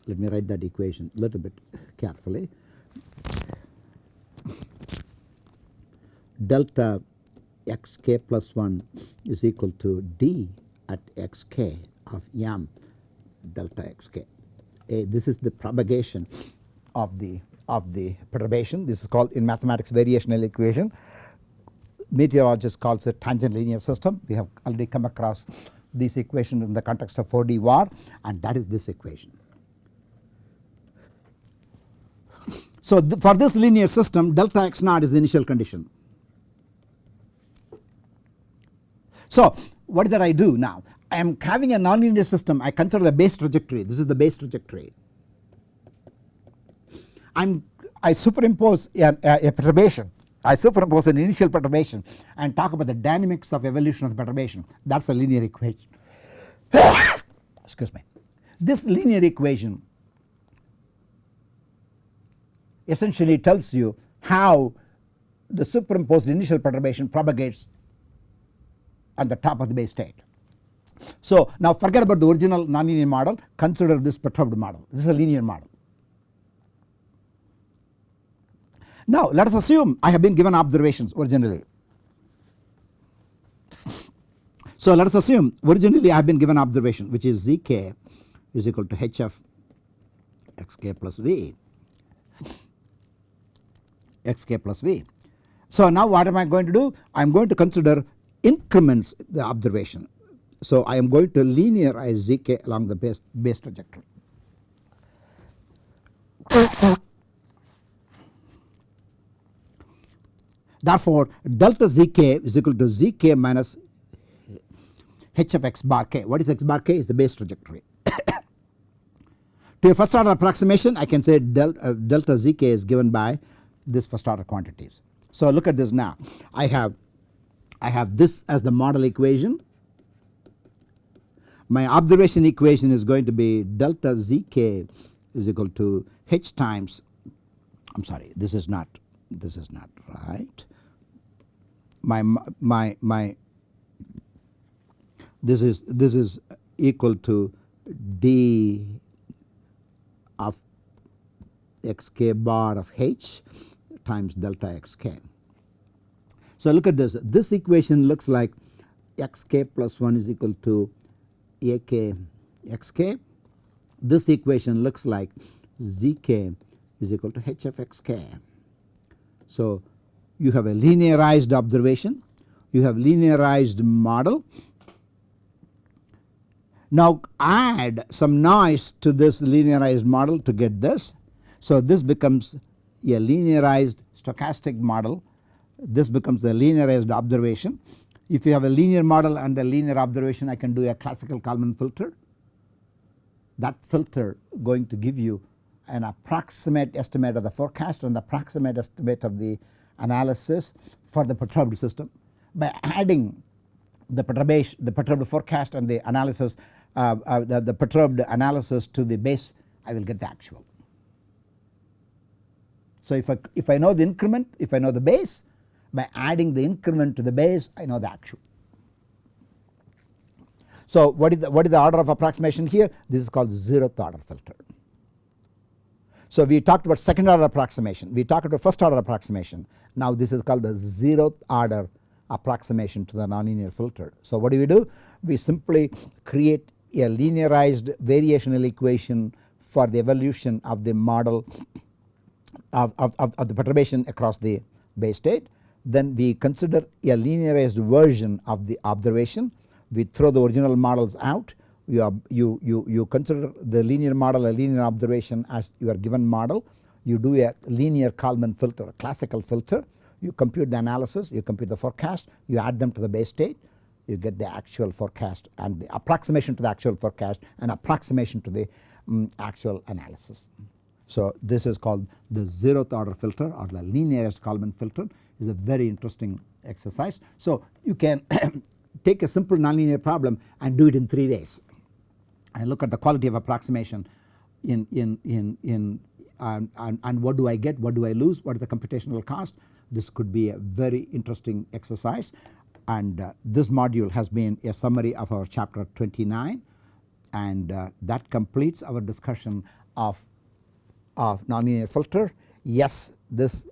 S1: Let me write that equation a little bit carefully. Delta xk plus 1 is equal to d at xk of m delta xk. A, this is the propagation of the of the perturbation. This is called in mathematics variational equation. Meteorologists calls it tangent linear system. We have already come across this equation in the context of 4D Var and that is this equation. So for this linear system delta x naught is the initial condition. So what did I do now? I am having a nonlinear system I consider the base trajectory this is the base trajectory. I am I superimpose a, a, a perturbation I superimpose an initial perturbation and talk about the dynamics of evolution of the perturbation that is a linear equation excuse me. This linear equation essentially tells you how the superimposed initial perturbation propagates on the top of the base state. So now forget about the original nonlinear model consider this perturbed model this is a linear model. Now let us assume I have been given observations originally. So let us assume originally I have been given observation which is zk is equal to hf xk plus v xk plus v. So now what am I going to do? I am going to consider increments the observation. So I am going to linearize zk along the base, base trajectory. Therefore delta zk is equal to zk minus h of x bar k. What is x bar k? Is the base trajectory. to a first order approximation I can say del, uh, delta zk is given by this first order quantities. So look at this now I have I have this as the model equation my observation equation is going to be delta zk is equal to h times I am sorry this is not this is not right my my my this is this is equal to d of xk bar of h times delta xk. So look at this this equation looks like xk plus 1 is equal to ak xk this equation looks like zk is equal to h of xk. So you have a linearized observation, you have linearized model. Now add some noise to this linearized model to get this. So this becomes a linearized stochastic model, this becomes the linearized observation. If you have a linear model and a linear observation I can do a classical Kalman filter. That filter going to give you an approximate estimate of the forecast and the approximate estimate of the analysis for the perturbed system by adding the perturbation the perturbed forecast and the analysis uh, uh, the, the perturbed analysis to the base I will get the actual. So if I, if I know the increment if I know the base by adding the increment to the base I know the actual. So what is the, what is the order of approximation here this is called zeroth order filter. So we talked about second order approximation, we talked about first order approximation. Now this is called the zeroth order approximation to the nonlinear filter. So what do we do? We simply create a linearized variational equation for the evolution of the model of, of, of the perturbation across the base state. Then we consider a linearized version of the observation. We throw the original models out you, are, you, you, you consider the linear model a linear observation as your given model. You do a linear Kalman filter, a classical filter. You compute the analysis, you compute the forecast, you add them to the base state, you get the actual forecast and the approximation to the actual forecast and approximation to the um, actual analysis. So this is called the zeroth order filter or the linearized Kalman filter is a very interesting exercise. So you can take a simple nonlinear problem and do it in 3 ways and look at the quality of approximation in, in, in, in and, and, and what do I get, what do I lose, what is the computational cost. This could be a very interesting exercise and uh, this module has been a summary of our chapter 29 and uh, that completes our discussion of, of nonlinear filter. Yes this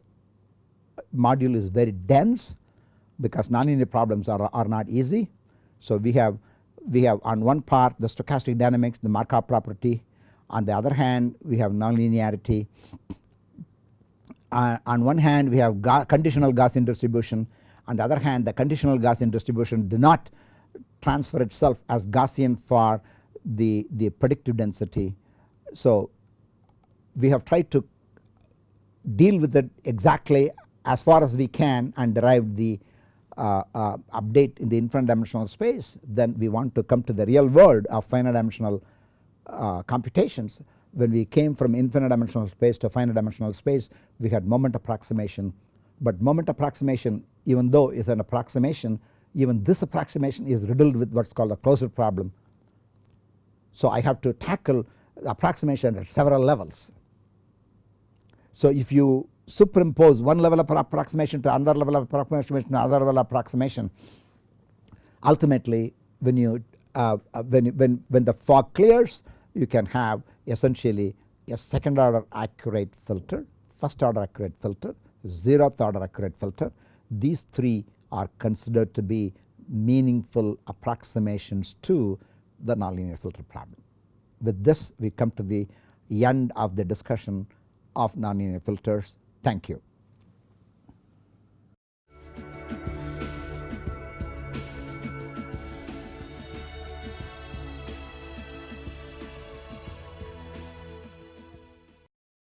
S1: module is very dense because nonlinear problems are, are not easy. So we have we have on one part the stochastic dynamics the Markov property On the other hand we have nonlinearity. Uh, on one hand we have Ga conditional Gaussian distribution on the other hand the conditional Gaussian distribution do not transfer itself as Gaussian for the, the predictive density. So we have tried to deal with it exactly as far as we can and derive the uh, uh, update in the infinite dimensional space then we want to come to the real world of finite dimensional uh, computations. When we came from infinite dimensional space to finite dimensional space we had moment approximation but moment approximation even though is an approximation even this approximation is riddled with what is called a closure problem. So I have to tackle approximation at several levels. So if you superimpose one level of approximation to another level of approximation to another level of approximation ultimately when you uh, uh, when, when, when the fog clears you can have essentially a second order accurate filter, first order accurate filter, zeroth order accurate filter. These three are considered to be meaningful approximations to the nonlinear filter problem. With this we come to the end of the discussion of nonlinear filters. Thank you.